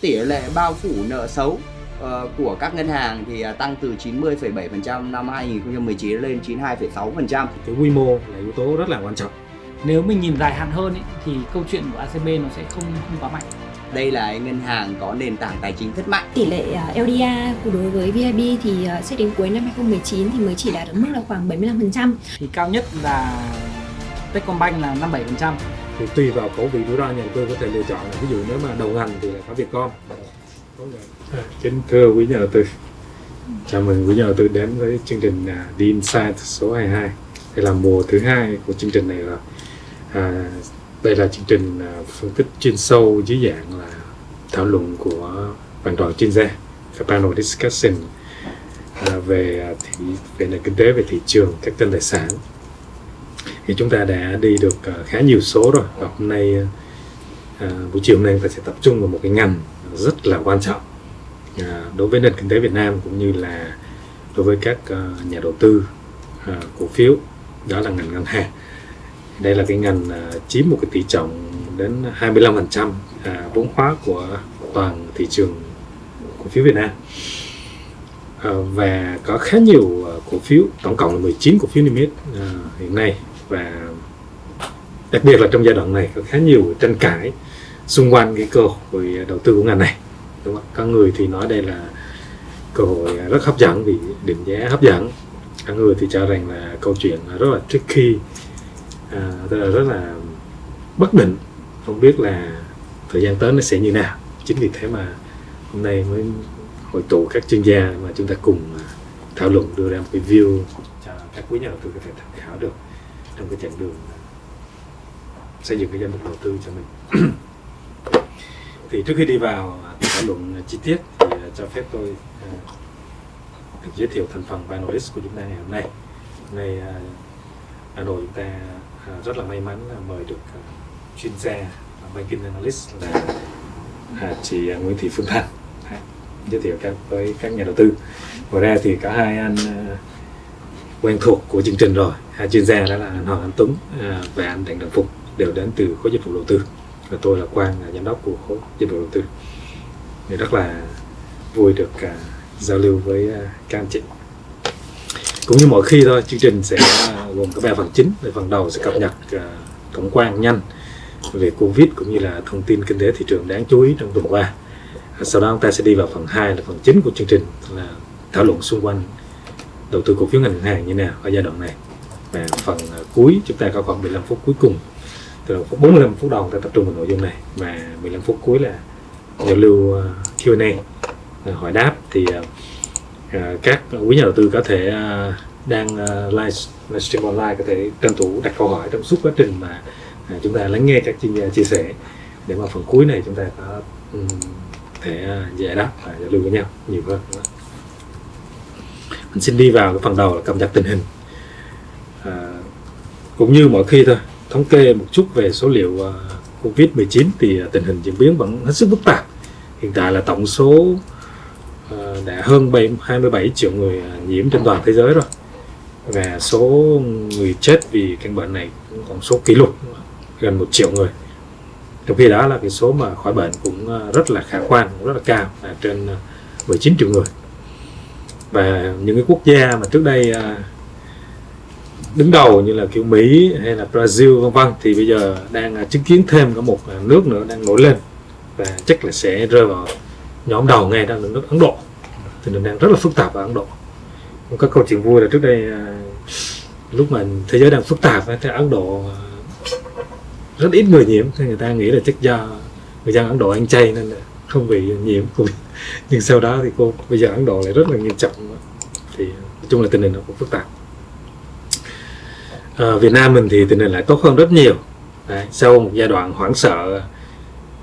tỷ lệ bao phủ nợ xấu uh, của các ngân hàng thì uh, tăng từ 90,7% năm 2019 lên 92,6%. Cái quy mô là yếu tố rất là quan trọng. Nếu mình nhìn dài hạn hơn ý, thì câu chuyện của ACB nó sẽ không không quá mạnh. Đây là ngân hàng có nền tảng tài chính rất mạnh. Tỷ lệ LDR của đối với VIB thì sẽ đến cuối năm 2019 thì mới chỉ đạt ở mức là khoảng 75%. Thì cao nhất là Techcombank là 57% thì tùy vào khẩu vị rủi ro nhà đầu tư có thể lựa chọn. Ví dụ nếu mà đầu ngành thì là có Vietcom à, kính thưa quý nhà đầu tư. Chào mừng quý nhà đầu tư đến với chương trình à, The Insight số 22 đây là mùa thứ hai của chương trình này rồi. À, đây là chương trình à, phân tích chuyên sâu dưới dạng là thảo luận của hoàn toàn chuyên gia cái panel discussion à, về à, thị về nền kinh tế về thị trường các kênh tài sản thì chúng ta đã đi được ờ, khá nhiều số rồi. Và hôm nay à, buổi chiều hôm nay ta sẽ tập trung vào một cái ngành rất là quan trọng à, đối với nền kinh tế Việt Nam cũng như là đối với các nhà đầu tư cổ phiếu. Đó là ngành ngân hàng. Đây là cái ngành chiếm một cái tỷ trọng đến 25% à, vốn hóa của toàn thị trường cổ phiếu Việt Nam. Và có khá nhiều cổ phiếu tổng cộng là 19 cổ phiếu niêm yết hiện nay và đặc biệt là trong giai đoạn này có khá nhiều tranh cãi xung quanh cái cơ hội đầu tư của ngành này. Đúng không? có người thì nói đây là cơ hội rất hấp dẫn vì định giá hấp dẫn. Có người thì cho rằng là câu chuyện rất là tricky à, tức là rất là bất định. Không biết là thời gian tới nó sẽ như nào. Chính vì thế mà hôm nay mới hội tụ các chuyên gia mà chúng ta cùng à, thảo luận đưa ra một cái view cho các quý nhà đầu tư có thể tham khảo được trong cái chặng đường xây dựng cái danh mục đầu tư cho mình. Thì trước khi đi vào thảo luận chi tiết thì à, cho phép tôi à, được giới thiệu thành phần panelist của chúng ta ngày hôm nay. Hôm nay à, nội chúng ta rất là may mắn là mời được chuyên gia banking analyst là chị Nguyễn Thị Phương Thanh. Dạ, giới thiệu các, với các nhà đầu tư. Ngoài ra thì cả hai anh quen thuộc của chương trình rồi. À, chuyên gia đó là anh Hoàng Anh Tuấn à, và anh Đặng Đặng Phục đều đến từ khối dịch vụ đầu tư. Và tôi là Quang là giám đốc của khối dịch vụ đầu tư. Thì rất là vui được uh, giao lưu với uh, các anh chị. Cũng như mọi khi thôi chương trình sẽ uh, gồm có ba phần chính. Về phần đầu sẽ cập nhật uh, tổng quan nhanh về covid cũng như là thông tin kinh tế thị trường đáng chú ý trong tuần qua. Sau đó chúng ta sẽ đi vào phần 2 là phần chính của chương trình là thảo luận xung quanh đầu tư cổ phiếu ngành hàng như nào ở giai đoạn này và phần ờ, cuối, chúng ta có khoảng 15 phút cuối cùng từ 45 phút đầu ta tập trung vào nội dung này. Và 15 phút cuối là giao lưu ờ, Q&A ờ, hỏi đáp. Thì các quý nhà đầu tư có thể đang live livestream online, có thể tranh thủ đặt câu hỏi trong suốt quá trình mà chúng ta lắng nghe các chuyên gia chia sẻ. Để mà phần cuối này chúng ta có thể giải đáp và giao lưu với nhau nhiều hơn mình xin đi vào cái phần đầu là cập nhật tình hình à, cũng như mọi khi thôi thống kê một chút về số liệu à, uh, Covid-19 thì à, tình hình diễn biến vẫn hết sức phức tạp. Hiện tại là tổng số uh, đã hơn 7, 27 triệu người nhiễm trên toàn thế giới rồi. Và số người chết vì căn bệnh này cũng còn số kỷ lục gần một triệu người. Trong khi đó là cái số mà khỏi bệnh cũng rất là khả quan cũng rất là cao là trên 19 triệu người. Và những cái quốc gia mà trước đây đứng đầu như là kiểu Mỹ hay là Brazil, vân vân. Thì bây giờ đang à, chứng kiến thêm có một à, nước nữa đang nổi lên và chắc là sẽ rơi vào nhóm đầu ngay đang là nước Ấn Độ. Thì hình đang rất là phức tạp ở Ấn Độ. Có câu chuyện vui là trước đây à, lúc mà thế giới đang phức tạp thì Ấn Độ rất ít người nhiễm. Thì người ta nghĩ là chắc do người dân Ấn Độ ăn chay nên là không bị nhiễm. Covid nhưng sau đó thì cô, bây giờ Ấn Độ lại rất là nghiêm trọng thì nói chung là tình hình nó cũng phức tạp à, Việt Nam mình thì tình hình lại tốt hơn rất nhiều. Đấy, sau một giai đoạn hoảng sợ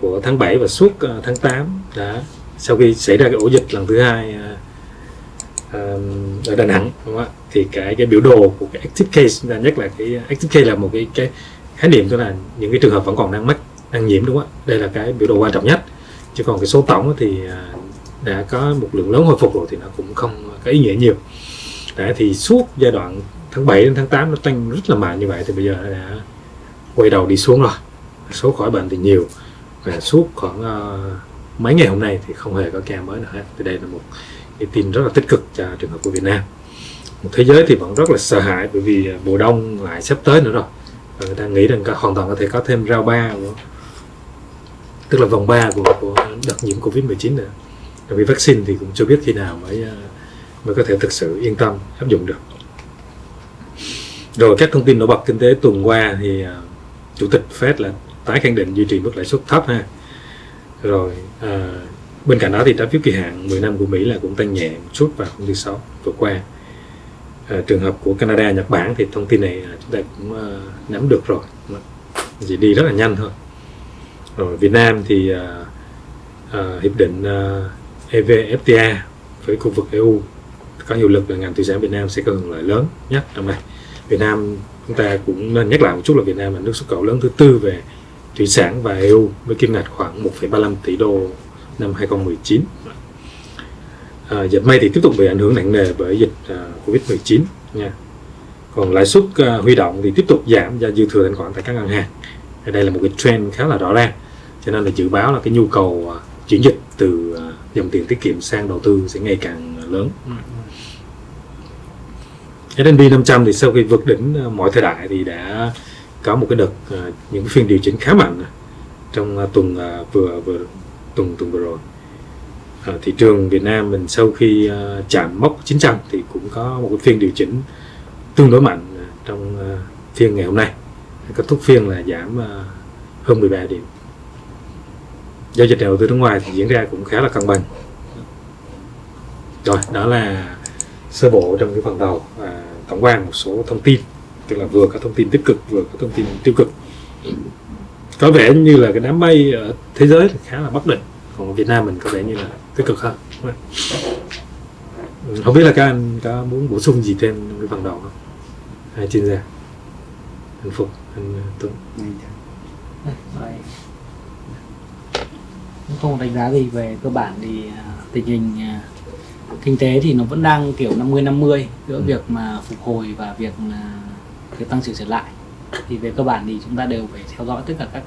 của tháng 7 và suốt uh, tháng 8 đã sau khi xảy ra cái ổ dịch lần thứ hai uh, uh, ở Đà Nẵng đúng không ạ? Thì cái cái biểu đồ của cái active case là nhất là cái active case là một cái cái khái niệm tức là những cái trường hợp vẫn còn đang mắc đang nhiễm đúng không ạ? Đây là cái biểu đồ quan trọng nhất. Chứ còn cái số tổng thì đã có một lượng lớn hồi phục rồi thì nó cũng không có ý nghĩa nhiều. Đấy, thì suốt giai đoạn tháng 7 đến tháng 8 nó tăng rất là mạnh như vậy thì bây giờ đã quay đầu đi xuống rồi. Số khỏi bệnh thì nhiều và suốt khoảng uh, mấy ngày hôm nay thì không hề có ca mới nào hết. Thì đây là một cái tin rất là tích cực cho trường hợp của Việt Nam. Một thế giới thì vẫn rất là sợ hãi bởi vì ờ, mùa đông lại sắp tới nữa rồi. Và người ta nghĩ rằng hoàn toàn có thể có thêm rau ba của, tức là vòng 3 của, của đợt nhiễm Covid 19 nữa. Vì vaccine thì cũng chưa biết khi nào mới ờ, mới có thể thực sự yên tâm áp dụng được rồi các thông tin nổi bật kinh tế tuần qua thì uh, chủ tịch Fed là tái khẳng định duy trì mức lãi suất thấp ha. Rồi uh, bên cạnh đó thì trái phiếu kỳ hạn 10 năm của Mỹ là cũng tăng nhẹ một chút vào hôm thứ sáu vừa qua. Uh, trường hợp của Canada Nhật Bản thì thông tin này chúng ta cũng uh, nắm được rồi. Chỉ đi rất là nhanh thôi. Rồi Việt Nam thì uh, uh, hiệp định uh, EVFTA với khu vực EU có hiệu lực là ngành thủy sản Việt Nam sẽ có hưởng lợi lớn nhất trong này. Việt Nam chúng ta cũng nên nhắc lại một chút là Việt Nam là nước xuất khẩu lớn thứ tư về thủy sản và EU với kim ngạch khoảng 1,35 tỷ đô năm 2019 à, dệt may thì tiếp tục bị ảnh hưởng nặng nề bởi dịch à, Covid-19 nha. Còn lãi suất à, huy động thì tiếp tục giảm do dư thừa thanh khoản tại các ngân hàng. Đây là một cái trend khá là rõ ràng. Cho nên là dự báo là cái nhu cầu à, chuyển dịch từ à, dòng tiền tiết kiệm sang đầu tư sẽ ngày càng lớn. Ừ. S&P 500 thì sau khi vượt đỉnh ờ, mọi thời đại thì đã có một cái đợt ờ, những phiên điều chỉnh khá mạnh trong ờ, tuần vừa vừa tuần tuần vừa rồi. Thị trường Việt Nam mình sau khi chạm mốc 900 thì cũng có một cái phiên điều chỉnh tương đối mạnh trong phiên ngày hôm nay. Kết thúc phiên là giảm hơn 13 điểm. Giao dịch đầu tư nước ngoài thì diễn ra cũng khá là cân bằng. Rồi đó là sơ bộ trong cái phần đầu à, tổng quan một số thông tin, tức là vừa có thông tin tích cực, vừa có thông tin tiêu cực. Có vẻ như là cái đám mây ở thế giới thì khá là bất định, còn ở Việt Nam mình có vẻ như là tích cực hơn ừ, không biết là các anh có muốn bổ sung gì thêm cái phần đầu không? Hai chuyên gia, anh Phục anh ờ, Tuấn. Không đánh giá gì về cơ bản thì ờ, tình hình ờ, kinh tế thì nó vẫn đang kiểu 50 50 giữa ừ. việc mà phục hồi và việc à, việc tăng trưởng trở lại thì về cơ bản thì chúng ta đều phải theo dõi tất cả các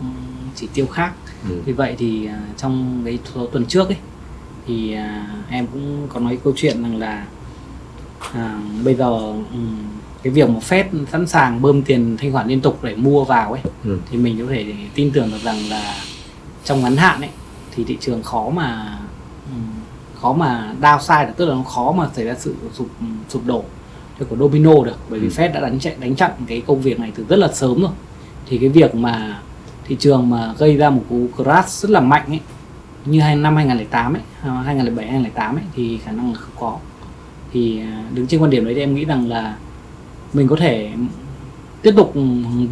chỉ tiêu khác ừ. vì vậy thì trong cái số tuần trước ấy thì em cũng có nói câu chuyện rằng là à, bây giờ um, cái việc mà Fed sẵn sàng bơm tiền thanh khoản liên tục để mua vào ấy ừ. thì mình có thể tin tưởng được rằng là trong ngắn hạn ấy thì thị trường khó mà khó mà downside được tức là nó khó mà xảy ra sự sụp sụp đổ của domino được. Bởi vì ừ. Fed đã đánh chạy đánh chặn cái công việc này từ rất là sớm rồi. Thì cái việc mà thị trường mà gây ra một cú crash rất là mạnh ấy như năm 2008 ấy 2007 2008 ấy thì khả năng là không có. Thì à, đứng trên quan điểm đấy thì em nghĩ rằng là mình có thể tiếp tục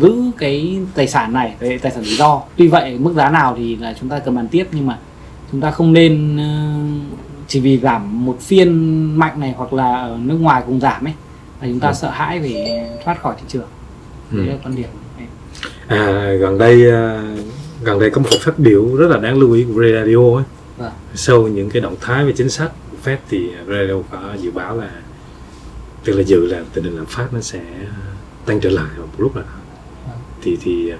giữ cái tài sản này cái tài sản rủi ro. Tuy vậy mức giá nào thì là chúng ta cần bàn tiếp nhưng mà chúng ta không nên ờ, chỉ vì giảm một phiên mạnh này hoặc là ở nước ngoài cùng giảm ấy là chúng ta ừ. sợ hãi về thoát khỏi thị trường ừ. đấy là quan điểm à, gần đây ờ, gần đây có một phát biểu rất là đáng lưu ý của Radio ấy vâng. sau những cái động thái về chính sách của Fed thì Radio có dự báo là tức là dự là tình hình lạm phát nó sẽ tăng trở lại vào một lúc nào đó vâng. thì thì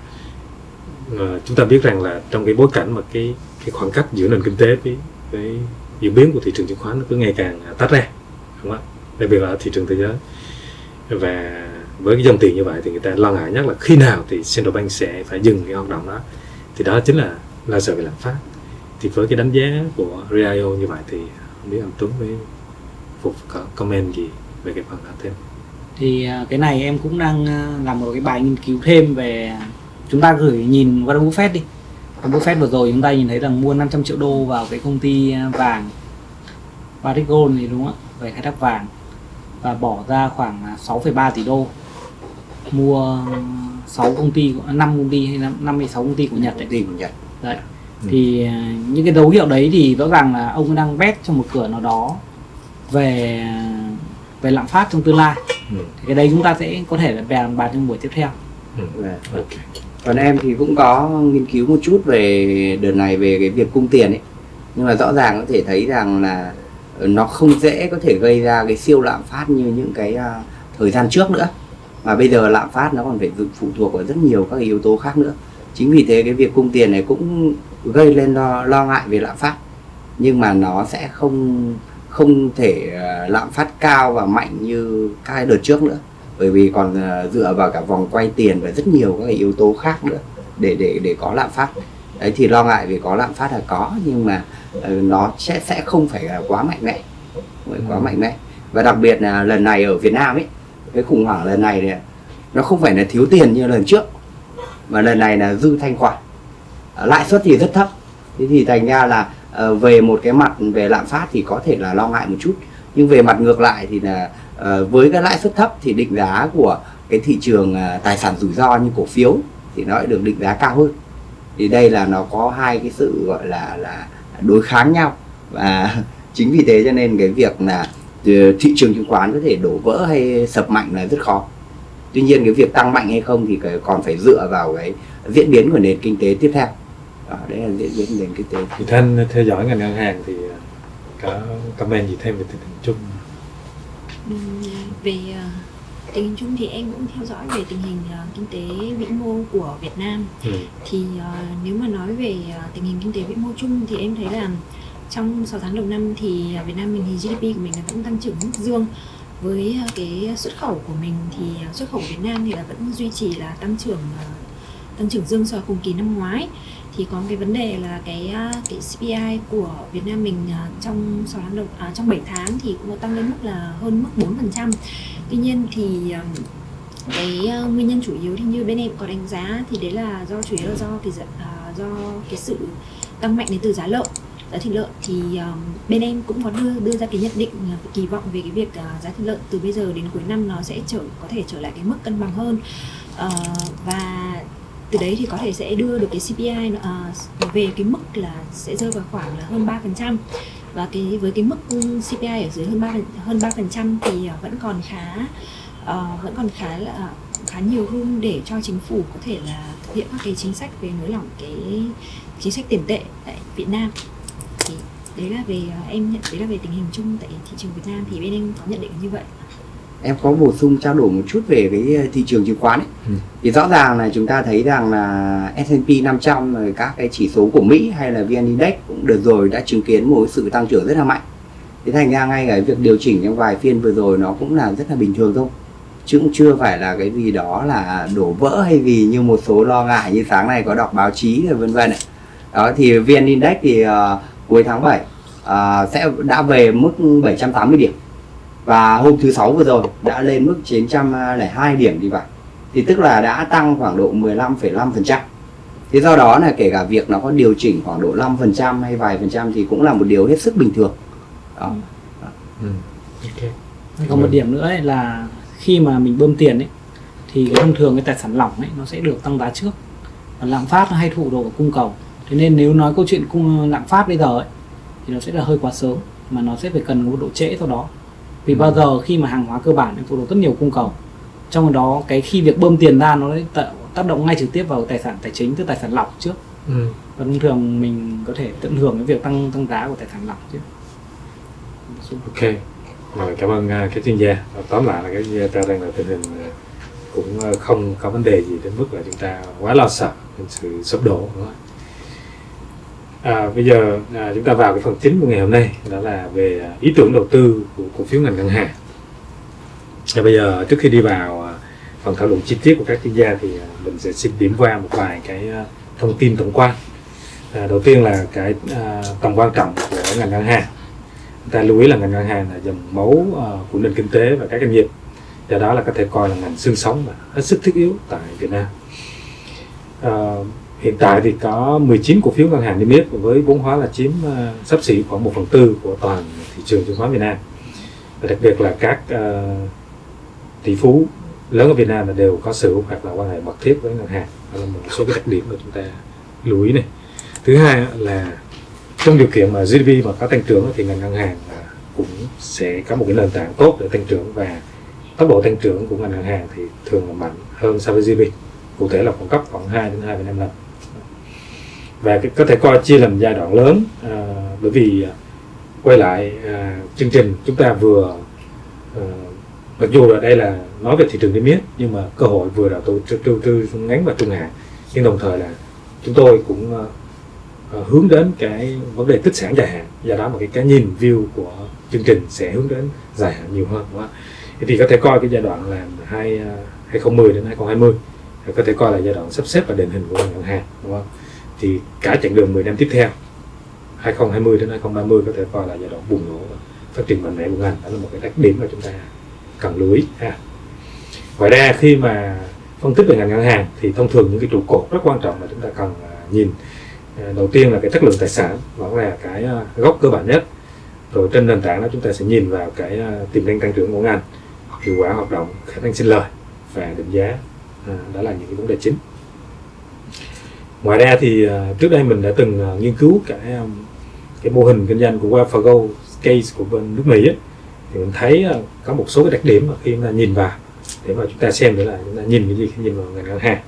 uh, chúng ta biết rằng là trong cái bối cảnh mà cái cái khoảng cách giữa nền kinh tế với với diễn biến của thị trường chứng khoán nó cứ ngày càng à, tách ra, đúng không đặc biệt là ở thị trường thế giới. Và với cái dòng tiền như vậy thì người ta lo ngại nhất là khi nào thì central bank sẽ phải dừng cái hoạt động đó. Thì đó chính là lo sợ về lạm phát. Thì với cái đánh giá của Rio như vậy thì không biết anh Tuấn với Phục có comment gì về cái phần đó thêm? Thì à, cái này em cũng đang à, làm một cái bài nghiên cứu thêm về chúng ta gửi nhìn Warren Buffett đi. Buffett vừa rồi chúng ta nhìn thấy rằng mua 500 triệu đô vào cái công ty à, vàng Barrick Gold thì đúng không ạ về khai thác vàng và bỏ ra khoảng 6,3 tỷ đô mua 6 công ty 5 công ty hay 5 hay 6 công ty của Nhật đấy. của Nhật. Đấy. Ừ. Thì những cái dấu hiệu đấy thì rõ ràng là ông đang bet trong một cửa nào đó về về lạm phát trong tương lai ừ. thì cái đấy chúng ta sẽ có thể là bàn bàn trong buổi tiếp theo ừ. Dạ. okay còn em thì cũng có nghiên cứu một chút về đợt này về cái việc cung tiền ấy. Nhưng mà rõ ràng có thể thấy rằng là ờ, nó không dễ có thể gây ra cái siêu lạm phát như những cái uh, thời gian trước nữa. Mà bây giờ lạm phát nó còn phải phụ thuộc vào rất nhiều các yếu tố khác nữa. Chính vì thế cái việc cung tiền này cũng gây lên lo, lo ngại về lạm phát. Nhưng mà nó sẽ không không thể ờ, lạm phát cao và mạnh như các đợt trước nữa bởi vì còn ờ, dựa vào cả vòng quay tiền và rất nhiều các yếu tố khác nữa để để để có lạm phát. Đấy thì lo ngại về có lạm phát là có nhưng mà ờ, nó sẽ sẽ không phải là quá mạnh mẽ. Quá mạnh mẽ. Và đặc biệt là lần này ở Việt Nam ấy cái khủng hoảng lần này này nó không phải là thiếu tiền như lần trước mà lần này là dư thanh khoản. À, lãi suất thì rất thấp. Thế thì thành ra là về một cái mặt về lạm phát thì có thể là lo ngại một chút. Nhưng về mặt ngược lại thì là Ờ, với cái lãi suất thấp thì định giá của cái thị trường à, tài sản rủi ro như cổ phiếu thì nó lại được định giá cao hơn. Thì đây là nó có hai cái sự gọi là là đối kháng nhau. Và chính vì thế cho nên cái việc là ờ, thị trường chứng khoán có thể đổ vỡ hay sập mạnh là rất khó. Tuy nhiên cái việc tăng mạnh hay không thì còn phải dựa vào cái diễn biến của nền kinh tế tiếp theo. Đó, đấy là diễn biến nền kinh tế. Thì thanh theo dõi ngành ngân hàng thì à, có comment gì thêm về tình hình chung? Về ờ, tình hình chung thì em cũng theo dõi về tình hình ờ, kinh tế vĩ mô của Việt Nam. Ừ. thì ờ, nếu mà nói về tình hình kinh tế vĩ mô chung thì em thấy là trong 6 tháng đầu năm thì Việt Nam mình thì GDP của mình là vẫn tăng trưởng mức dương. Với cái xuất khẩu của mình thì xuất khẩu của Việt Nam thì là vẫn duy trì là tăng trưởng tăng trưởng dương so với cùng kỳ năm ngoái thì có cái vấn đề là cái à, cái CPI của Việt Nam mình trong 6 tháng đầu à, trong 7 à, tháng thì cũng có tăng lên mức là hơn mức 4%. Tuy nhiên thì à, cái nguyên nhân chủ yếu thì như bên em có đánh giá thì đấy là do chủ yếu là do cái do cái sự tăng mạnh đến từ giá lợn giá thịt lợn thì um, bên em cũng có đưa đưa ra cái nhận định uh, kỳ vọng về cái việc uh, giá thịt lợn từ bây giờ đến cuối năm nó sẽ trở có thể trở lại cái mức cân bằng hơn uh, và từ đấy thì có thể sẽ đưa được cái CPI uh, à, về cái mức là sẽ rơi vào khoảng là hơn 3% và cái với cái mức CPI ở dưới hơn 3 hơn 3% thì à, vẫn còn khá uh, vẫn còn khá là à, khá nhiều room để cho chính phủ có thể là thực hiện các cái chính sách về nới lỏng cái chính sách tiền tệ tại Việt Nam. Thì đấy là về em nhận đấy là về tình hình chung tại thị trường Việt Nam. Thì bên em có nhận định như vậy em có bổ sung trao đổi một chút về cái thị trường chứng khoán ấy. Ừ. thì rõ ràng là chúng ta thấy rằng là S&P 500 rồi các cái chỉ số của Mỹ hay là VN Index cũng đợt rồi đã chứng kiến một sự tăng trưởng rất là mạnh thế thành ra ngay cái việc điều chỉnh trong vài phiên vừa rồi nó cũng là rất là bình thường thôi chứ cũng chưa phải là cái gì đó là đổ vỡ hay gì như một số lo ngại như sáng nay có đọc báo chí rồi vân vân đó thì VN Index thì ờ, cuối tháng 7 ờ, sẽ đã về mức 780 điểm và hôm thứ sáu vừa rồi đã lên mức 902 điểm thì phải thì tức là đã tăng khoảng độ 15,5% thế do đó là kể cả việc nó có điều chỉnh khoảng độ 5% hay vài phần trăm thì cũng là một điều hết sức bình thường. Đó. Ừ. ok. Còn một điểm nữa ấy là khi mà mình bơm tiền ấy thì thông thường cái tài sản lỏng ấy nó sẽ được tăng giá trước. Và lạm phát nó hay thụ độ vào cung cầu. Thế nên nếu nói câu chuyện cung lạm phát bây giờ ấy thì nó sẽ là hơi quá sớm mà nó sẽ phải cần một độ trễ sau đó vì bao giờ khi mà hàng hóa cơ bản nó phụ thuộc rất nhiều cung cầu trong đó cái khi việc bơm tiền ra nó tác động ngay trực tiếp vào tài sản tài chính tức tài sản lỏng trước ừ. và thông thường mình có thể tận hưởng cái việc tăng tăng giá của tài sản lỏng chứ ok rồi cảm ơn à, các chuyên gia tóm lại là các chuyên gia cho rằng là tình hình à, cũng à, không có vấn đề gì đến mức là chúng ta quá lo sợ đến sự sụp đổ đúng không? À, bây giờ à, chúng ta vào cái phần chính của ngày hôm nay đó là về ý tưởng đầu tư của cổ phiếu ngành ngân hàng. Và bây giờ trước khi đi vào à, phần thảo luận chi tiết của các chuyên gia thì à, mình sẽ xin điểm qua một vài cái à, thông tin tổng quan. À, đầu tiên là cái à, tầm quan trọng của ngành ngân hàng. Chúng ta lưu ý là ngành ngân hàng là dòng máu à, của nền kinh tế và các doanh nghiệp. Do đó là có thể coi là ngành xương sống và hết sức thiết yếu tại Việt Nam. À, hiện tại thì có 19 cổ phiếu ngân hàng niêm yết với vốn hóa là chiếm uh, sắp xỉ khoảng 1 phần tư của toàn thị trường chứng khoán Việt Nam. Và đặc biệt là các uh, tỷ phú lớn ở Việt Nam là đều có sở hoặc là quan hệ mật thiết với ngân hàng. Đó là một số cái đặc điểm mà chúng ta lưu ý này. Thứ hai là trong điều kiện mà GDP mà có tăng trưởng thì ngành ngân hàng cũng sẽ có một cái nền tảng tốt để tăng trưởng và tốc độ tăng trưởng của ngành ngân hàng thì thường là mạnh hơn so với GDP cụ thể là khoảng cấp khoảng 2 đến 2,5 lần và có thể coi chia làm giai đoạn lớn à, bởi vì à, quay lại à, chương trình chúng ta vừa à, mặc dù là đây là nói về thị trường niêm yết nhưng mà cơ hội vừa đầu tư tư, ngắn và trung hạn. Nhưng đồng thời là chúng tôi cũng à, à, hướng đến cái vấn đề tích sản dài hạn. Do đó mà cái cái nhìn view của chương trình sẽ hướng đến dài hạn nhiều hơn. Đúng không? thì có thể coi cái giai đoạn là hai à, 2010 đến 2020 có thể coi là giai đoạn sắp xếp và định hình của ngành ngân hàng. Đúng không? Thì cả chặng đường 10 năm tiếp theo 2020 đến 2030 có thể coi là giai đoạn bùng nổ phát triển mạnh mẽ của ngành. Đó là một cái đặc điểm mà chúng ta cần lưu ý, ha. Ngoài ra, khi mà phân tích về ngành ngân hàng thì thông thường những cái trụ cột rất quan trọng mà chúng ta cần à, nhìn. À, đầu tiên là cái chất lượng tài sản vẫn là cái à, gốc cơ bản nhất. Rồi trên nền tảng đó chúng ta sẽ nhìn vào cái tiềm năng tăng trưởng của ngành, hiệu quả hoạt động, khả năng sinh lời và định giá. Đó là những cái vấn đề chính ngoài ra thì uh, trước đây mình đã từng uh, nghiên cứu cái um, cái mô hình kinh doanh của Fargo case của bên nước Mỹ ấy, thì mình thấy có một số cái đặc điểm mà khi mà nhìn vào để mà chúng ta xem để là chúng ta nhìn cái gì khi nhìn vào ngành ngân hàng.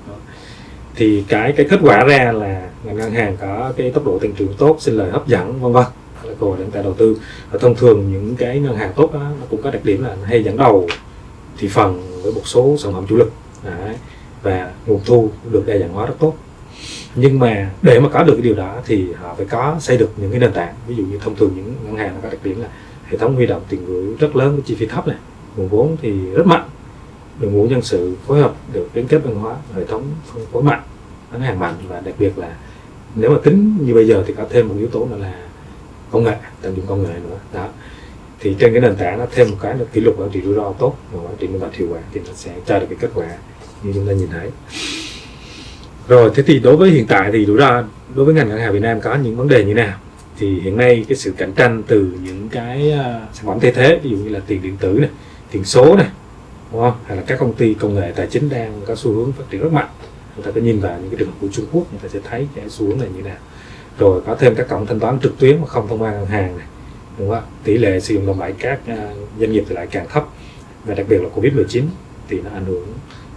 Thì cái cái kết quả ra là ngành ngân hàng có cái tốc độ tăng trưởng tốt sinh lời hấp dẫn vân vân. Là cơ hội để chúng ta đầu tư. Và thông thường những cái ngân hàng tốt đó, nó cũng có đặc điểm là hay dẫn đầu thị phần với một số sản phẩm chủ lực. Đấy. và nguồn thu được đa dạng hóa rất tốt nhưng mà để mà có được cái điều đó thì họ phải có, xây được những cái nền tảng. Ví dụ như thông thường những ngân hàng nó có đặc điểm là hệ thống huy động tiền gửi rất lớn với chi phí thấp này, nguồn vốn thì rất mạnh. Đội ngũ nhân sự phối hợp được liên kết văn hóa, hệ thống phân phối mạnh ngân hàng mạnh và đặc biệt là nếu mà tính như bây giờ thì có thêm một yếu tố nữa là công nghệ, tận dụng công nghệ nữa. Đó. Thì trên cái nền tảng nó thêm một cái là kỷ lục quản trị rủi ro tốt và quản trị minh bạch hiệu quả thì nó sẽ cho được cái kết quả như chúng ta nhìn thấy rồi, thế thì đối với hiện tại thì rủi ro đối với ngành ngân hàng Việt Nam có những vấn đề như nào? Thì hiện nay cái sự cạnh tranh từ những cái à, sản phẩm thay thế, ví dụ như là tiền điện tử này, tiền số này, đúng không? hay là các công ty công nghệ tài chính đang có xu hướng phát triển rất mạnh. Chúng ta có nhìn vào những cái trường hợp của Trung Quốc, chúng ta sẽ thấy cái xu hướng này như nào. Rồi, có thêm các cổng thanh toán trực tuyến mà không thông qua ngân hàng này, đúng không? tỷ lệ sử dụng đồng bẩy các à, doanh nghiệp thì lại càng thấp. Và đặc biệt là Covid 19 thì nó ảnh hưởng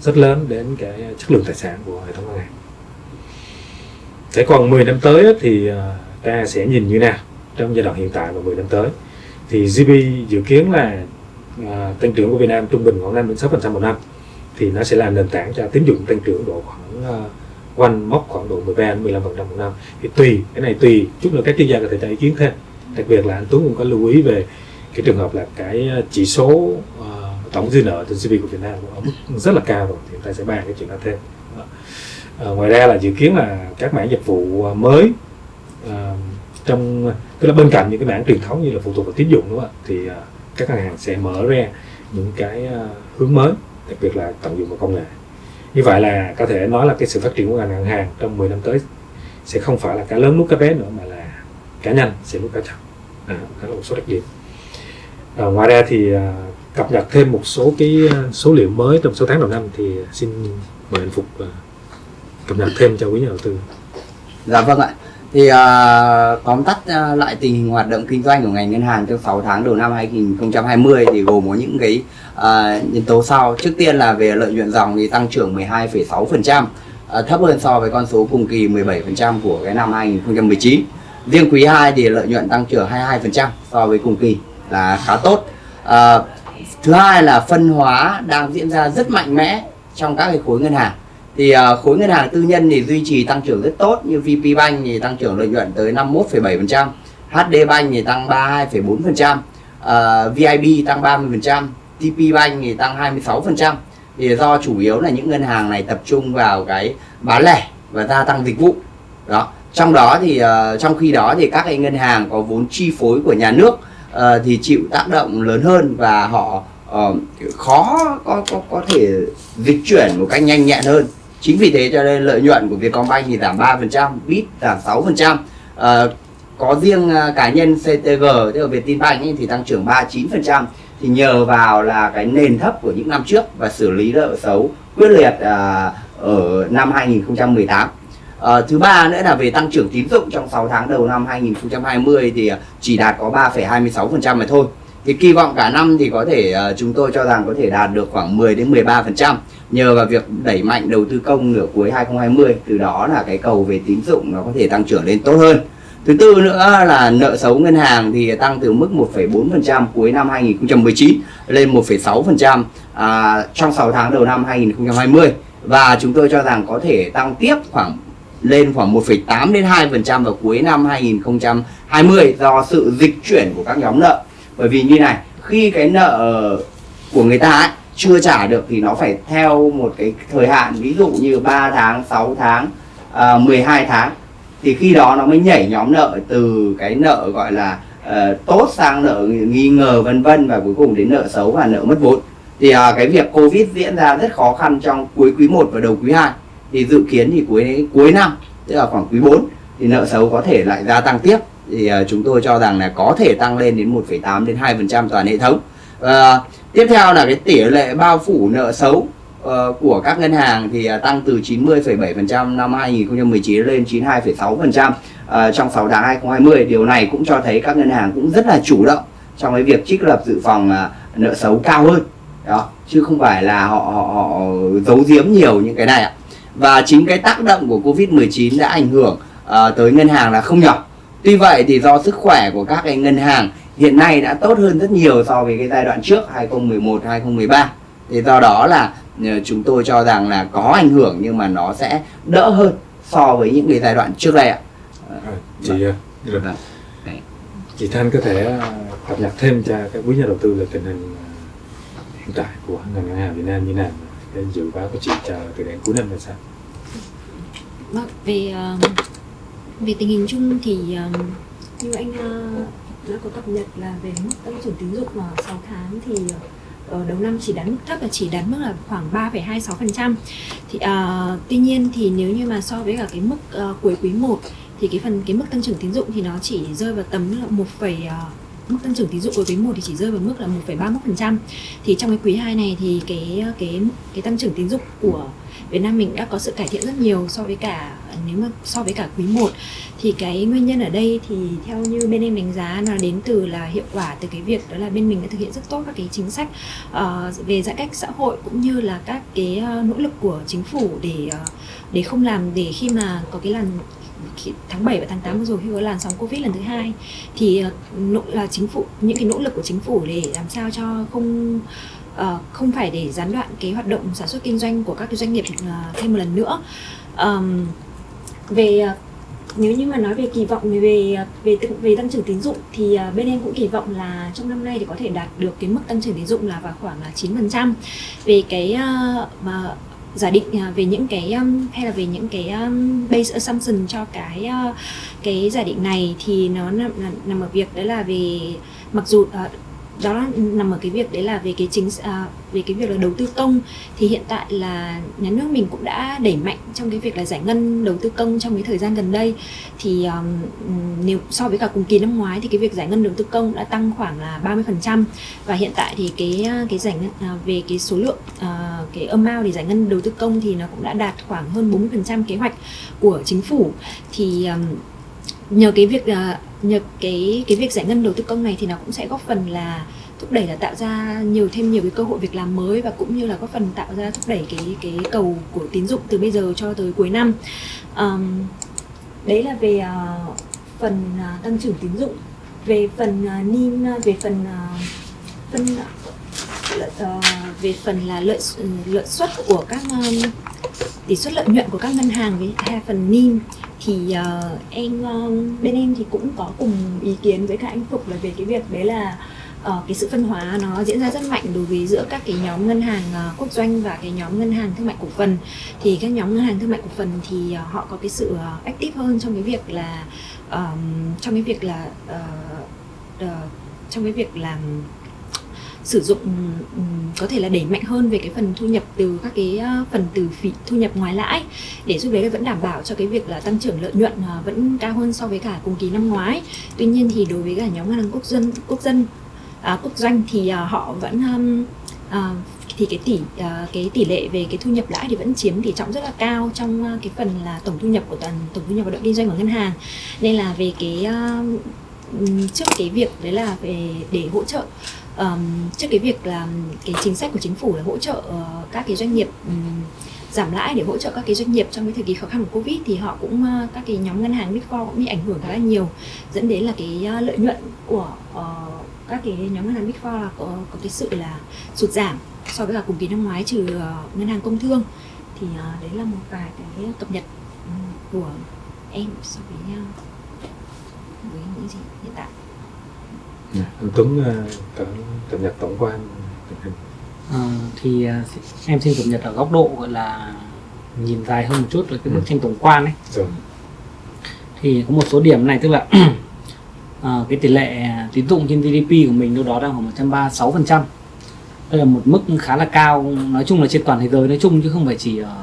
rất lớn đến cái chất lượng tài sản của hệ thống ngân hàng thế còn 10 năm tới thì à, ta sẽ nhìn như nào trong giai đoạn hiện tại và 10 năm tới? Thì GDP dự kiến là à, tăng trưởng của Việt Nam trung bình khoảng 5 đến 6 phần trăm một năm thì nó sẽ là nền tảng cho tín dụng tăng trưởng độ khoảng à, quanh mốc khoảng độ 13 đến 15 phần trăm một năm. Thì tùy cái này tùy chút nữa các chuyên gia có thể cho ý kiến thêm. Đặc biệt là anh Tuấn cũng có lưu ý về cái trường hợp là cái à, chỉ số uh, tổng dư nợ trên GDP của Việt Nam ở mức rất là cao rồi thì chúng ta sẽ bàn cái chuyện đó thêm à, ngoài ra là dự kiến là các mảng dịch vụ ờ, mới à, trong tức là bên cạnh những cái mảng truyền thống như là phụ thuộc vào tín dụng đúng không ạ? Thì à, các ngân hàng sẽ mở ra những cái à, hướng mới đặc biệt là tận dụng vào công nghệ. Như vậy là có thể nói là cái sự phát triển của ngành ngân hàng trong 10 năm tới sẽ không phải là cá lớn nuốt cá bé nữa mà là cá nhanh sẽ nuốt cá chậm. À, đó là một số đặc điểm. À, ngoài ra thì à, cập nhật thêm một số cái số liệu mới trong số tháng đầu năm thì xin mời anh Phục à, cập nhật thêm cho quý nhà đầu tư. Dạ vâng ạ. Thì uh, tóm tắt uh, lại tình hình hoạt động kinh doanh của ngành ngân hàng trong 6 tháng đầu năm 2020 thì gồm có những cái uh, nhân tố sau. Trước tiên là về lợi nhuận dòng thì tăng trưởng 12,6% uh, thấp hơn so với con số cùng kỳ 17% của cái năm 2019 riêng quý 2 thì lợi nhuận tăng trưởng 22% so với cùng kỳ là khá tốt. Uh, thứ hai là phân hóa đang diễn ra rất mạnh mẽ trong các cái khối ngân hàng thì uh, khối ngân hàng tư nhân thì duy trì tăng trưởng rất tốt như VP Bank thì tăng trưởng lợi nhuận tới 51,7%, HD Bank thì tăng 32,4%, uh, VIB tăng 30%, TP Bank thì tăng 26%. Thì do chủ yếu là những ngân hàng này tập trung vào cái bán lẻ và gia tăng dịch vụ. Đó. Trong đó thì uh, trong khi đó thì các cái ngân hàng có vốn chi phối của nhà nước uh, thì chịu tác động lớn hơn và họ uh, khó có, có có thể dịch chuyển một cách nhanh nhẹn hơn chính vì thế cho nên lợi nhuận của Vietcombank thì giảm 3%, Bit giảm 6%. À, ờ, có riêng uh, cá nhân CTG tức là Vietinbank ấy, thì tăng trưởng 39% thì nhờ vào là cái nền thấp của những năm trước và xử lý nợ xấu quyết liệt uh, ở năm 2018. À, ờ, thứ ba nữa là về tăng trưởng tín dụng trong 6 tháng đầu năm 2020 thì chỉ đạt có 3,26% mà thôi. Thì kỳ vọng cả năm thì có thể uh, chúng tôi cho rằng có thể đạt được khoảng 10 đến 13% nhờ vào việc đẩy mạnh đầu tư công nửa cuối 2020 từ đó là cái cầu về tín dụng nó có thể tăng trưởng lên tốt hơn. Thứ tư nữa là nợ xấu ngân hàng thì tăng từ mức 1,4% cuối năm 2019 lên 1,6% à, trong 6 tháng đầu năm 2020 và chúng tôi cho rằng có thể tăng tiếp khoảng lên khoảng 1,8 đến 2% vào cuối năm 2020 do sự dịch chuyển của các nhóm nợ. Bởi vì như này, khi cái nợ của người ta ấy, chưa trả được thì nó phải theo một cái thời hạn ví dụ như 3 tháng, 6 tháng, à, 12 tháng. Thì khi đó nó mới nhảy nhóm nợ từ cái nợ gọi là uh, tốt sang nợ nghi ngờ vân vân và cuối cùng đến nợ xấu và nợ mất vốn. Thì uh, cái việc covid diễn ra rất khó khăn trong cuối quý 1 và đầu quý 2 thì dự kiến thì cuối cuối năm tức là khoảng quý 4 thì nợ xấu có thể lại gia tăng tiếp thì à, chúng tôi cho rằng là có thể tăng lên đến 1,8 đến 2% toàn hệ thống. À, tiếp theo là cái tỷ lệ bao phủ nợ xấu uh, của các ngân hàng thì à, tăng từ 90,7% năm 2019 lên 92,6% uh, ờ, trong 6 tháng 2020 điều này cũng cho thấy các ngân hàng cũng rất là chủ động trong cái việc trích lập dự phòng uh, nợ xấu cao hơn. Đó chứ không phải là họ họ, họ giấu giếm nhiều những cái này ạ. Và chính cái tác động của Covid-19 đã ảnh hưởng uh, tới ngân hàng là không nhỏ tuy vậy thì do sức khỏe của các cái ngân hàng hiện nay đã tốt hơn rất nhiều so với cái giai đoạn trước 2011 2013 thì do đó là Ờ, chúng tôi cho rằng là có ảnh hưởng nhưng mà nó sẽ đỡ hơn so với những cái giai đoạn trước đây ạ. À, chị ờ, vâng. chị Thanh có thể cập nhật thêm cho các quý nhà đầu tư về tình hình hiện tại của ngành ngân hàng Việt Nam như nào cái dự báo của chị cho từ đến cuối năm là sao? Vâng, về uh, về tình hình chung thì uh, như anh uh, đã có cập nhật là về mức tăng trưởng tín dụng mà 6 tháng thì ở đầu năm chỉ đánh mức thấp là chỉ đánh mức là khoảng 3,26% thì uh, tuy nhiên thì nếu như mà so với cả cái mức uh, cuối quý 1 thì cái phần cái mức tăng trưởng tín dụng thì nó chỉ rơi vào tầm là một phẩy mức tăng trưởng tín dụng của quý 1 thì chỉ rơi vào mức là 1,31%. Thì trong cái quý 2 này thì cái cái cái tăng trưởng tín dụng của Việt Nam mình đã có sự cải thiện rất nhiều so với cả nếu mà so với cả quý 1 thì cái nguyên nhân ở đây thì theo như bên em đánh giá là đến từ là hiệu quả từ cái việc đó là bên mình đã thực hiện rất tốt các cái chính sách uh, về giãn cách xã hội cũng như là các cái uh, nỗ lực của chính phủ để uh, để không làm để khi mà có cái làn tháng 7 và tháng 8 vừa rồi khi có làn sóng Covid lần thứ hai thì nỗ là chính phủ những cái nỗ lực của chính phủ để làm sao cho không uh, không phải để gián đoạn cái hoạt động sản xuất kinh doanh của các cái doanh nghiệp uh, thêm một lần nữa. Um, về uh, nếu như mà nói về kỳ vọng về về về tăng trưởng tín dụng thì uh, bên em cũng kỳ vọng là trong năm nay thì có thể đạt được cái mức tăng trưởng tín dụng là vào khoảng là 9% về cái uh, mà giả định về những cái hay là về những cái base assumption cho cái cái giả định này thì nó nằm, nằm ở việc đấy là về mặc dù đó nằm ở cái việc đấy là về cái chính à, về cái việc là đầu tư công. Thì hiện tại là nhà nước mình cũng đã đẩy mạnh trong cái việc là giải ngân đầu tư công trong cái thời gian gần đây. Thì um, nếu so với cả cùng kỳ năm ngoái thì cái việc giải ngân đầu tư công đã tăng khoảng là 30% và hiện tại thì cái à, cái giải ngân à, về cái số lượng à, cái amount để giải ngân đầu tư công thì nó cũng đã đạt khoảng hơn 40% kế hoạch của chính phủ. Thì um, nhờ cái việc uh, nhờ cái cái việc giải ngân đầu tư công này thì nó cũng sẽ góp phần là thúc đẩy là tạo ra nhiều thêm nhiều cái cơ hội việc làm mới và cũng như là góp phần tạo ra thúc đẩy cái cái cầu của tín dụng từ bây giờ cho tới cuối năm. Um, đấy là về uh, phần uh, tăng trưởng tín dụng. Về phần uh, nin về phần uh, phân uh, về phần là lợi ừ, lợi suất của các um, tỷ suất lợi nhuận của các ngân hàng với hai phần NIM thì uh, em uh, bên em thì cũng có cùng ý kiến với cả anh Phục là về cái việc đấy là uh, cái sự phân hóa nó diễn ra rất mạnh đối với giữa các cái nhóm ngân hàng uh, quốc doanh và cái nhóm ngân hàng thương mại cổ phần. Thì các nhóm ngân hàng thương mại cổ phần thì uh, họ có cái sự uh, active hơn trong cái việc là um, trong cái việc là uh, uh, trong cái việc làm sử dụng ừ, ừ, có thể là đẩy mạnh hơn về cái phần thu nhập từ các cái ờ, phần từ phí thu nhập ngoài lãi để giúp đấy là vẫn đảm bảo cho cái việc là tăng trưởng lợi nhuận ờ, vẫn cao hơn so với cả cùng kỳ năm ngoái. Tuy nhiên thì đối với cả nhóm ngân hàng quốc dân quốc dân à, quốc doanh thì à, họ vẫn um, à, thì cái tỷ à, cái tỷ lệ về cái thu nhập lãi thì vẫn chiếm tỷ trọng rất là cao trong cái phần là tổng thu nhập của toàn tổng thu nhập hoạt động kinh doanh của ngân hàng. Nên là về cái trước cái việc đấy là về để hỗ trợ um, trước cái việc là cái chính sách của chính phủ là hỗ trợ uh, các cái doanh nghiệp um, giảm lãi để hỗ trợ các cái doanh nghiệp trong cái thời kỳ khó khăn của covid thì họ cũng uh, các cái nhóm ngân hàng big four cũng bị ảnh hưởng khá là nhiều dẫn đến là cái uh, lợi nhuận của uh, các cái nhóm ngân hàng big four là có, có cái sự là sụt giảm so với cả cùng kỳ năm ngoái trừ uh, ngân hàng công thương. Thì uh, đấy là một vài cái cập nhật của em so với uh, với những gì hiện tại anh Tuấn ờ, cập nhật tổng quan. Tình hình Ờ, thì à, em xin cập nhật ở góc độ gọi là nhìn dài hơn một chút về cái bức Ừ. tranh tổng quan ấy. Rồi. Thì có một số điểm này tức là ờ, cái tỷ lệ tín dụng trên GDP của mình đâu đó đang khoảng 136 phần trăm. Đây là một mức khá là cao nói chung là trên toàn thế giới nói chung chứ không phải chỉ ở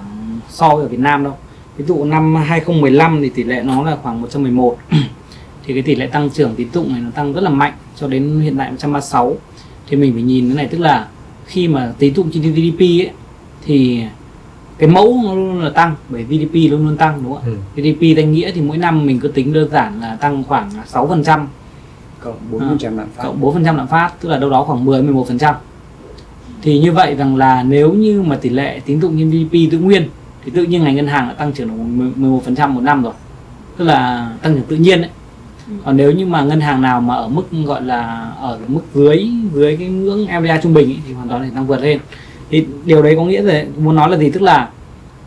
so với ở Việt Nam đâu. Ví dụ năm 2015 thì tỷ lệ nó là khoảng 111 thì cái tỷ lệ tăng trưởng tín dụng này nó tăng rất là mạnh cho đến hiện tại 136 thì mình phải nhìn cái này tức là khi mà tín dụng trên GDP ấy thì cái mẫu nó luôn là tăng bởi GDP luôn luôn tăng đúng không ạ ừ. GDP danh nghĩa thì mỗi năm mình cứ tính đơn giản là tăng khoảng 6% cộng 4% lạm phát cộng 4% lạm phát tức là đâu đó khoảng 10 11%. Thì như vậy rằng là nếu như mà tỷ lệ tín dụng trên GDP giữ nguyên thì tự nhiên ngành ngân hàng đã tăng trưởng được 11% một năm rồi. Tức là tăng trưởng tự nhiên đấy. Còn nếu như mà ngân hàng nào mà ở mức gọi là ở mức dưới dưới cái ngưỡng MDA trung bình ấy, thì hoàn toàn có thể tăng vượt lên. Thì điều đấy có nghĩa là muốn nói là gì? Tức là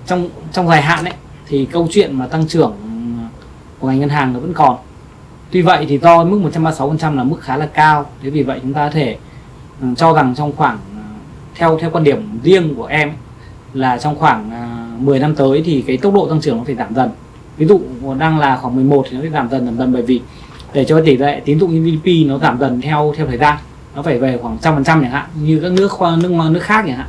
trong trong dài hạn ấy thì câu chuyện mà tăng trưởng của ngành ngân hàng nó vẫn còn. Tuy vậy thì do mức 136% là mức khá là cao. Thế vì vậy chúng ta có thể ừ, cho rằng trong khoảng à, theo theo quan điểm riêng của em ấy, là trong khoảng à, 10 năm tới thì cái tốc độ tăng trưởng nó phải giảm dần ví dụ đang là khoảng 11 thì nó sẽ giảm dần giảm dần bởi vì để cho tỷ lệ tín dụng GDP nó giảm dần theo theo thời gian, nó phải về khoảng trăm phần trăm chẳng hạn, như các nước nước nước khác chẳng hạn,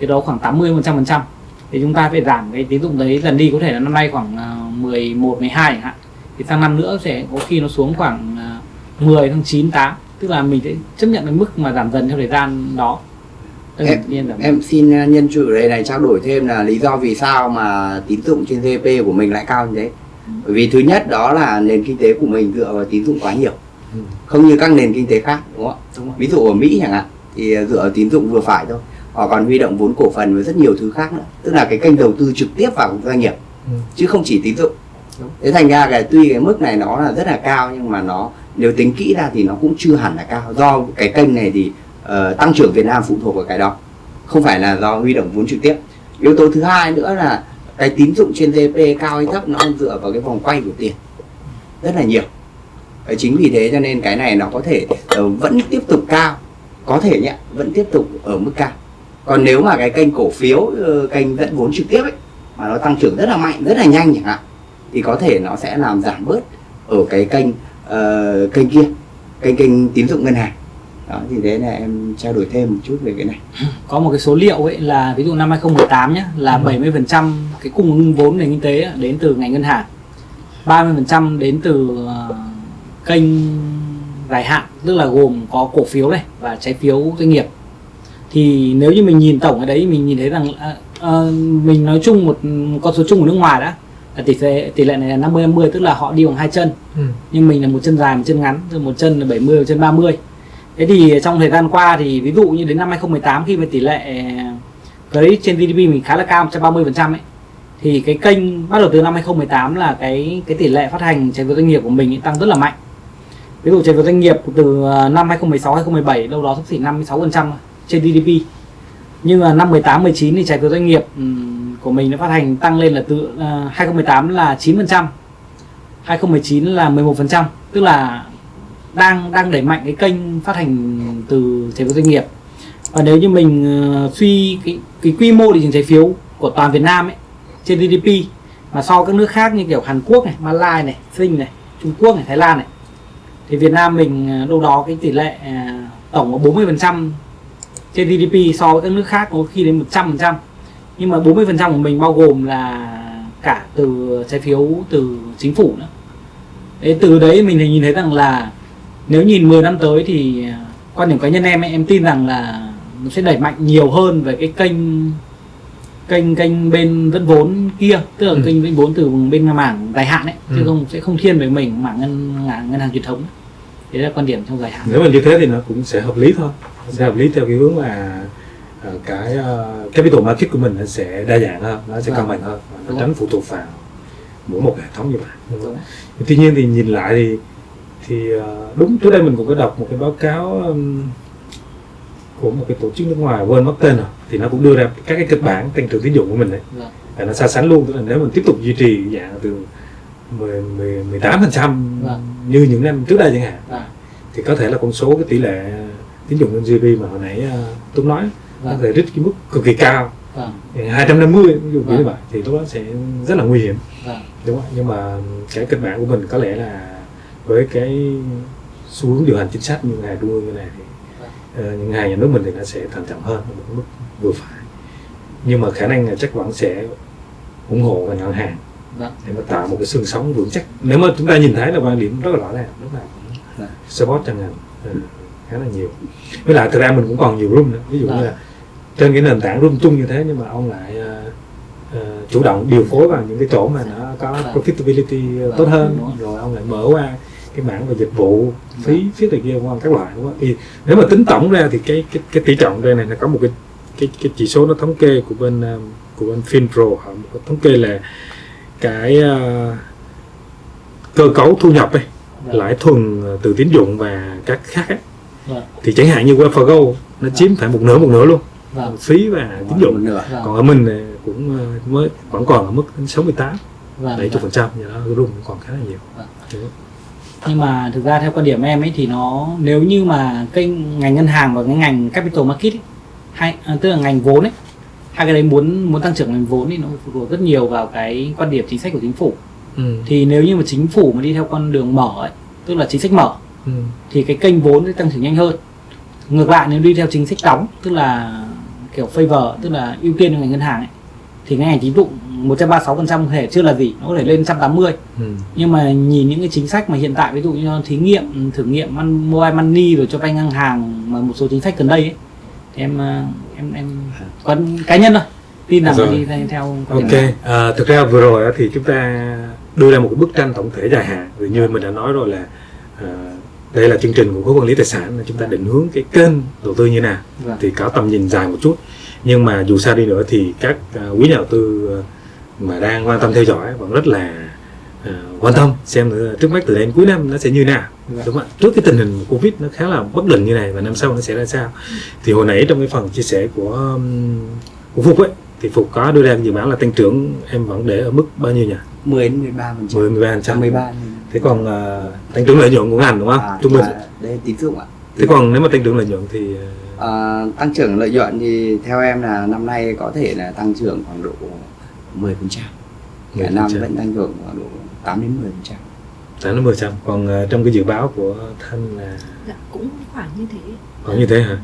thì đó khoảng 80 phần trăm phần trăm. Thì chúng ta phải giảm cái tín dụng đấy dần đi, có thể là năm nay khoảng à, 11 12 chẳng hạn, thì sang năm nữa sẽ có khi nó xuống khoảng à, 10 tháng 9 8 tức là mình sẽ chấp nhận cái mức mà giảm dần theo thời gian đó. Em- Em xin nhân chủ đây này trao đổi thêm là lý do vì sao mà tín dụng trên GDP của mình lại cao như thế. Bởi vì thứ nhất đó là nền kinh tế của mình dựa vào tín dụng quá nhiều. Ừ. Không như các nền kinh tế khác đúng không ạ? Ví dụ ở Mỹ chẳng hạn thì dựa vào tín dụng vừa phải thôi. Họ còn huy động vốn cổ phần và rất nhiều thứ khác nữa. Tức là cái kênh đầu tư trực tiếp vào doanh nghiệp Ừ. chứ không chỉ tín dụng. Thế thành ra cái tuy cái mức này nó là rất là cao nhưng mà nó nếu tính kỹ ra thì nó cũng chưa hẳn là cao do cái kênh này thì Ờ, tăng trưởng Việt Nam phụ thuộc vào cái đó. Không phải là do huy động vốn trực tiếp. Yếu tố thứ hai nữa là cái tín dụng trên GDP cao hay thấp nó dựa vào cái vòng quay của tiền. Rất là nhiều. Đấy, chính vì thế cho nên cái này nó có thể uh, vẫn tiếp tục cao. Có thể nhé vẫn tiếp tục ở mức cao. Còn nếu mà cái kênh cổ phiếu uh, kênh dẫn vốn trực tiếp ấy mà nó tăng trưởng rất là mạnh rất là nhanh chẳng hạn thì có thể nó sẽ làm giảm bớt ở cái kênh uh, kênh kia kênh kênh tín dụng ngân hàng đó thì thế là em trao đổi thêm một chút về cái này có một cái số liệu ấy là ví dụ năm 2018 nhé là Ừ. 70% cái cung ứng vốn nền kinh tế đến từ ngành ngân hàng 30% đến từ ờ, kênh dài hạn tức là gồm có cổ phiếu này và trái phiếu doanh nghiệp thì nếu như mình nhìn tổng cái đấy mình nhìn thấy rằng ờ, ờ, mình nói chung một con số chung của nước ngoài đã là tỷ lệ tỷ lệ này là 50 50 tức là họ đi bằng hai chân Ừ. nhưng mình là một chân dài một chân ngắn là một chân là 70 một chân 30 thế thì trong thời gian qua thì ví dụ như đến năm 2018 khi mà tỷ lệ ờ, credit trên GDP mình khá là cao 130% ấy, thì cái kênh bắt đầu từ năm 2018 là cái cái tỷ lệ phát hành trái phiếu doanh nghiệp của mình tăng rất là mạnh. Ví dụ trái phiếu doanh nghiệp từ ờ, năm 2016 2017 đâu đó sắp xỉ 56 phần trăm trên GDP nhưng mà năm 18 19 thì trái phiếu doanh nghiệp của mình nó phát hành tăng lên là từ ờ, 2018 là 9 phần trăm 2019 là 11% tức là đang đang đẩy mạnh cái kênh phát hành từ trái phiếu doanh nghiệp. Và nếu như mình ờ, suy cái cái quy mô thị trường trái phiếu của toàn Việt Nam ấy trên GDP mà so với các nước khác như kiểu Hàn Quốc này, Malaysia này, Sinh này, Trung Quốc này, Thái Lan này thì Việt Nam mình ờ, đâu đó cái tỷ lệ ờ, tổng có 40% trên GDP so với các nước khác có khi đến 100% nhưng mà 40% của mình bao gồm là cả từ trái phiếu từ chính phủ nữa. Thế từ đấy mình thì nhìn thấy rằng là nếu nhìn 10 năm tới thì à, quan điểm cá nhân em ấy, em tin rằng là nó sẽ đẩy mạnh nhiều hơn về cái kênh kênh kênh bên dẫn vốn kia tức là Ừ. kênh dẫn vốn từ bên mảng dài hạn ấy chứ Ừ. không sẽ không thiên về mình mảng ngân ngân, ngân hàng truyền thống đấy là quan điểm trong dài hạn nếu mà như thế thì nó cũng sẽ hợp lý thôi sẽ hợp lý theo cái hướng là ờ, cái ờ, capital market của mình sẽ đa dạng hơn nó sẽ Vâng. cân bằng hơn nó tránh phụ thuộc vào mỗi một hệ thống như vậy tuy nhiên thì nhìn lại thì thì ờ, đúng trước đây mình cũng có đọc một cái báo cáo của một cái tổ chức nước ngoài quên mất tên rồi thì nó cũng đưa ra các cái kịch bản tăng trưởng tín dụng của mình đấy Vâng. và nó so sánh luôn tức là nếu mình tiếp tục duy trì dạng từ 10, 10, 18 phần trăm Vâng. như những năm trước đây chẳng hạn Vâng. thì có thể là con số cái tỷ lệ tín dụng lên GDP mà hồi nãy uh, Tuấn nói nó có thể reach cái mức cực kỳ cao Vâng. 250 ví dụ như vậy thì lúc đó sẽ rất là nguy hiểm Vâng. đúng không ạ? nhưng mà cái kịch bản của mình có lẽ là với cái xu hướng điều hành chính sách như hàng trung ương như này thì Vâng. uh, những hàng nhà nước mình thì nó sẽ thận trọng hơn một mức vừa phải nhưng mà khả năng là chắc vẫn sẽ ủng hộ ngành ngân hàng Vâng. để mà tạo một cái xương sống vững chắc nếu mà chúng ta nhìn thấy là quan điểm rất là rõ ràng lúc nào cũng Dạ. support cho ngành ừ, khá là nhiều với lại thực ra mình cũng còn nhiều room nữa ví dụ Dạ. như là trên cái nền tảng room chung như thế nhưng mà ông lại ờ, ờ, chủ động điều phối vào những cái chỗ mà nó có Dạ. profitability ờ, Dạ, tốt hơn rồi ông lại mở qua cái mảng về dịch vụ phí phí này kia các loại đúng không? thì nếu mà tính tổng ra thì cái cái cái tỷ trọng đây này nó có một cái cái cái chỉ số nó thống kê của bên ờ, của bên Finpro họ thống kê là cái ờ, cơ cấu thu nhập ấy, Vâng. lãi thuần ờ, từ tín dụng và các khác ấy, Vâng. thì chẳng hạn như WebForgo nó chiếm phải một nửa một nửa luôn Vâng. phí và tín dụng còn ở mình cũng ờ, mới vẫn còn ở mức đến 68 Vâng. 70 phần trăm do đó room còn khá là nhiều Vâng. Nhưng mà thực ra theo quan điểm em ấy thì nó nếu như mà kênh ngành ngân hàng và cái ngành capital market ấy, hay à, tức là ngành vốn ấy hai cái đấy muốn muốn tăng trưởng ngành vốn thì nó phụ thuộc rất nhiều vào cái quan điểm chính sách của chính phủ ừ. thì nếu như mà chính phủ mà đi theo con đường mở ấy tức là chính sách mở Ừ. thì cái kênh vốn sẽ tăng trưởng nhanh hơn ngược lại nếu đi theo chính sách đóng tức là kiểu favor tức là ưu tiên cho ngành ngân hàng ấy thì cái ngành tín dụng 136% có thể chưa là gì nó có thể lên 180 Ừ. nhưng mà nhìn những cái chính sách mà hiện tại ví dụ như thí nghiệm thử nghiệm mobile money rồi cho vay ngang hàng mà một số chính sách gần đây ấy thì em ờ, em em quan cá nhân thôi tin rằng Rồi. là đi theo- Ok, à, thực ra vừa rồi thì chúng ta đưa ra một cái bức tranh tổng thể dài hạn. Vì như mình đã nói rồi là à, đây là chương trình của khối quản lý tài sản là chúng ta định hướng cái kênh đầu tư như nào Vâng. thì có tầm nhìn dài một chút. Nhưng mà dù sao đi nữa thì các à, quý nhà đầu tư à, mà đang quan tâm theo dõi vẫn rất là à, quan tâm xem trước mắt từ đến cuối năm nó sẽ như nào. Đúng không ạ? Trước cái tình hình covid nó khá là bất định như này và năm sau nó sẽ ra sao? Thì hồi nãy trong cái phần chia sẻ của um, của Phục ấy thì Phục có đưa ra dự báo là tăng trưởng em vẫn để ở mức bao nhiêu nhỉ? 10 đến 13 phần trăm. 10 13 trăm. 13 thế còn à, tăng trưởng lợi nhuận của ngành đúng không? À, trung bình. đây tín dụng ạ. Thế còn nếu mà tăng trưởng lợi nhuận thì À, tăng trưởng lợi nhuận thì theo em là năm nay có thể là tăng trưởng khoảng độ 10 phần trăm. Cả năm 10%. vẫn tăng trưởng khoảng độ 8 đến 10 phần trăm. Tám đến 10 trăm. Còn à, trong cái dự báo của Thanh là dạ cũng khoảng như thế. Khoảng như thế hả?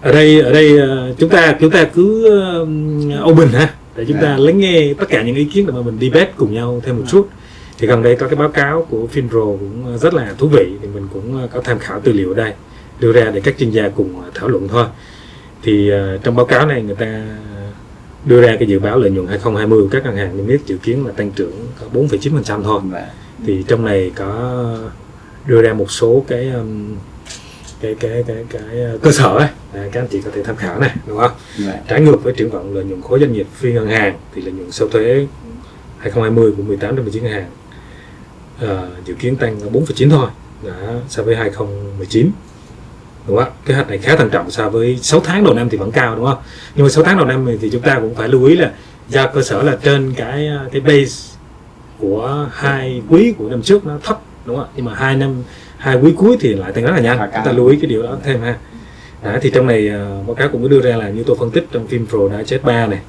Ở đây ở đây à, chúng ta chúng ta cứ um, open ha. Để chúng ta Dạ. lắng nghe tất cả những ý kiến để mà mình debate cùng nhau thêm một chút. Thì gần đây có cái báo cáo của Finpro cũng rất là thú vị. Thì mình cũng có tham khảo tư liệu ở đây đưa ra để các chuyên gia cùng thảo luận thôi. Thì à, trong báo cáo này người ta đưa ra cái dự báo lợi nhuận 2020 của các ngân hàng niêm yết dự kiến là tăng trưởng có 4,9% thôi. Và thì trong này có đưa ra một số cái um, cái cái cái cái uh, cơ sở ấy. À, các anh chị có thể tham khảo này đúng không? Và trái ngược với triển vọng lợi nhuận khối doanh nghiệp phi ngân hàng thì lợi nhuận sau thuế 2020 của 18 đến 19 ngân hàng ờ, dự kiến tăng 4,9 thôi. Đã so với 2019 đúng không ạ? Kế hoạch này khá thận trọng so với 6 tháng đầu năm thì vẫn cao đúng không? Nhưng mà 6 tháng đầu năm thì chúng ta cũng phải lưu ý là do cơ sở là trên cái uh, cái base của hai quý của năm trước nó thấp đúng không ạ? Nhưng mà hai năm hai quý cuối thì lại tăng rất là nhanh. Chúng ta lưu ý cái điều đó thêm ha. Đấy, thì trong này ờ, báo cáo cũng có đưa ra là như tôi phân tích trong phim Pro đã chết 3 này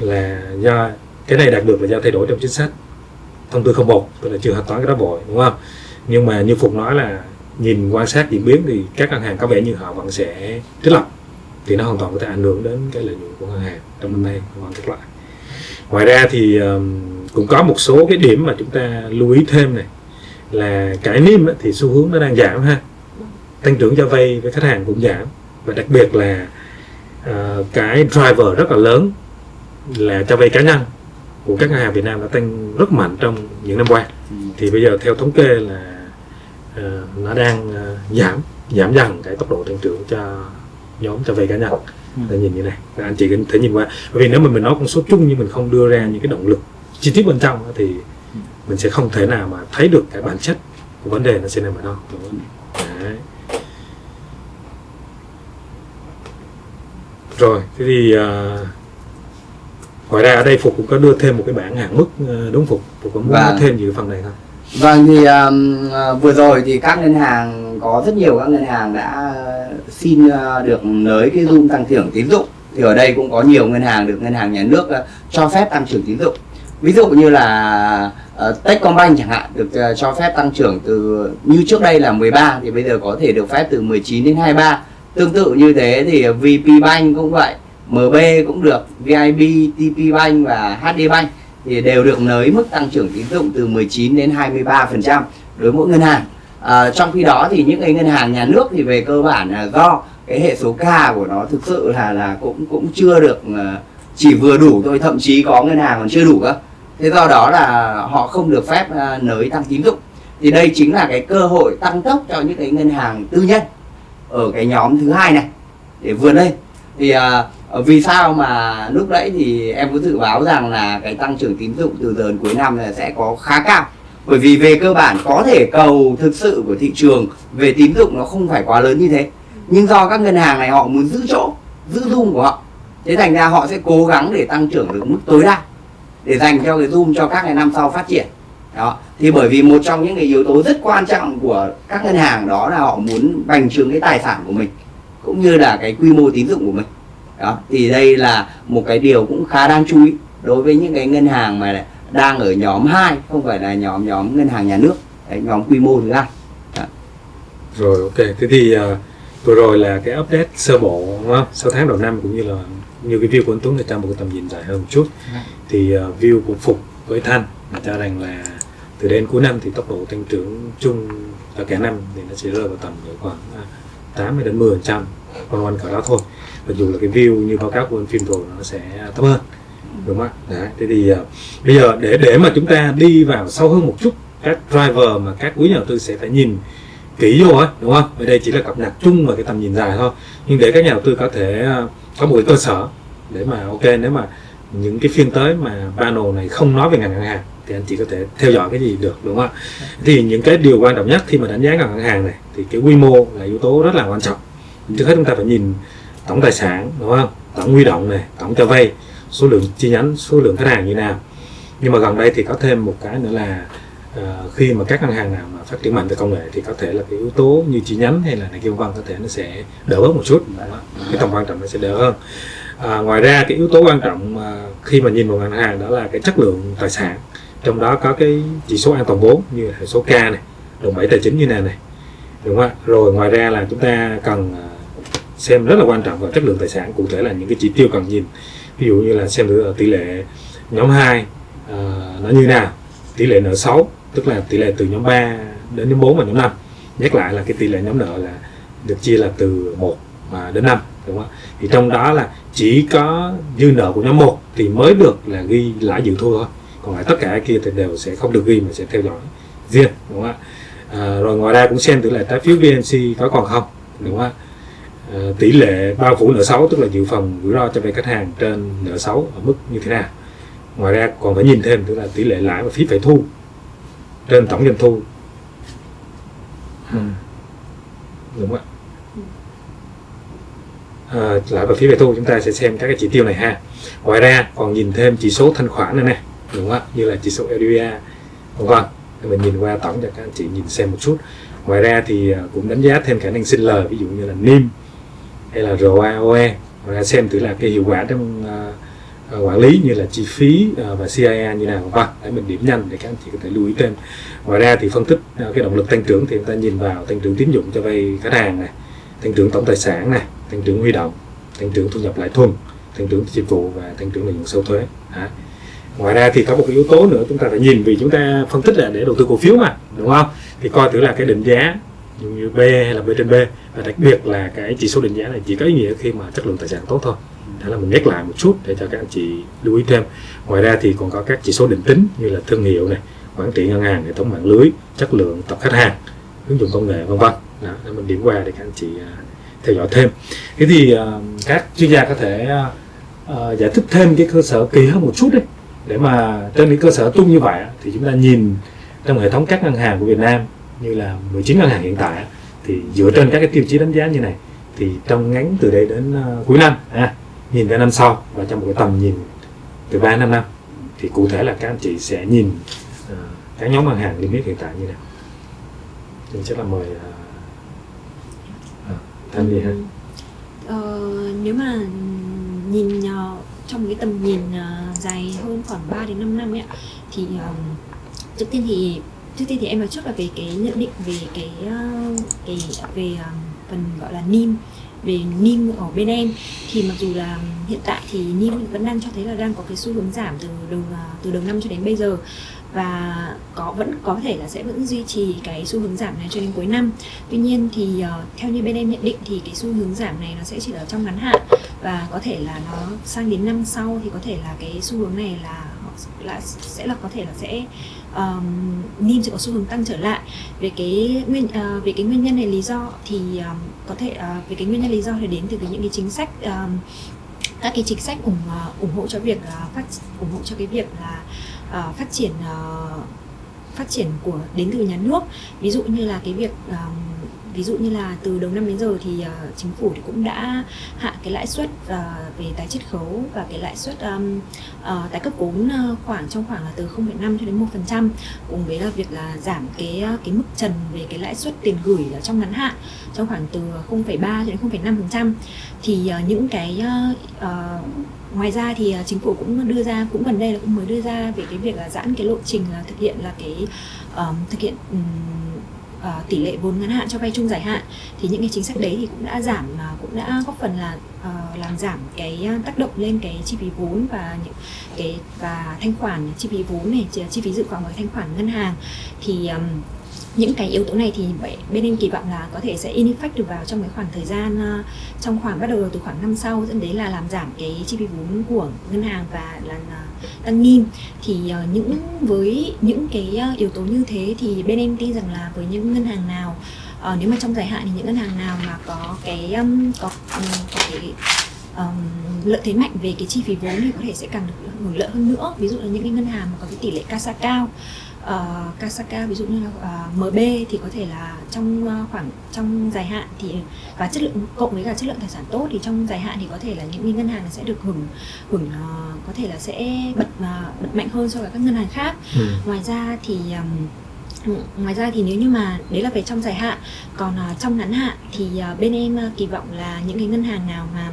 là do cái này đạt được là do thay đổi trong chính sách thông tư 01 tức là chưa thanh toán cái đó vội đúng không? Nhưng mà như Phục nói là nhìn quan sát diễn biến thì các ngân hàng có vẻ như họ vẫn sẽ trích lập. Thì nó hoàn toàn có thể ảnh hưởng đến cái lợi nhuận của ngân hàng trong năm nay hoàn các lại ngoài ra thì cũng có một số cái điểm mà chúng ta lưu ý thêm này là cái niêm thì xu hướng nó đang giảm ha. Tăng trưởng cho vay với khách hàng cũng giảm. Và đặc biệt là uh, cái driver rất là lớn là cho vay cá nhân của các ngân hàng Việt Nam đã tăng rất mạnh trong những năm qua. Thì bây giờ theo thống kê là nó đang ờ, giảm giảm dần cái tốc độ tăng trưởng cho nhóm cho vay cá nhân. Ừ. để nhìn như này. Các anh chị có thể nhìn qua. Bởi vì nếu mà mình nói con số chung nhưng mình không đưa ra những cái động lực chi tiết bên trong á, thì mình sẽ không thể nào mà thấy được cái bản chất của vấn đề nó sẽ nằm ở đâu? Đấy. rồi thế thì ờ, ngoài ra ở đây phục cũng có đưa thêm một cái bảng hạn mức ờ, đúng phục? Phục có muốn nói thêm gì cái phần này không Vâng thì um, à, vừa rồi thì các ngân hàng có rất nhiều các ngân hàng đã à, xin uh, được nới cái zoom tăng trưởng tín dụng. Thì ở đây cũng có nhiều ngân hàng được ngân hàng nhà nước uh, cho phép tăng trưởng tín dụng. Ví dụ như là uh, Techcombank chẳng hạn được uh, cho phép tăng trưởng từ như trước đây là 13 thì bây giờ có thể được phép từ 19 đến 23 tương tự như thế thì VP Bank cũng vậy MB cũng được VIB, TP Bank và HD Bank thì đều được nới mức tăng trưởng tín dụng từ 19 đến 23% đối mỗi ngân hàng. À, trong khi đó thì những cái ngân hàng nhà nước thì về cơ bản là do cái hệ số K của nó thực sự là là cũng cũng chưa được à, chỉ vừa đủ thôi, thậm chí có ngân hàng còn chưa đủ cơ. Thế do đó là họ không được phép à, nới tăng tín dụng. Thì đây chính là cái cơ hội tăng tốc cho những cái ngân hàng tư nhân ở cái nhóm thứ hai này để vươn lên. Thì à, Ờ, vì sao mà lúc nãy thì em có dự báo rằng là cái tăng trưởng tín dụng từ giờ đến cuối năm là sẽ có khá cao? Bởi vì về cơ bản có thể cầu thực sự của thị trường về tín dụng nó không phải quá lớn như thế. Nhưng do các ngân hàng này họ muốn giữ chỗ, giữ zoom của họ, thế thành ra họ sẽ cố gắng để tăng trưởng được mức tối đa để dành cho cái zoom cho các ngày năm sau phát triển. Đó, thì bởi vì một trong những cái yếu tố rất quan trọng của các ngân hàng đó là họ muốn bành trướng cái tài sản của mình, cũng như là cái quy mô tín dụng của mình đó thì đây là một cái điều cũng khá đáng chú ý đối với những cái ngân hàng mà đang ở nhóm 2 không phải là nhóm nhóm ngân hàng nhà nước đấy, nhóm quy mô thứ hai. Rồi ok. Thế thì uh, vừa rồi là cái update sơ bộ đúng không? 6 tháng đầu năm cũng như là như cái view của anh Tuấn là trong một cái tầm nhìn dài hơn một chút. Dạ. thì uh, view của Phục với Thanh là cho rằng là từ đến cuối năm thì tốc độ tăng trưởng chung ở cả năm thì nó sẽ rơi vào tầm khoảng à, 8 đến 10 trăm quanh quanh cỡ đó thôi mặc dù là cái view như báo cáo của anh phim rồi nó sẽ thấp hơn đúng không ạ? Đấy, thế thì uh, bây giờ để để mà chúng ta đi vào sâu hơn một chút các driver mà các quý nhà đầu tư sẽ phải nhìn kỹ vô ấy đúng không? Ở đây chỉ là cập nhật chung và cái tầm nhìn dài thôi. Nhưng để các nhà đầu tư có thể uh, có một cái cơ sở để mà ok nếu mà những cái phiên tới mà panel này không nói về ngành ngân hàng thì anh chỉ có thể theo dõi cái gì được đúng không ạ? Thì những cái điều quan trọng nhất khi mà đánh giá ngành ngân hàng này thì cái quy mô là yếu tố rất là quan trọng. Trước hết chúng ta phải nhìn tổng tài sản đúng không? Tổng huy động này tổng cho vay số lượng chi nhánh số lượng khách hàng như nào. Nhưng mà gần đây thì có thêm một cái nữa là uh, khi mà các ngân hàng nào mà phát triển mạnh về công nghệ thì có thể là cái yếu tố như chi nhánh hay là này kia vân có thể nó sẽ đỡ bớt một chút cái tầm quan trọng nó sẽ đỡ hơn. À, ngoài ra cái yếu tố quan trọng mà khi mà nhìn vào ngân hàng đó là cái chất lượng tài sản. Trong đó có cái chỉ số an toàn vốn như hệ số K này đồng bảy tài chính như này này đúng không ạ? Rồi ngoài ra là chúng ta cần à, xem rất là quan trọng vào chất lượng tài sản cụ thể là những cái chỉ tiêu cần nhìn. Ví dụ như là xem ờ, tỷ lệ nhóm 2 uh, ờ, nó như nào tỷ lệ nợ xấu tức là tỷ lệ từ nhóm 3 đến nhóm 4 và nhóm 5 nhắc lại là cái tỷ lệ nhóm nợ là được chia là từ 1 mà đến 5 đúng không ạ? Thì trong đó là chỉ có dư nợ của nhóm 1 thì mới được là ghi lãi dự thu thôi. Còn lại tất cả kia thì đều sẽ không được ghi mà sẽ theo dõi riêng đúng không ạ? À, rồi ngoài ra cũng xem tỷ lệ trái phiếu VNC có còn không đúng không ạ? Tỷ lệ bao phủ nợ xấu tức là dự phòng rủi ro cho vay khách hàng trên nợ xấu ở mức như thế nào. Ngoài ra còn phải nhìn thêm tức là tỷ lệ lãi và phí phải thu trên tổng doanh thu. Đúng không ạ? À, lãi và phí phải thu chúng ta sẽ xem các cái chỉ tiêu này ha. Ngoài ra còn nhìn thêm chỉ số thanh khoản này nè đúng không ạ? Như là chỉ số LDR vân vân mình nhìn qua tổng cho các anh chị nhìn xem một chút. Ngoài ra thì à, cũng đánh giá thêm khả năng sinh lời ví dụ như là NIM hay là ROAOE ngoài ra xem thử là cái hiệu quả trong uh, quản lý như là chi phí uh, và CIA như nào. Vâng để mình điểm nhanh để các anh chị có thể lưu ý thêm. Ngoài ra thì phân tích uh, cái động lực tăng trưởng thì chúng ta nhìn vào tăng trưởng tín dụng cho vay khách hàng này tăng trưởng tổng tài sản này tăng trưởng huy động tăng trưởng thu nhập lãi thuần tăng trưởng dịch vụ và tăng trưởng lợi nhuận sau thuế. Đấy. ngoài ra thì có một cái yếu tố nữa chúng ta phải nhìn vì chúng ta phân tích là để đầu tư cổ phiếu mà đúng không? Thì coi thử là cái định giá như B hay là B trên B. Và đặc biệt là cái chỉ số định giá này chỉ có ý nghĩa khi mà chất lượng tài sản tốt thôi. Đó là mình nhắc lại một chút để cho các anh chị lưu ý thêm. Ngoài ra thì còn có các chỉ số định tính như là thương hiệu này quản trị ngân hàng hệ thống mạng lưới chất lượng tập khách hàng ứng dụng công nghệ vân vân. Đó để mình điểm qua để các anh chị à, theo dõi thêm. Thế thì uh, các chuyên gia có thể uh, giải thích thêm cái cơ sở kỹ hơn một chút đấy để mà trên cái cơ sở chung như vậy thì chúng ta nhìn trong hệ thống các ngân hàng của Việt Nam như là 19 ngân hàng hiện tại thì dựa trên các cái tiêu chí đánh giá như này thì trong ngắn từ đây đến ờ, cuối năm à, nhìn ra năm sau và trong một cái tầm nhìn từ 3 năm năm thì cụ thể là các anh chị sẽ nhìn uh, các nhóm ngân hàng niêm yết hiện tại như nào. Thì chắc là mời ờ, uh, uh, Thanh đi ha. Ờ, nếu mà nhìn uh, trong cái tầm nhìn uh, dài hơn khoảng 3 đến 5 năm ấy ạ thì uh, trước tiên thì trước tiên thì em nói trước là về cái nhận định về cái ờ, cái, về ờ, phần gọi là NIM, về NIM ở bên em. Thì mặc dù là hiện tại thì NIM vẫn đang cho thấy là đang có cái xu hướng giảm từ đầu ờ, từ đầu năm cho đến bây giờ và có vẫn có thể là sẽ vẫn duy trì cái xu hướng giảm này cho đến cuối năm. Tuy nhiên thì uh, theo như bên em nhận định thì cái xu hướng giảm này nó sẽ chỉ ở trong ngắn hạn. Và có thể là nó sang đến năm sau thì có thể là cái xu hướng này là là sẽ là có thể là sẽ um, NIM sẽ có xu hướng tăng trở lại. Về cái nguyên uh, về cái nguyên nhân này lý do thì um, có thể uh, về cái nguyên nhân lý do thì đến từ cái những cái chính sách um, các cái chính sách ủng uh, ủng hộ cho việc uh, phát ủng hộ cho cái việc là Ờ, phát triển ờ, phát triển của đến từ nhà nước. Ví dụ như là cái việc um, ví dụ như là từ đầu năm đến giờ thì uh, chính phủ thì cũng đã hạ cái lãi suất uh, về tái chiết khấu và cái lãi suất um, uh, tái cấp vốn uh, khoảng trong khoảng là từ 0,5 cho đến 1% cùng với là việc là giảm cái cái mức trần về cái lãi suất tiền gửi ở trong ngắn hạn trong khoảng từ 0,3 cho đến 0,5% thì uh, những cái uh, uh, ngoài ra thì chính phủ cũng đưa ra cũng gần đây là cũng mới đưa ra về cái việc là giãn cái lộ trình là thực hiện là cái ờm, thực hiện um, Ờ, tỷ lệ vốn ngắn hạn cho vay chung dài hạn thì những cái chính sách đấy thì cũng đã giảm mà cũng đã góp phần là uh, làm giảm cái tác động lên cái chi phí vốn và những cái và thanh khoản chi phí vốn này chi- phí dự phòng và thanh khoản ngân hàng. Thì um, những cái yếu tố này thì bên em kỳ vọng là có thể sẽ in effect được vào trong cái khoảng thời gian à, trong khoảng bắt đầu từ khoảng năm sau dẫn đến là làm giảm cái chi phí vốn của ngân hàng và là à, tăng nghiêm thì à, những với những cái yếu tố như thế thì bên em tin rằng là với những ngân hàng nào nếu mà trong dài hạn thì những ngân hàng nào mà có cái có, có cái um, lợi thế mạnh về cái chi phí vốn thì có thể sẽ càng được hưởng lợi hơn nữa. Ví dụ là những cái ngân hàng mà có cái tỷ lệ CASA cao uh, CASA cao ví dụ như là ờ, MB thì có thể là trong ờ, khoảng trong dài hạn thì và chất lượng cộng với cả chất lượng tài sản tốt thì trong dài hạn thì có thể là những cái ngân hàng sẽ được hưởng hưởng ờ, có thể là sẽ bật ờ, bật mạnh hơn so với các ngân hàng khác ừ. ngoài ra thì um, ngoài ra thì nếu như mà đấy là về trong dài hạn còn ờ, trong ngắn hạn thì ờ, bên em ờ, kỳ vọng là những cái ngân hàng nào mà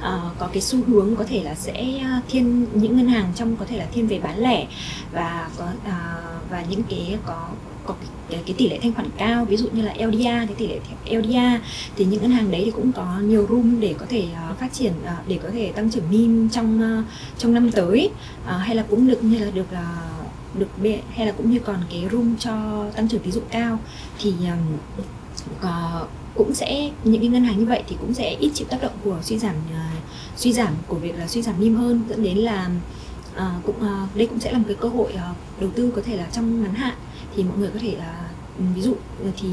ờ, có cái xu hướng có thể là sẽ à, thiên những ngân hàng trong có thể là thiên về bán lẻ và có ờ, và những cái có có cái, cái, cái tỷ lệ thanh khoản cao ví dụ như là LDR cái tỷ lệ LDR thì những ngân hàng đấy thì cũng có nhiều room để có thể uh, phát triển uh, để có thể tăng trưởng NIM trong uh, trong năm tới. Uh, hay là cũng được như là được uh, được hay là cũng như còn cái room cho tăng trưởng tín dụng cao. Thì um, có- cũng sẽ những cái ngân hàng như vậy thì cũng sẽ ít chịu tác động của suy giảm uh, suy giảm của việc là suy giảm niêm hơn dẫn đến là ờ, cũng ờ, đây cũng sẽ là một cái cơ hội ờ, đầu tư có thể là trong ngắn hạn. Thì mọi người có thể là ừ, ví dụ ừ, thì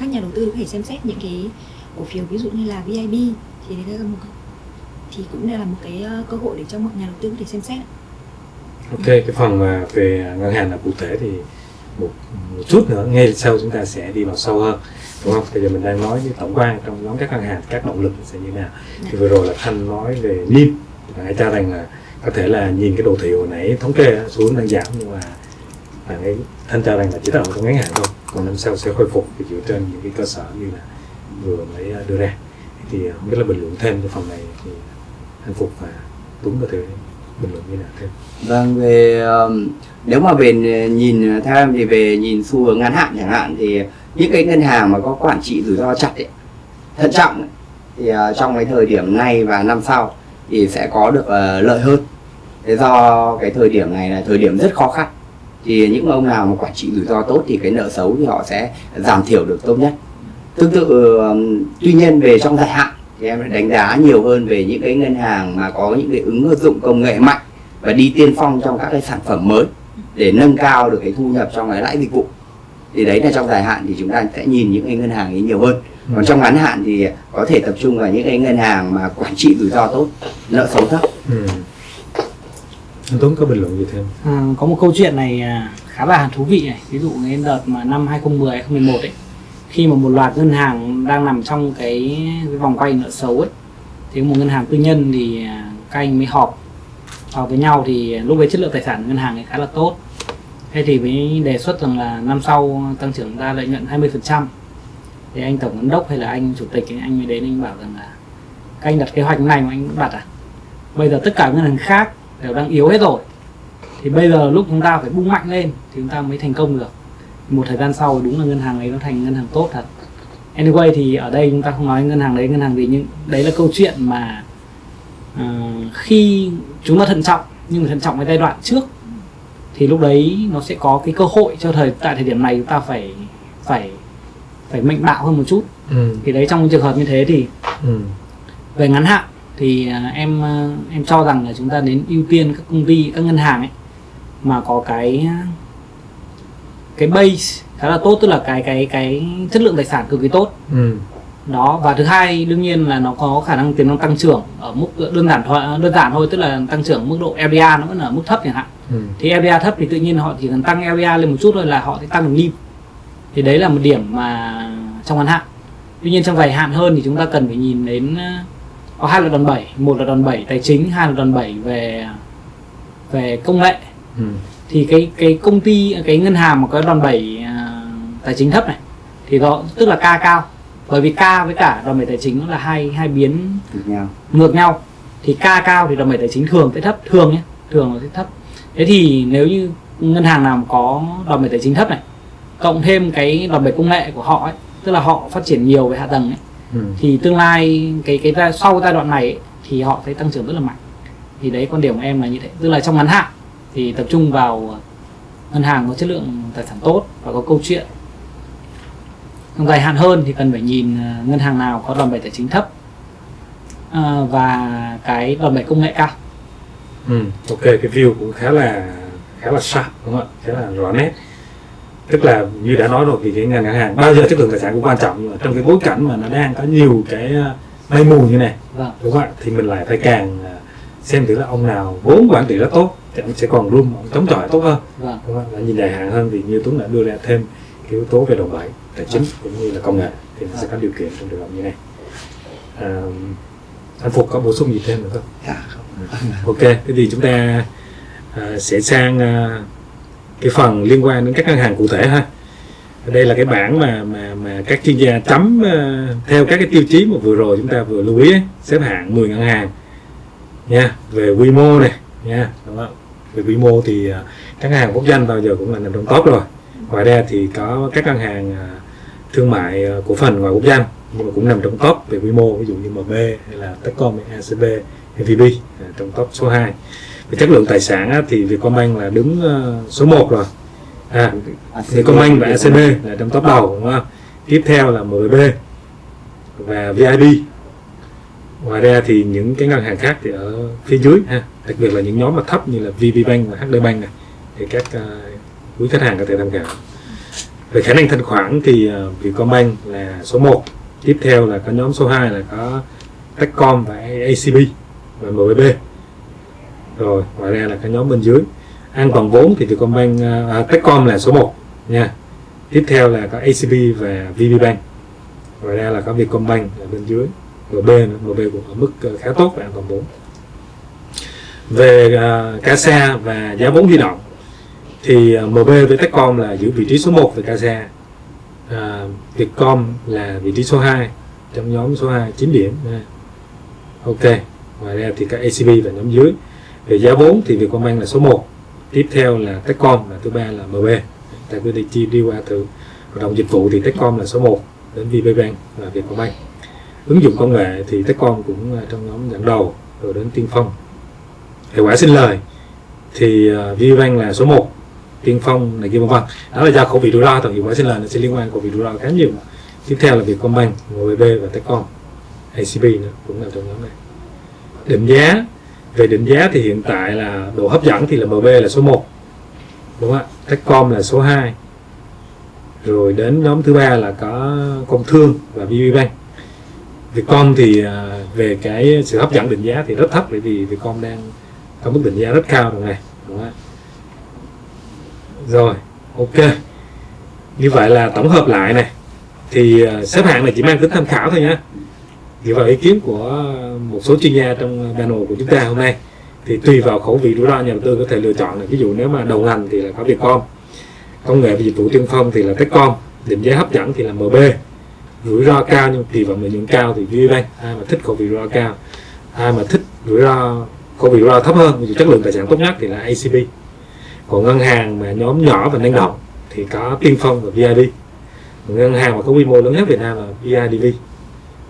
các nhà đầu tư có thể xem xét những cái cổ phiếu ví dụ như là VIB thì đây là một thì cũng đây là một cái ờ, cơ hội để cho mọi nhà đầu tư có thể xem xét. Ok, cái phần mà về ngân hàng là cụ thể thì một, một chút nữa ngay sau chúng ta sẽ đi vào sâu hơn đúng không? Bây giờ mình đang nói với tổng quan trong nhóm các ngân hàng các động lực sẽ như thế nào. Thì vừa rồi là Thanh nói về NIM hãy cho rằng là có thể là nhìn cái đồ thị hồi nãy thống kê xuống đang giảm nhưng mà bạn ấy Thanh cho rằng là chỉ động trong ngắn hạn thôi còn năm sau sẽ khôi phục thì dựa trên những cái cơ sở như là vừa mới đưa ra thì không biết là bình luận thêm cái phần này thì Thanh Phục và Tuấn có thể bình luận như nào thêm Vâng, về nếu mà về ờ, nhìn ờ, theo em thì về nhìn xu hướng ngắn hạn chẳng hạn thì những cái ngân hàng mà có quản trị rủi ro chặt ấy, thận trọng ấy, thì ờ, trong cái thời điểm này và năm sau thì sẽ có được lợi hơn. Thế do cái thời điểm này là thời điểm rất khó khăn thì những ông nào mà quản trị rủi ro tốt thì cái nợ xấu thì họ sẽ giảm thiểu được tốt nhất. Tương tự tuy nhiên về trong dài hạn thì em đánh giá nhiều hơn về những cái ngân hàng mà có những cái ứng dụng công nghệ mạnh và đi tiên phong trong các cái sản phẩm mới để nâng cao được cái thu nhập trong cái lãi dịch vụ. Thì đấy là trong dài hạn thì chúng ta sẽ nhìn những cái ngân hàng ấy nhiều hơn. Còn trong ngắn hạn thì có thể tập trung vào những cái ngân hàng mà quản trị rủi ro tốt nợ xấu thấp. Ừ. Anh Tuấn có bình luận gì thêm? À, có một câu chuyện này à, khá là thú vị này. Ví dụ cái đợt mà năm 2010 2011 ấy khi mà một loạt ngân hàng đang nằm trong cái, cái vòng quay nợ xấu ấy thì một ngân hàng tư nhân thì à, các anh mới họp vào với nhau thì lúc đấy chất lượng tài sản ngân hàng ấy khá là tốt. Thế thì mới đề xuất rằng là năm sau tăng trưởng ra lợi nhuận 20% thì anh tổng giám đốc hay là anh chủ tịch ấy, anh mới đến anh bảo rằng là các anh đặt kế hoạch này mà anh cũng đặt à? Bây giờ tất cả ngân hàng khác đều đang yếu hết rồi. Thì bây giờ lúc chúng ta phải bung mạnh lên thì chúng ta mới thành công được một thời gian sau đúng là ngân hàng ấy nó thành ngân hàng tốt thật anyway thì ở đây chúng ta không nói ngân hàng đấy ngân hàng gì nhưng đấy là câu chuyện mà à, khi chúng ta thận trọng nhưng mà thận trọng cái giai đoạn trước thì lúc đấy nó sẽ có cái cơ hội cho thời tại thời điểm này chúng ta phải phải phải mạnh bạo hơn một chút ừ. thì đấy trong trường hợp như thế thì Ừ. về ngắn hạn thì à, em à, em cho rằng là chúng ta đến ưu tiên các công ty các ngân hàng ấy mà có cái cái base khá là tốt tức là cái cái cái chất lượng tài sản cực kỳ tốt Ừ. đó và thứ hai đương nhiên là nó có khả năng tiềm năng tăng trưởng ở mức đơn giản thôi đơn giản thôi tức là tăng trưởng mức độ LDR nó vẫn ở mức thấp chẳng hạn Ừ. thì LDR thấp thì tự nhiên họ chỉ cần tăng LDR lên một chút thôi là họ sẽ tăng được NIM thì đấy là một điểm mà trong ngắn hạn tuy nhiên trong dài hạn hơn thì chúng ta cần phải nhìn đến ờ, có hai là đòn bẩy một là đòn bẩy tài chính hai là đòn bẩy về về công nghệ Ừ. thì cái cái công ty cái ngân hàng mà có đòn bẩy à, tài chính thấp này thì đó tức là ca cao. Bởi vì ca với cả đòn bẩy tài chính nó là hai hai biến được nhau. ngược nhau. Thì ca cao thì đòn bẩy tài chính thường sẽ thấp thường nhé thường nó sẽ thấp. Thế thì nếu như ngân hàng nào có đòn bẩy tài chính thấp này cộng thêm cái đòn bẩy công nghệ của họ ấy tức là họ phát triển nhiều về hạ tầng ấy Ừ. thì tương lai cái cái sau giai đoạn này ấy, thì họ sẽ tăng trưởng rất là mạnh. Thì đấy quan điểm của em là như thế. Tức là trong ngắn hạn thì tập trung vào ngân hàng có chất lượng tài sản tốt và có câu chuyện. Trong dài hạn hơn thì cần phải nhìn ờ, ngân hàng nào có đòn bẩy tài chính thấp ờ, và cái đòn bẩy công nghệ cao. Ừ. ok cái view cũng khá là khá là sharp đúng không ạ? Khá là rõ nét. Tức là như đã nói rồi thì cái ngành ngân hàng bao giờ chất lượng tài sản cũng quan trọng nhưng mà trong cái bối cảnh mà nó đang có nhiều cái mây mù như này vâng. đúng không ạ? Thì mình lại phải càng xem thử là ông nào vốn quản trị rất tốt thì ông sẽ còn room chống chọi tốt hơn vâng đúng không? Và nhìn dài hạn hơn thì như Tuấn đã đưa ra thêm cái yếu tố về đồng bẩy tài chính cũng như là công nghệ thì nó sẽ có điều kiện trong trường hợp như này à, anh Phục có bổ sung gì thêm nữa không? dạ không Ok, thế thì chúng ta à, sẽ sang à, cái phần liên quan đến các ngân hàng cụ thể ha. Đây là cái bảng mà mà mà các chuyên gia chấm à, theo các cái tiêu chí mà vừa rồi chúng ta vừa lưu ý ấy, xếp hạng 10 ngân hàng nha, về quy mô này nha? Về quy mô thì à, các ngân hàng quốc doanh bao giờ cũng là nằm trong top rồi. Ngoài ra thì có các ngân hàng à, thương mại à, cổ phần ngoài quốc doanh nhưng mà cũng nằm trong top về quy mô ví dụ như MB hay là Techcom, ACB MVB trong top số 2 về chất lượng tài sản á, thì Vietcombank là đứng số 1 rồi. À, Vietcombank và ACB là trong top đầu đúng không? Tiếp theo là MBB và VIP ngoài ra thì những cái ngân hàng khác thì ở phía dưới ha đặc biệt là những nhóm mà thấp như là VPBank và HD Bank này thì các uh, quý khách hàng có thể tham khảo. Về khả năng thanh khoản thì uh, Vietcombank là số 1 tiếp theo là có nhóm số 2 là có Techcom và ACB và MBB rồi ngoài ra là cái nhóm bên dưới. An toàn vốn thì Vietcombank uh, Techcom là số 1 nha. Tiếp theo là có ACB và VPBank ngoài ra là có Vietcombank ở bên dưới. MB nữa. MB cũng ở mức ờ, khá tốt và an toàn vốn. Về ờ, uh, CASA và giá vốn huy động thì ờ, uh, MB với Techcom là giữ vị trí số 1 về CASA uh, Vietcom là vị trí số 2 trong nhóm số 2 9 điểm. Nha. ok ngoài ra thì các ACB là nhóm dưới. Về giá vốn thì Vietcombank là số 1 tiếp theo là Techcom và thứ ba là MB tại cứ đi chi đi qua từ hoạt động dịch vụ thì Techcom là số 1 đến VPBank và Vietcombank ứng dụng công nghệ thì Techcom cũng à, trong nhóm dẫn đầu rồi đến Tiên Phong. Hiệu quả sinh lời thì uh, là số 1 Tiên Phong này kia vân vân đó là do khẩu vị rủi ro tổng hiệu quả sinh lời nó sẽ liên quan khẩu vị rủi ro khá nhiều. Tiếp theo là Vietcombank MBB và Techcom ACB nữa cũng là trong nhóm này. Định giá về định giá thì hiện tại là độ hấp dẫn thì là MB là số 1 đúng không ạ? Techcom là số 2 rồi đến nhóm thứ ba là có công thương và VPBank Vietcom thì à, về cái sự hấp dẫn định giá thì rất thấp bởi vì Vietcom đang có mức định giá rất cao rồi này, đúng không rồi, ok. Như vậy là tổng hợp lại này. Thì à, xếp hạng này chỉ mang tính tham khảo thôi nhé dựa vào ý kiến của một số chuyên gia trong panel của chúng ta hôm nay, thì tùy vào khẩu vị rủi ro nhà đầu tư có thể lựa chọn là ví dụ nếu mà đầu ngành thì là có Vietcom, công nghệ và dịch vụ tiên phong thì là Techcom, định giá hấp dẫn thì là MB rủi ro cao nhưng kỳ vọng lợi nhuận cao thì VPBank ai mà thích có vị rủi ro cao. Ai mà thích rủi ro có vị rủi ro thấp hơn chất lượng tài sản tốt nhất thì là ACB còn ngân hàng mà nhóm nhỏ và năng động thì có tiên phong và VIB còn ngân hàng mà có quy mô lớn nhất Việt Nam là BIDV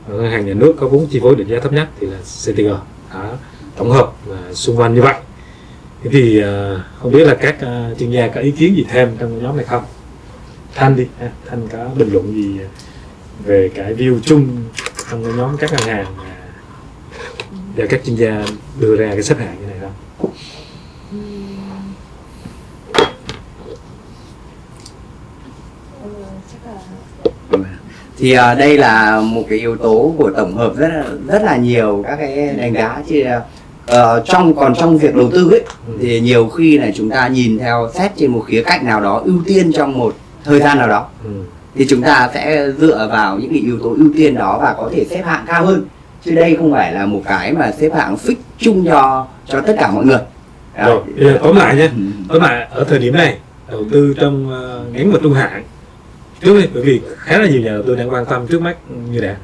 ngân hàng nhà nước có vốn chi phối định giá thấp nhất thì là CTG đó, tổng hợp và xung quanh như vậy. Thế thì à, không biết là các à, chuyên gia có ý kiến gì thêm trong nhóm này không? Thanh đi thanh có bình luận gì à, về cái view chung trong cái nhóm các ngân hàng mà do các chuyên gia đưa ra cái xếp hạng như này không thì à, đây là một cái yếu tố của tổng hợp rất là rất là nhiều các cái đánh giá chứ ờ, trong còn trong việc đầu tư ấy thì nhiều khi là chúng ta nhìn theo xét trên một khía cạnh nào đó ưu tiên trong một thời gian nào đó ừ. Thì chúng ta sẽ dựa vào những cái yếu tố ưu tiên đó và có thể xếp hạng cao hơn. Chứ đây không phải là một cái mà xếp hạng fix chung cho cho tất cả mọi người. Đó. rồi bây giờ tóm lại nhé. Ừ. tóm lại ở thời điểm này đầu tư trong uh, ngắn và trung hạn trước đi bởi vì khá là nhiều nhà đầu tư đang quan tâm trước mắt như đã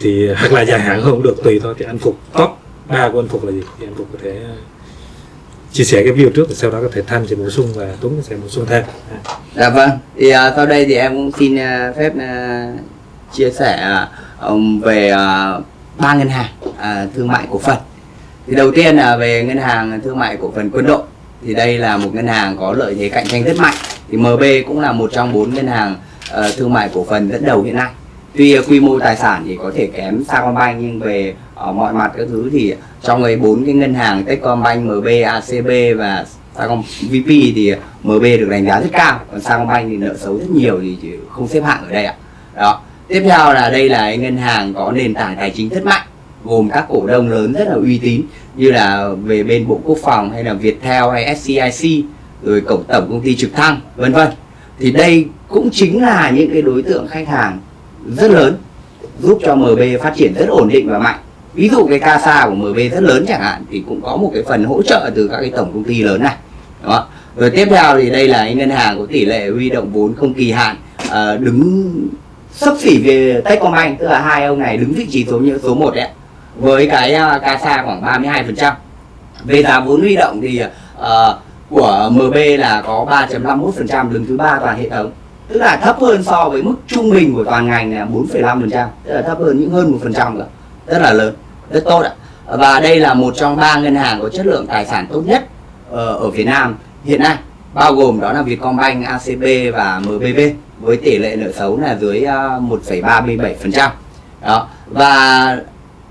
thì hoặc là dài hạn hơn cũng được tùy thôi. Thì anh phục top ba của anh phục là gì? Thì anh phục có thể chia sẻ cái view trước thì sau đó có thể thanh sẽ bổ sung và tuấn sẽ bổ sung thêm À. Dạ vâng, thì à, sau đây thì em cũng xin à, phép à, chia sẻ à, về à, ba ngân hàng à, thương mại cổ phần. Thì đầu tiên là về ngân hàng thương mại cổ phần quân đội. Thì đây là một ngân hàng có lợi thế cạnh tranh rất mạnh. Thì MB cũng là một trong bốn ngân hàng à, thương mại cổ phần dẫn đầu hiện nay. Tuy ờ, quy mô tài sản thì có thể kém Sacombank nhưng về ở mọi mặt các thứ thì trong ấy bốn cái ngân hàng Techcombank, MB, ACB và Sacom VP thì ờ, MB được đánh giá rất cao. Còn Sacombank thì nợ xấu rất nhiều thì chỉ không xếp hạng ở đây ạ. Đó. Tiếp theo là đây là cái ngân hàng có nền tảng tài chính rất mạnh gồm các cổ đông lớn rất là uy tín như là về bên bộ quốc phòng hay là Viettel hay SCIC rồi cổng tổng công ty trực thăng vân vân. Thì đây cũng chính là những cái đối tượng khách hàng rất lớn giúp cho MB phát triển rất ổn định và mạnh. Ví dụ cái CASA của MB rất lớn chẳng hạn thì cũng có một cái phần hỗ trợ từ các cái tổng công ty lớn này đó rồi tiếp theo thì đây là ngân hàng có tỷ lệ huy động vốn không kỳ hạn à, đứng sấp xỉ về Techcombank tức là hai ông này đứng vị trí số như số 1 đấy với cái uh, CASA khoảng 32% về giá vốn huy động thì ờ, của MB là có 3.51% đứng thứ ba toàn hệ thống tức là thấp hơn so với mức trung bình của toàn ngành là 4,5% tức là thấp hơn những hơn 1% nữa rất là lớn rất tốt ạ. Và đây là một trong ba ngân hàng có chất lượng tài sản tốt nhất ờ, ở Việt Nam hiện nay. Bao gồm đó là Vietcombank, ACB và MBB với tỷ lệ nợ xấu là dưới ờ, 1,37% đó và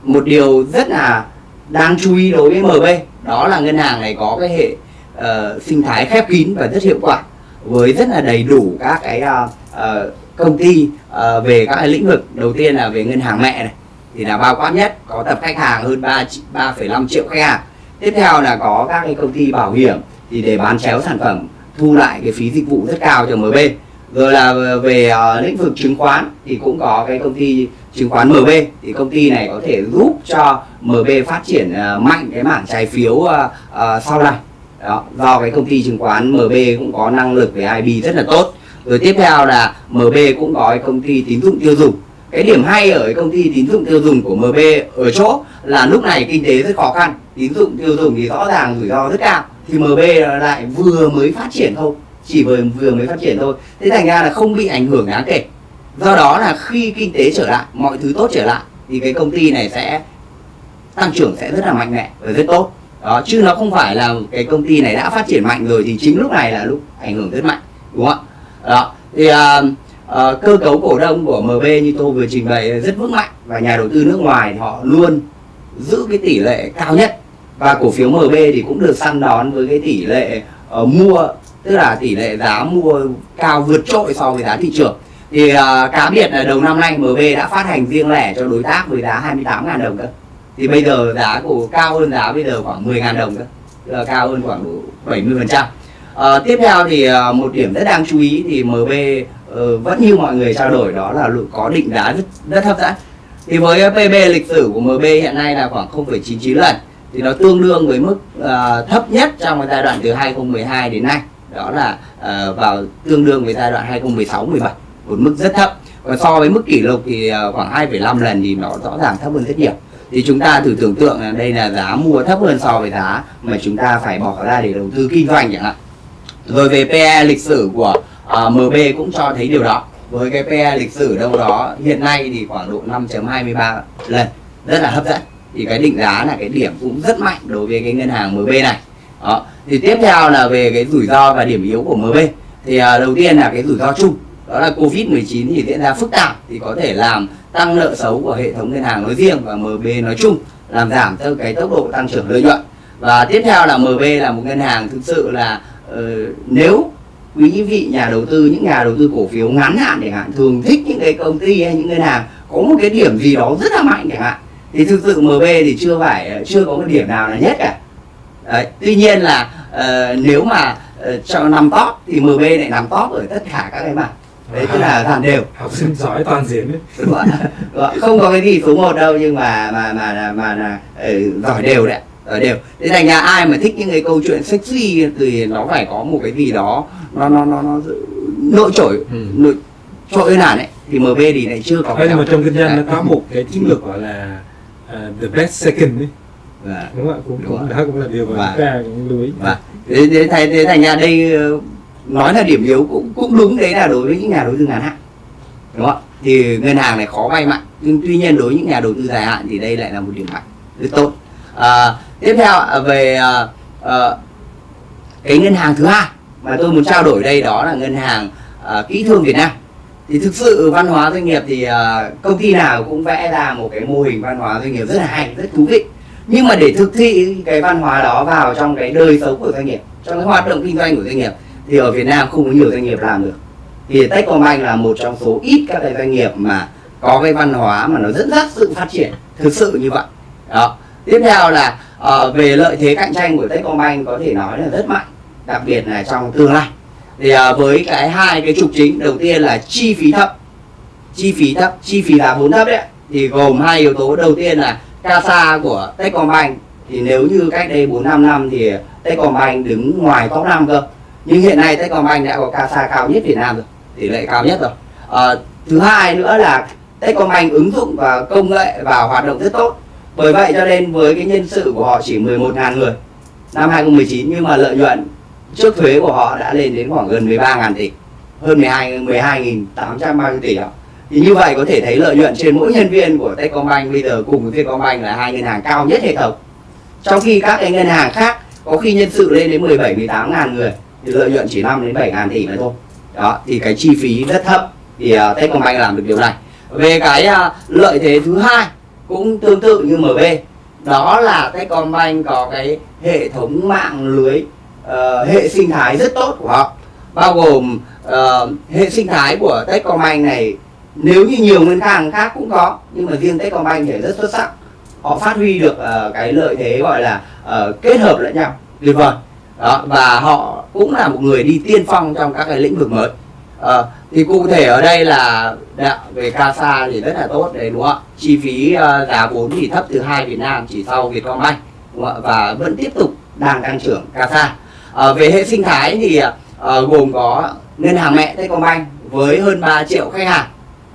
một điều rất là đáng chú ý đối với MB đó là ngân hàng này có cái hệ uh, sinh thái khép kín và rất hiệu quả với rất là đầy đủ các cái uh, công ty uh, về các cái lĩnh vực. Đầu tiên là về ngân hàng mẹ này thì là bao quát nhất có tập khách hàng hơn 3 3,5 triệu khách hàng. Tiếp theo là có các cái công ty bảo hiểm thì để bán chéo sản phẩm thu lại cái phí dịch vụ rất cao cho MB rồi là về uh, lĩnh vực chứng khoán thì cũng có cái công ty chứng khoán MB thì công ty này có thể giúp cho MB phát triển uh, mạnh cái mảng trái phiếu uh, uh, sau này đó, do cái công ty chứng khoán MB cũng có năng lực về IB rất là tốt. Rồi tiếp theo là MB cũng có cái công ty tín dụng tiêu dùng. Cái điểm hay ở cái công ty tín dụng tiêu dùng của MB ở chỗ là lúc này kinh tế rất khó khăn. Tín dụng tiêu dùng thì rõ ràng rủi ro rất cao. Thì MB lại vừa mới phát triển thôi. Chỉ vừa vừa mới phát triển thôi. Thế thành ra là không bị ảnh hưởng đáng kể. Do đó là khi kinh tế trở lại, mọi thứ tốt trở lại, thì cái công ty này sẽ tăng trưởng sẽ rất là mạnh mẽ và rất tốt đó chứ nó không phải là cái công ty này đã phát triển mạnh rồi thì chính lúc này là lúc ảnh hưởng rất mạnh đúng không ạ? Đó thì à, à, cơ cấu cổ đông của MB như tôi vừa trình bày rất vững mạnh và nhà đầu tư nước ngoài thì họ luôn giữ cái tỷ lệ cao nhất và cổ phiếu MB thì cũng được săn đón với cái tỷ lệ uh, mua tức là tỷ lệ giá mua cao vượt trội so với giá thị trường. Thì uh, cá biệt là đầu năm nay MB đã phát hành riêng lẻ cho đối tác với giá 28.000 đồng cơ thì bây giờ giá của cao hơn giá bây giờ khoảng 10.000 đồng cơ. Là cao hơn khoảng độ 70 phần trăm. À, tiếp theo thì ờ, một điểm rất đáng chú ý thì MB ờ, vẫn như mọi người trao đổi đó là có định giá rất rất hấp dẫn thì với PB lịch sử của MB hiện nay là khoảng 0,99 lần. Thì nó tương đương với mức uh, thấp nhất trong cái giai đoạn từ 2012 đến nay. Đó là uh, vào tương đương với giai đoạn 2016 17 một mức rất thấp. Còn so với mức kỷ lục thì uh, khoảng 2,5 lần thì nó rõ ràng thấp hơn rất nhiều thì chúng ta thử tưởng tượng là đây là giá mua thấp hơn so với giá mà chúng ta phải bỏ ra để đầu tư kinh doanh chẳng hạn. Rồi về PE lịch sử của à, uh, MB cũng cho thấy điều đó. Với cái PE lịch sử đâu đó hiện nay thì khoảng độ 5.23 lần rất là hấp dẫn. Thì cái định giá là cái điểm cũng rất mạnh đối với cái ngân hàng MB này. Đó. Thì tiếp theo là về cái rủi ro và điểm yếu của MB thì uh, đầu tiên là cái rủi ro chung đó là Covid 19 thì diễn ra phức tạp thì có thể làm tăng nợ xấu của hệ thống ngân hàng nói riêng và MB nói chung làm giảm theo cái tốc độ tăng trưởng lợi nhuận và tiếp theo là MB là một ngân hàng thực sự là uh, nếu quý vị nhà đầu tư những nhà đầu tư cổ phiếu ngắn hạn chẳng hạn thường thích những cái công ty hay những ngân hàng có một cái điểm gì đó rất là mạnh chẳng hạn thì thực sự MB thì chưa phải ờ, chưa có một điểm nào là nhất cả Đấy. tuy nhiên là uh, nếu mà uh, cho nằm top thì MB lại nằm top ở tất cả các cái mặt đấy tức là dàn đều. Học sinh giỏi toàn diện đấy. Đúng rồi. không có cái gì số 1 đâu nhưng mà mà mà mà, mà là ừ, giỏi đều đấy giỏi đều. Thế thành ra ai mà thích những cái câu chuyện sexy thì nó phải có một cái gì đó nó nó nó nó nội trội Ừ. nội trội hơn hẳn ấy. Thì MB thì lại chưa có nhưng mà trong kinh doanh Đấy. nó có một cái chiến lược gọi là uh, the best second đấy Và- đúng không ạ? Cũng, Đúng cũng đó cũng là điều mà Và- chúng ta cũng lưu ý. Và thế, thế, thế, thế thành ra đây ờ, nói là điểm yếu cũng cũng đúng đấy là đối với những nhà đầu tư ngắn hạn đúng không ạ? thì ngân hàng này khó vay mạnh nhưng tuy nhiên đối với những nhà đầu tư dài hạn thì đây lại là một điểm mạnh rất tốt. À, tiếp theo về à, à, cái ngân hàng thứ hai mà tôi muốn trao đổi đây đó là ngân hàng à, kỹ thương Việt Nam. Thì thực sự văn hóa doanh nghiệp thì à, công ty nào cũng vẽ ra một cái mô hình văn hóa doanh nghiệp rất là hay rất thú vị. Nhưng mà để thực thi cái văn hóa đó vào trong cái đời sống của doanh nghiệp trong cái hoạt động kinh doanh của doanh nghiệp thì ở Việt Nam không có nhiều doanh nghiệp làm được. Thì Techcombank là một trong số ít các cái doanh nghiệp mà có cái văn hóa mà nó dẫn dắt sự phát triển thực sự như vậy. Đó. Tiếp theo là uh, về lợi thế cạnh tranh của Techcombank có thể nói là rất mạnh đặc biệt là trong tương lai. Thì uh, với cái hai cái trục chính đầu tiên là chi phí thấp. Chi phí thấp chi phí là vốn thấp đấy. Thì gồm hai yếu tố. Đầu tiên là CASA của Techcombank. Thì nếu như cách đây 4 5 năm thì Techcombank đứng ngoài top 5 cơ nhưng hiện nay Techcombank đã có CASA cao nhất Việt Nam rồi tỷ lệ cao nhất rồi. À, thứ hai nữa là Techcombank ứng dụng và công nghệ vào hoạt động rất tốt. Bởi vậy cho nên với cái nhân sự của họ chỉ 11.000 người năm 2019 nhưng mà lợi nhuận trước thuế của họ đã lên đến khoảng gần 13.000 tỷ hơn 12 12.800 tỷ đó thì như vậy có thể thấy lợi nhuận trên mỗi nhân viên của Techcombank bây giờ cùng với Vietcombank là hai ngân hàng cao nhất hệ thống. Trong khi các cái ngân hàng khác có khi nhân sự lên đến 17 18 ngàn người thì lợi nhuận chỉ 5 đến 7 ngàn tỷ mà thôi. Đó thì cái chi phí rất thấp thì uh, Techcombank làm được điều này. Về cái uh, lợi thế thứ hai cũng tương tự như MB đó là Techcombank có cái hệ thống mạng lưới uh, hệ sinh thái rất tốt của họ. Bao gồm uh, hệ sinh thái của Techcombank này nếu như nhiều ngân hàng khác cũng có nhưng mà riêng Techcombank thì rất xuất sắc. Họ phát huy được uh, cái lợi thế gọi là uh, kết hợp lẫn nhau. Tuyệt vời đó và họ cũng là một người đi tiên phong trong các cái lĩnh vực mới. À, thì cụ thể ở đây là đạo về CASA thì rất là tốt đấy đúng không ạ? Chi phí ờ, giá vốn thì thấp thứ hai Việt Nam chỉ sau Vietcombank đúng không và vẫn tiếp tục đang tăng trưởng CASA. À, về hệ sinh thái thì ờ, gồm có ngân hàng mẹ Techcombank với hơn 3 triệu khách hàng.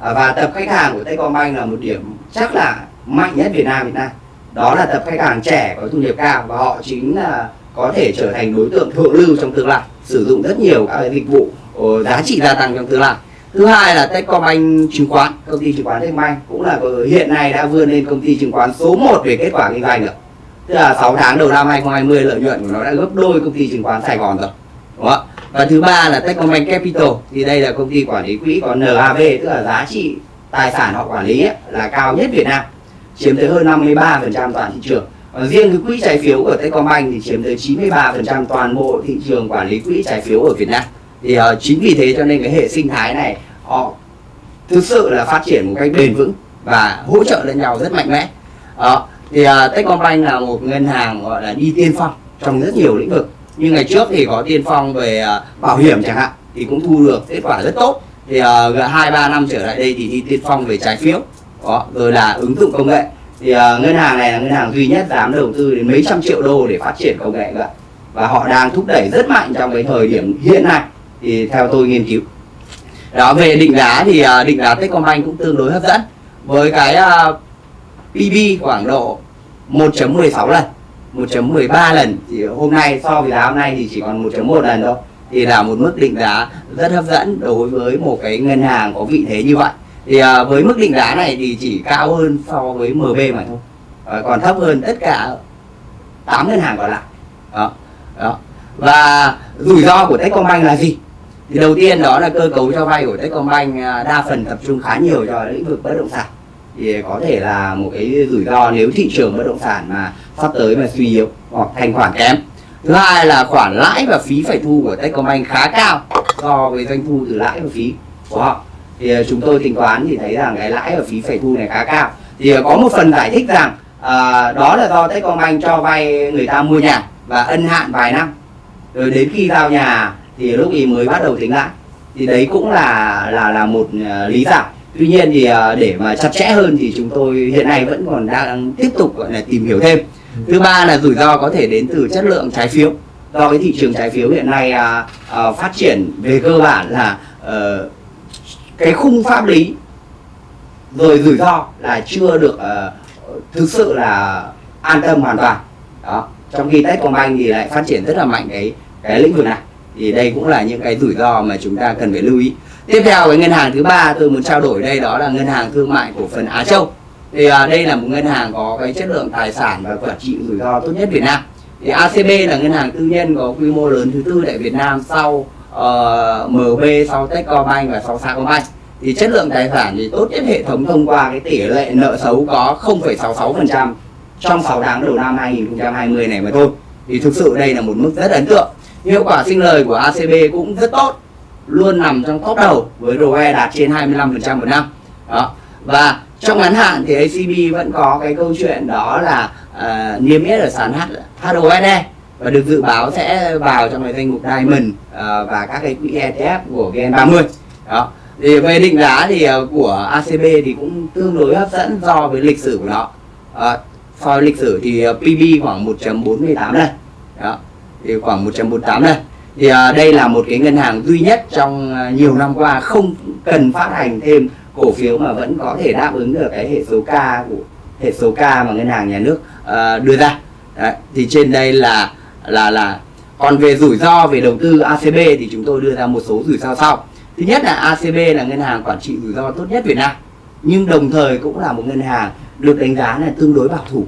À, và tập khách hàng của Techcombank là một điểm chắc là mạnh nhất Việt Nam Việt Nam đó là tập khách hàng trẻ có thu nhập cao và họ chính là có thể trở thành đối tượng thượng lưu trong tương lai sử dụng rất nhiều các dịch vụ ờ, giá trị gia tăng trong tương lai. Thứ hai là Techcombank chứng khoán công ty chứng khoán Techcombank cũng là ờ, hiện nay đã vươn lên công ty chứng khoán số 1 về kết quả kinh doanh được tức là 6 tháng đầu năm 2020 lợi nhuận của nó đã gấp đôi công ty chứng khoán Sài Gòn rồi đúng không ạ? Và thứ ba là Techcombank Capital thì đây là công ty quản lý quỹ có NAV tức là giá trị tài sản họ quản lý ấy, là cao nhất Việt Nam chiếm tới hơn 53% toàn thị trường riêng cái quỹ trái phiếu của Techcombank thì chiếm tới 93% toàn bộ thị trường quản lý quỹ trái phiếu ở Việt Nam. Thì uh, chính vì thế cho nên cái hệ sinh thái này họ thực sự là phát triển một cách bền vững và hỗ trợ lẫn nhau rất mạnh mẽ. Đó thì uh, Techcombank là một ngân hàng gọi là đi tiên phong trong rất nhiều lĩnh vực. Như ngày trước thì có tiên phong về uh, bảo hiểm chẳng hạn thì cũng thu được kết quả rất tốt. Thì uh, hai ba năm trở lại đây thì đi tiên phong về trái phiếu. Đó rồi là ứng dụng công nghệ thì uh, ngân hàng này là ngân hàng duy nhất dám đầu tư đến mấy trăm triệu đô để phát triển công nghệ vậy và họ đang thúc đẩy rất mạnh trong cái thời điểm hiện nay. Thì theo tôi nghiên cứu. Đó về định giá thì uh, định giá Techcombank cũng tương đối hấp dẫn. Với cái à, uh, PB khoảng độ 1.16 lần 1.13 lần. Thì hôm nay so với giá hôm nay thì chỉ còn 1.1 lần thôi. Thì là một mức định giá rất hấp dẫn đối với một cái ngân hàng có vị thế như vậy thì à, với mức định giá này thì chỉ cao hơn so với MB mà thôi. À, còn thấp hơn tất cả 8 ngân hàng còn lại. Đó đó. Và rủi ro của Techcombank là gì? Thì đầu tiên đó là cơ cấu cho vay của Techcombank à, đa phần tập trung khá nhiều cho lĩnh vực bất động sản. Thì có thể là một cái rủi ro nếu thị trường bất động sản mà sắp tới mà suy yếu hoặc thanh khoản kém. Thứ hai là khoản lãi và phí phải thu của Techcombank khá cao so với doanh thu từ lãi và phí của họ thì à, chúng tôi tính toán thì thấy rằng cái lãi và phí phải thu này khá cao. Thì à, có một phần giải thích rằng à, đó là do Techcombank cho vay người ta mua nhà và ân hạn vài năm. Rồi đến khi giao nhà thì lúc ý mới bắt đầu tính lãi thì đấy cũng là là là một à, lý giải. Tuy nhiên thì để mà chặt chẽ hơn thì chúng tôi hiện nay vẫn còn đang tiếp tục gọi là tìm hiểu thêm. Thứ ba là rủi ro có thể đến từ chất lượng trái phiếu. Do cái thị trường trái phiếu hiện nay à, à, phát triển về cơ bản là uh, cái khung pháp lý rồi rủi ro là chưa được uh, thực sự là an tâm hoàn toàn. Đó trong khi Techcombank thì lại phát triển rất là mạnh cái cái lĩnh vực này. Thì đây cũng là những cái rủi ro mà chúng ta cần phải lưu ý. Tiếp theo cái ngân hàng thứ ba tôi muốn trao đổi đây đó là ngân hàng thương mại cổ phần Á Châu. Thì à, đây là một ngân hàng có cái chất lượng tài sản và quản trị rủi ro tốt nhất Việt Nam. Thì ACB là ngân hàng tư nhân có quy mô lớn thứ tư tại Việt Nam sau Ờ, uh, MB sau Techcombank và sau Sacombank. Thì chất lượng tài sản thì tốt nhất hệ thống thông qua cái tỷ lệ nợ xấu có 0,66% trong 6 tháng đầu năm 2020 này mà thôi. Thì thực sự đây là một mức rất ấn tượng. Hiệu quả sinh lời của ACB cũng rất tốt luôn nằm trong top đầu với ROE đạt trên 25% một năm. Đó. Và trong ngắn hạn thì ACB vẫn có cái câu chuyện đó là uh, niêm yết ở sàn HOSE và được dự báo sẽ vào trong cái danh mục Diamond uh, và các cái quỹ ETF của VN30 đó. Thì về định giá thì uh, của ACB thì cũng tương đối hấp dẫn do với lịch sử của nó. Uh, so với lịch sử thì uh, PB khoảng 1.48 lần. Đó. Thì khoảng 1.48 lần. Thì uh, đây là một cái ngân hàng duy nhất trong uh, nhiều năm qua không cần phát hành thêm cổ phiếu mà vẫn có thể đáp ứng được cái hệ số K của hệ số K mà ngân hàng nhà nước uh, đưa ra. Đấy, thì trên đây là là là còn về rủi ro về đầu tư ACB thì chúng tôi đưa ra một số rủi ro sau. Thứ nhất là ACB là ngân hàng quản trị rủi ro tốt nhất Việt Nam, nhưng đồng thời cũng là một ngân hàng được đánh giá là tương đối bảo thủ.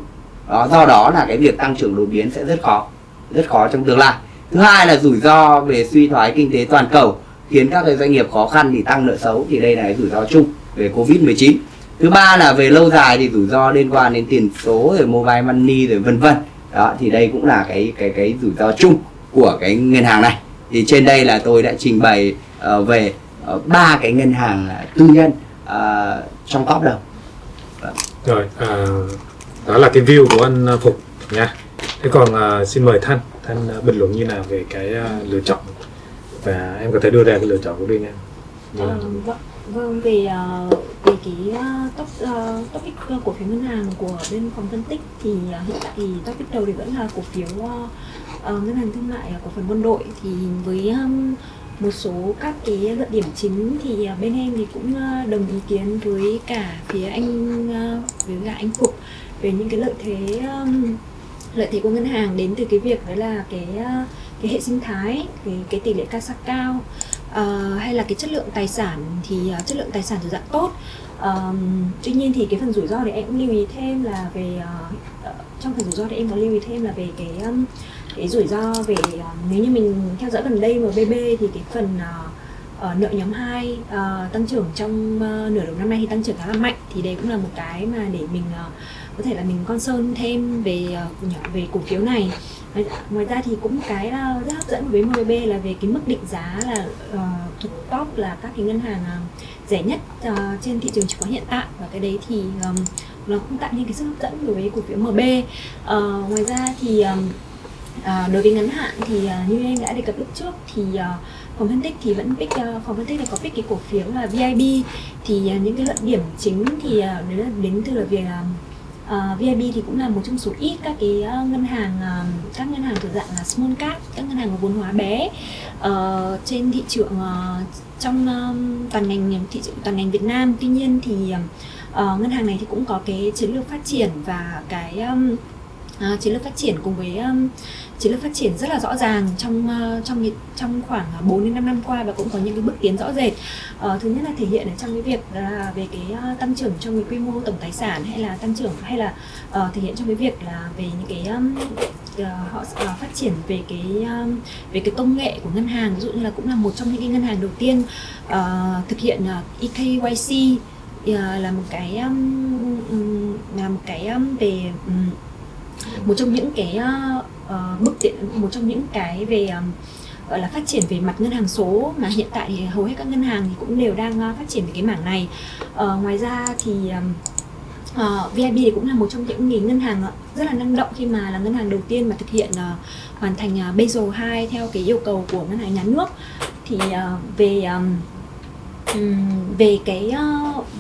Đó, do đó là cái việc tăng trưởng đột biến sẽ rất khó rất khó trong tương lai. Thứ hai là rủi ro về suy thoái kinh tế toàn cầu khiến các cái doanh nghiệp khó khăn thì tăng nợ xấu, thì đây là cái rủi ro chung về covid 19 thứ ba là về lâu dài thì rủi ro liên quan đến tiền số rồi mobile money rồi vân vân đó thì đây cũng là cái cái cái rủi ro chung của cái ngân hàng này. Thì trên đây là tôi đã trình bày uh, về ờ, ba uh, cái ngân hàng tư nhân uh, trong top đầu. Rồi à, đó là cái view của anh phục nha. Thế còn uh, xin mời thanh. Thanh uh, bình luận như nào về cái uh, lựa chọn? Và em có thể đưa ra cái lựa chọn của riêng em. Vâng vâng về uh, về cái top uh, topic ờ, cổ phiếu ngân hàng của bên phòng phân tích thì uh, hiện tại thì topic đầu thì vẫn là cổ phiếu uh, ngân hàng thương mại cổ phần quân đội. Thì với um, một số các cái luận điểm chính thì uh, bên em thì cũng uh, đồng ý kiến với cả phía anh uh, với cả anh phục về những cái lợi thế um, lợi thế của ngân hàng đến từ cái việc đấy là cái cái hệ sinh thái cái cái tỷ lệ CASA cao uh, hay là cái chất lượng tài sản thì uh, chất lượng tài sản thì dạng tốt. Um, tuy nhiên thì cái phần rủi ro thì em cũng lưu ý thêm là về uh, trong phần rủi ro thì em có lưu ý thêm là về cái um, cái rủi ro về uh, nếu như mình theo dõi gần đây MBB thì cái phần uh, ở nợ nhóm 2 uh, tăng trưởng trong uh, nửa đầu năm nay thì tăng trưởng khá là mạnh. Thì đây cũng là một cái mà để mình uh, có thể là mình concern thêm về uh, về cổ phiếu này ngoài ra thì cũng cái ờ, rất hấp dẫn với MBB là về cái mức định giá là ờ, uh, thuộc top là các cái ngân hàng uh, rẻ nhất uh, trên thị trường chứng khoán hiện tại. Và cái đấy thì um, nó cũng tạo nên cái sức hấp dẫn đối với cổ phiếu MB uh, ngoài ra thì um, À, đối với ngắn hạn thì à, như em đã đề cập lúc trước thì à, phòng phân tích thì vẫn pick à, phòng phân tích này có pick cái cổ phiếu là VIB thì à, những cái luận điểm chính thì à, đấy là đến từ là về à, Ờ, uh, VIB thì cũng là một trong số ít các cái uh, ngân hàng uh, các ngân hàng thuộc dạng là small cap các ngân hàng có vốn hóa bé. Uh, trên thị trường uh, trong uh, toàn ngành thị trường toàn ngành Việt Nam. Tuy nhiên thì uh, ngân hàng này thì cũng có cái chiến lược phát triển và cái um, uh, chiến lược phát triển cùng với um, chiến lược phát triển rất là rõ ràng trong ờ, trong trong khoảng ờ, 4 đến 5 năm qua và cũng có những cái bước tiến rõ rệt. Ờ, thứ nhất là thể hiện ở trong cái việc là về cái ờ, tăng trưởng trong cái quy mô tổng tài sản hay là tăng trưởng hay là uh, thể hiện trong cái việc là về những cái um, họ phát triển về cái về cái công nghệ của ngân hàng ví dụ như là cũng là một trong những cái ngân hàng đầu tiên uh, thực hiện EKYC uh, là một cái um, là một cái um, về um, một trong những cái uh, bước tiện một trong những cái về um, gọi là phát triển về mặt ngân hàng số mà hiện tại thì hầu hết các ngân hàng thì cũng đều đang uh, phát triển về cái mảng này. Uh, ngoài ra thì um, uh, VIB thì cũng là một trong những ngân hàng rất là năng động khi mà là ngân hàng đầu tiên mà thực hiện uh, hoàn thành uh, Basel 2 theo cái yêu cầu của ngân hàng nhà nước. Thì uh, về um, về cái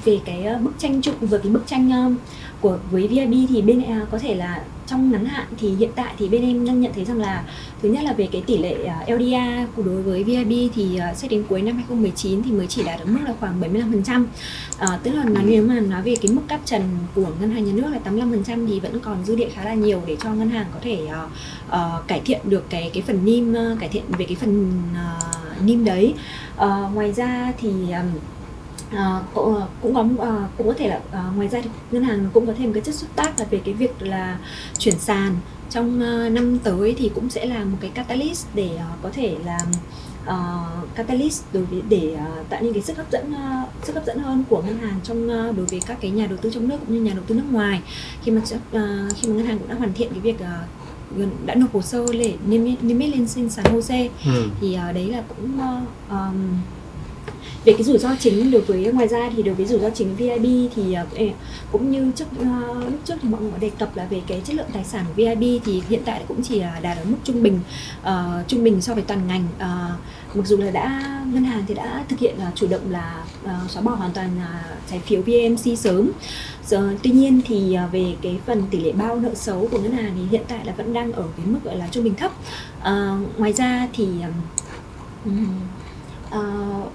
về cái bức tranh chung về cái bức tranh của với VIB thì bên có thể là trong ngắn hạn thì hiện tại thì bên em đang nhận thấy rằng là thứ nhất là về cái tỷ lệ uh, LDR của đối với VIB thì sẽ đến cuối năm 2019 thì mới chỉ đạt được mức là khoảng 75%. Uh, tức là nói nếu mà nói về cái mức cáp trần của ngân hàng nhà nước là 85% thì vẫn còn dư địa khá là nhiều để cho ngân hàng có thể uh, uh, cải thiện được cái cái phần NIM uh, cải thiện về cái phần uh, NIM đấy. Uh, ngoài ra thì um, À, cũng, cũng có à, cũng có thể là à, ngoài ra thì ngân hàng cũng có thêm cái chất xúc tác là về cái việc là chuyển sàn trong uh, năm tới thì cũng sẽ là một cái catalyst để uh, có thể là uh, catalyst đối với để uh, tạo nên cái sức hấp dẫn uh, sức hấp dẫn hơn của ngân hàng trong uh, đối với các cái nhà đầu tư trong nước cũng như nhà đầu tư nước ngoài khi mà uh, khi mà ngân hàng cũng đã hoàn thiện cái việc uh, đã nộp hồ sơ để niêm yết lên trên sàn HOSE ừ. thì uh, đấy là cũng uh, um, về cái rủi ro chính đối với ngoài ra thì đối với rủi ro chính VIB thì ờ, cũng như trước ờ, lúc trước thì mọi người đề cập là về cái chất lượng tài sản của VIB thì hiện tại cũng chỉ ờ, đạt ở mức trung bình uh, trung bình so với toàn ngành. Uh, mặc dù là đã ngân hàng thì đã thực hiện uh, chủ động là uh, xóa bỏ hoàn toàn uh, trái phiếu VMC sớm. Giờ, tuy nhiên thì uh, về cái phần tỷ lệ bao nợ xấu của ngân hàng thì hiện tại là vẫn đang ở cái mức gọi là trung bình thấp. Uh, ngoài ra thì uh, uh,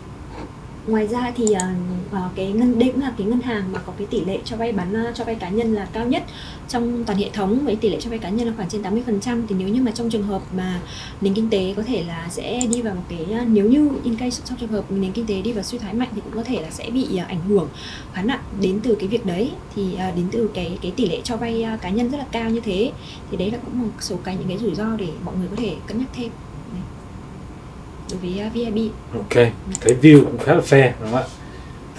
ngoài ra thì uh, cái ngân đây cũng là cái ngân hàng mà có cái tỷ lệ cho vay bán ờ, cho vay cá nhân là cao nhất trong toàn hệ thống với tỷ lệ cho vay cá nhân là khoảng trên 80% thì nếu như mà trong trường hợp mà nền kinh tế có thể là sẽ đi vào một cái uh, nếu như in case trong trường hợp nền kinh tế đi vào suy thoái mạnh thì cũng có thể là sẽ bị uh, ảnh hưởng khá nặng đến từ cái việc đấy. Thì uh, đến từ cái cái tỷ lệ cho vay uh, cá nhân rất là cao như thế. Thì đấy là cũng một số cái những cái rủi ro để mọi người có thể cân nhắc thêm với uh, Ok, cái view cũng khá là fair đúng không ạ?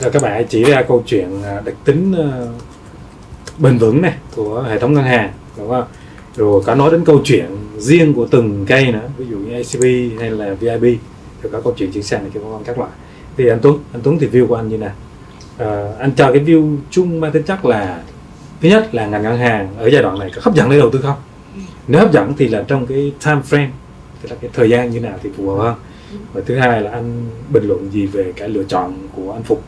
Rồi các bạn chỉ ra câu chuyện à, đặc tính uh, bền vững này của hệ thống ngân hàng đúng không? Rồi có nói đến câu chuyện riêng của từng cây nữa, ví dụ như ACB hay là VIB, rồi có câu chuyện chuyển sang này cái vân các loại. Thì anh Tuấn, anh Tuấn thì view của anh như nào? Uh, anh cho cái view chung mang tính chất là thứ nhất là ngành ngân hàng ở giai đoạn này có hấp dẫn để đầu tư không? Nếu hấp dẫn thì là trong cái time frame, tức là cái thời gian như nào thì phù hợp hơn và thứ hai là anh bình luận gì về cái lựa chọn của anh Phục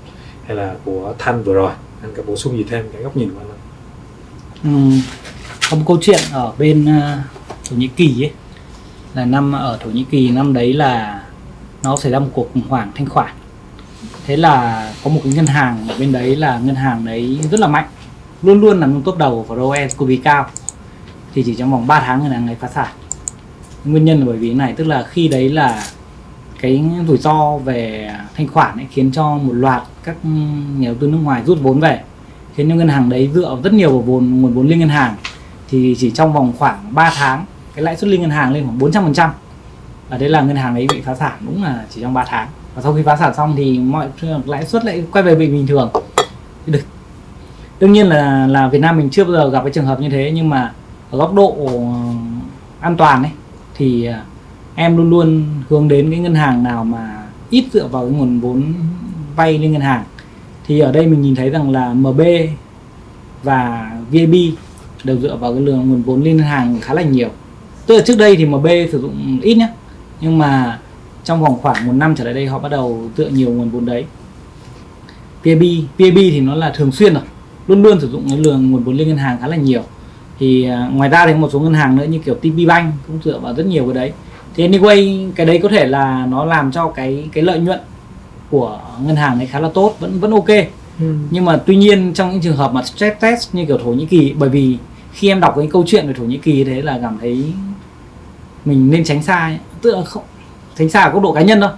hay là của Thanh vừa rồi? Anh có bổ sung gì thêm cái góc nhìn của anh không? Ừ, có một câu chuyện ở bên uh, Thổ Nhĩ Kỳ ấy. Là năm ở Thổ Nhĩ Kỳ năm đấy là nó xảy ra một cuộc khủng hoảng thanh khoản. Thế là có một cái ngân hàng ở bên đấy là ngân hàng đấy rất là mạnh. Luôn luôn nằm trong top đầu và ROE cực kỳ cao thì chỉ trong vòng 3 tháng ngân hàng này phá sản. Nguyên nhân là bởi vì cái này tức là khi đấy là cái rủi ro về thanh khoản ấy khiến cho một loạt các nhà đầu tư nước ngoài rút vốn về. Khiến cho ngân hàng đấy dựa rất nhiều vào vốn, nguồn vốn liên ngân hàng. Thì chỉ trong vòng khoảng 3 tháng, cái lãi suất liên ngân hàng lên khoảng 400 phần trăm. Ở đấy là ngân hàng đấy bị phá sản đúng là chỉ trong 3 tháng. Và sau khi phá sản xong thì mọi lãi suất lại quay về bình thường. Được. Đương nhiên là là Việt Nam mình chưa bao giờ gặp cái trường hợp như thế, nhưng mà ở góc độ ờ, an toàn ấy, thì ờ, em luôn luôn hướng đến cái ngân hàng nào mà ít dựa vào cái nguồn vốn vay lên ngân hàng. Thì ở đây mình nhìn thấy rằng là MB và VIB đều dựa vào cái lượng nguồn vốn lên ngân hàng khá là nhiều. Tức là trước đây thì MB sử dụng ít nhé nhưng mà trong vòng khoảng một năm trở lại đây họ bắt đầu dựa nhiều nguồn vốn đấy. VAB VAB thì nó là thường xuyên rồi, luôn luôn sử dụng cái lượng nguồn vốn liên ngân hàng khá là nhiều. Thì à, ngoài ra thì một số ngân hàng nữa như kiểu TP Bank cũng dựa vào rất nhiều cái đấy thì anyway cái đấy có thể là nó làm cho cái cái lợi nhuận của ngân hàng ấy khá là tốt vẫn vẫn ok Ừ. nhưng mà tuy nhiên trong những trường hợp mà stress test như kiểu Thổ Nhĩ Kỳ bởi vì khi em đọc cái câu chuyện về Thổ Nhĩ Kỳ thế là cảm thấy mình nên tránh xa ấy. tức là không tránh xa ở góc độ cá nhân thôi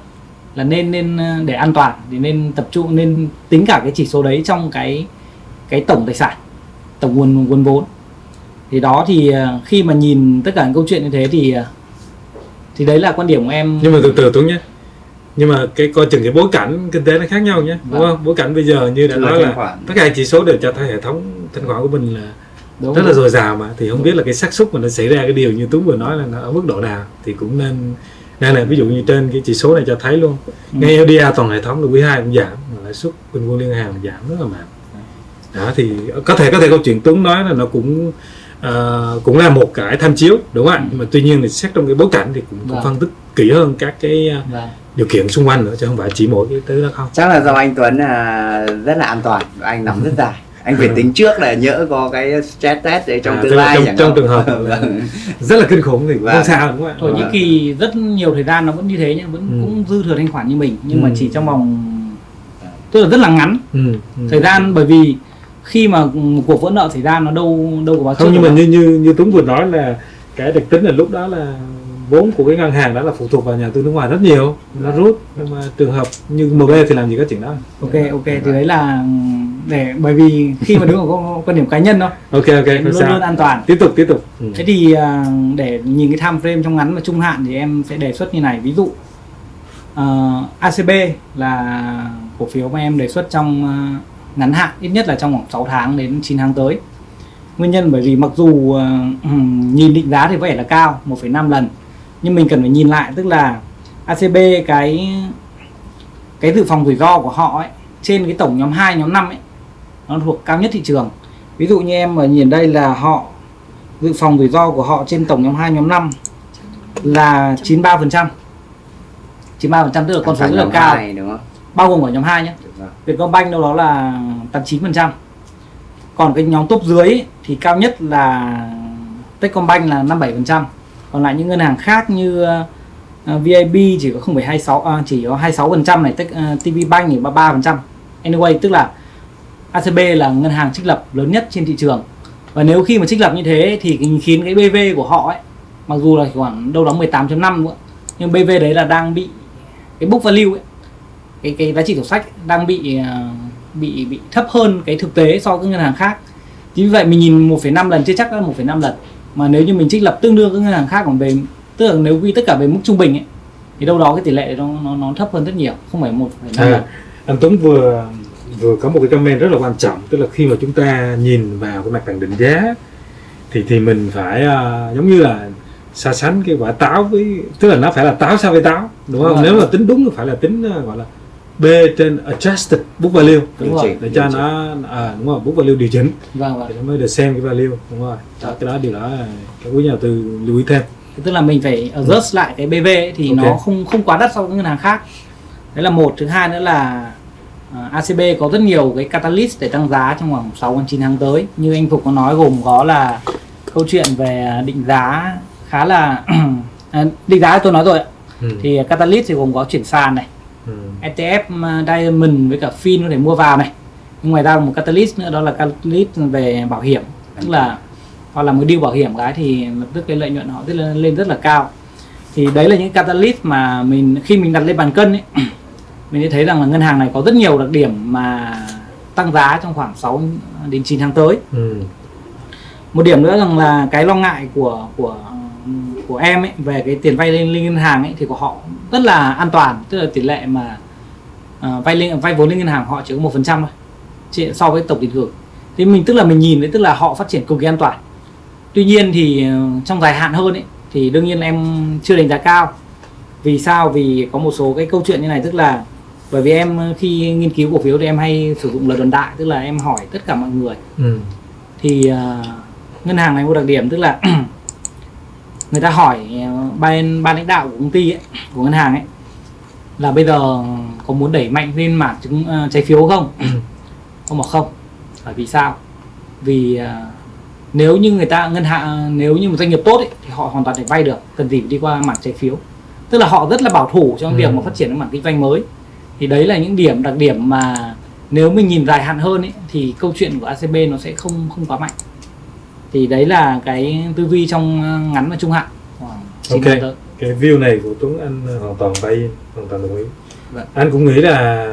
là nên nên ờ, để an toàn thì nên tập trung nên tính cả cái chỉ số đấy trong cái cái tổng tài sản tổng nguồn nguồn vốn thì đó thì ờ, khi mà nhìn tất cả những câu chuyện như thế thì ờ, thì đấy là quan điểm của em. Nhưng mà từ từ Tuấn nhé. Nhưng mà cái coi chừng cái bối cảnh kinh tế nó khác nhau nhé đúng Vâng. không? Bối cảnh bây giờ như đã nói là khoản. tất cả chỉ số đều cho thấy hệ thống thanh khoản của mình là đúng rất là dồi dào mà. Thì không biết là cái xác suất mà nó xảy ra cái điều như Tuấn vừa nói là nó ở mức độ nào. Thì cũng nên nên là ví dụ như trên cái chỉ số này cho thấy luôn. Ừ. ngay LDR toàn hệ thống là quý 2 cũng giảm mà lãi suất bình quân liên hàng giảm rất là mạnh. Đó thì có thể có thể câu chuyện Tuấn nói là nó cũng ờ, cũng là một cái tham chiếu đúng không ạ Ừ. nhưng mà tuy nhiên thì xét trong cái bối cảnh thì cũng, cũng Vâng. phân tích kỹ hơn các cái ờ, Vâng. điều kiện xung quanh nữa chứ không phải chỉ mỗi cái thứ đó không chắc là do anh Tuấn là rất là an toàn anh nắm rất dài anh phải tính trước là nhỡ có cái stress test đấy trong À, tương lai trong- chẳng trong trường hợp Vâng. rất là kinh khủng thì cũng không Vâng. sao đúng không ạ Thổ Nhĩ. Kỳ rất nhiều thời gian nó vẫn như thế nhưng vẫn Ừ. cũng dư thừa thanh khoản như mình nhưng mà Ừ. chỉ trong vòng tức là rất là ngắn ừ, ừ. thời gian bởi vì khi mà một cuộc vỡ nợ xảy ra nó đâu đâu có báo không nhưng mà được như như như Tuấn vừa nói là cái đặc tính là lúc đó là vốn của cái ngân hàng đó là phụ thuộc vào nhà tư nước ngoài rất nhiều. Nó rút nhưng mà trường hợp như MB thì làm gì có chuyện đó. Ok ok thì đấy là để bởi vì khi mà đứng ở quan điểm cá nhân thôi. Ok ok luôn sao. luôn an toàn. Tiếp tục tiếp tục. Ừ. thế thì à, để nhìn cái time frame trong ngắn và trung hạn thì em sẽ đề xuất như này. Ví dụ ờ, ACB là cổ phiếu mà em đề xuất trong à, ngắn hạn ít nhất là trong khoảng 6 tháng đến 9 tháng tới. Nguyên nhân bởi vì mặc dù à, nhìn định giá thì có vẻ là cao 1,5 lần nhưng mình cần phải nhìn lại tức là ACB cái cái dự phòng rủi ro của họ ấy trên cái tổng nhóm 2, nhóm 5 ấy nó thuộc cao nhất thị trường. Ví dụ như em ở nhìn đây là họ dự phòng rủi ro của họ trên tổng nhóm 2, nhóm 5 là 93% 93% tức là con số rất là cao. đúng không? Bao gồm cả nhóm 2 nhé. Vietcombank đâu đó là 89% còn cái nhóm top dưới ấy, thì cao nhất là Techcombank là 57% còn lại những ngân hàng khác như ờ, uh, VIB chỉ có 0,26 à, chỉ có 26% này Tech, ờ, uh, TV Bank thì 33% anyway tức là ACB là ngân hàng trích lập lớn nhất trên thị trường. Và nếu khi mà trích lập như thế thì khiến cái BV của họ ấy mặc dù là khoảng đâu đó 18.5 nữa nhưng BV đấy là đang bị cái book value ấy cái cái giá trị sổ sách đang bị ờ, bị bị thấp hơn cái thực tế so với các ngân hàng khác. Chính vì vậy mình nhìn 1,5 lần chưa chắc là 1,5 lần. Mà nếu như mình trích lập tương đương các ngân hàng khác còn về tức là nếu quy tất cả về mức trung bình ấy thì đâu đó cái tỷ lệ nó nó, nó thấp hơn rất nhiều không phải 1,5 lần à, anh Tuấn vừa vừa có một cái comment rất là quan trọng tức là khi mà chúng ta nhìn vào cái mặt bằng định giá thì thì mình phải à, giống như là so sánh cái quả táo với tức là nó phải là táo so với táo đúng không? Đúng nếu mà tính đúng thì phải là tính à, gọi là B trên adjusted book value. Đúng Điều rồi. chỉnh, để cho nó à, đúng rồi book value điều chỉnh. Vâng vâng. Nó mới được xem cái value. Đúng rồi. Đó, cái đó điều đó các quý nhà đầu tư lưu ý thêm. Tức là mình phải adjust lại cái BV ấy, thì Ok. nó không không quá đắt so với ngân hàng khác. Đấy là một. Thứ hai nữa là à, ACB có rất nhiều cái catalyst để tăng giá trong khoảng 6 đến 9 tháng tới. Như anh Phục có nói gồm có là câu chuyện về định giá khá là à, định giá tôi nói rồi ừ. thì catalyst thì gồm có chuyển sàn này Ừ. ETF uh, Diamond với cả Fin có thể mua vào này. Nhưng ngoài ra một catalyst nữa đó là catalyst về bảo hiểm. Tức là họ làm cái deal bảo hiểm cái thì lập tức cái lợi nhuận họ rất là lên rất là cao. Thì đấy là những catalyst mà mình khi mình đặt lên bàn cân ấy mình sẽ thấy rằng là ngân hàng này có rất nhiều đặc điểm mà tăng giá trong khoảng 6 đến 9 tháng tới. Ừ. một điểm nữa rằng là cái lo ngại của của của em ấy về cái tiền vay lên, ngân hàng ấy thì của họ rất là an toàn tức là tỷ lệ mà à, vay lên vay vốn lên ngân hàng họ chỉ có một phần trăm thôi so với tổng tiền gửi thì mình tức là mình nhìn đấy tức là họ phát triển cực kỳ an toàn. Tuy nhiên thì ờ, trong dài hạn hơn ấy thì đương nhiên em chưa đánh giá cao. Vì sao? Vì có một số cái câu chuyện như này tức là bởi vì em ờ, khi nghiên cứu cổ phiếu thì em hay sử dụng lời đồn đại tức là em hỏi tất cả mọi người. Ừ. thì ờ, ngân hàng này có đặc điểm tức là người ta hỏi ờ, ban ban lãnh đạo của công ty ấy, của ngân hàng ấy là bây giờ có muốn đẩy mạnh lên mảng chứng ờ, trái phiếu không không bảo không Bởi vì sao? Vì à, nếu như người ta ngân hàng nếu như một doanh nghiệp tốt ấy, thì họ hoàn toàn thể vay được, cần gì phải đi qua mảng trái phiếu. Tức là họ rất là bảo thủ trong Ừ. việc mà phát triển cái mảng kinh doanh mới. Thì đấy là những điểm đặc điểm mà nếu mình nhìn dài hạn hơn ấy, thì câu chuyện của ACB nó sẽ không không quá mạnh. Thì đấy là cái tư duy trong à, ngắn và trung hạn. Khoảng chín Ok. cái view này của Tuấn anh hoàn toàn bay hoàn toàn đồng ý Vâng. anh cũng nghĩ là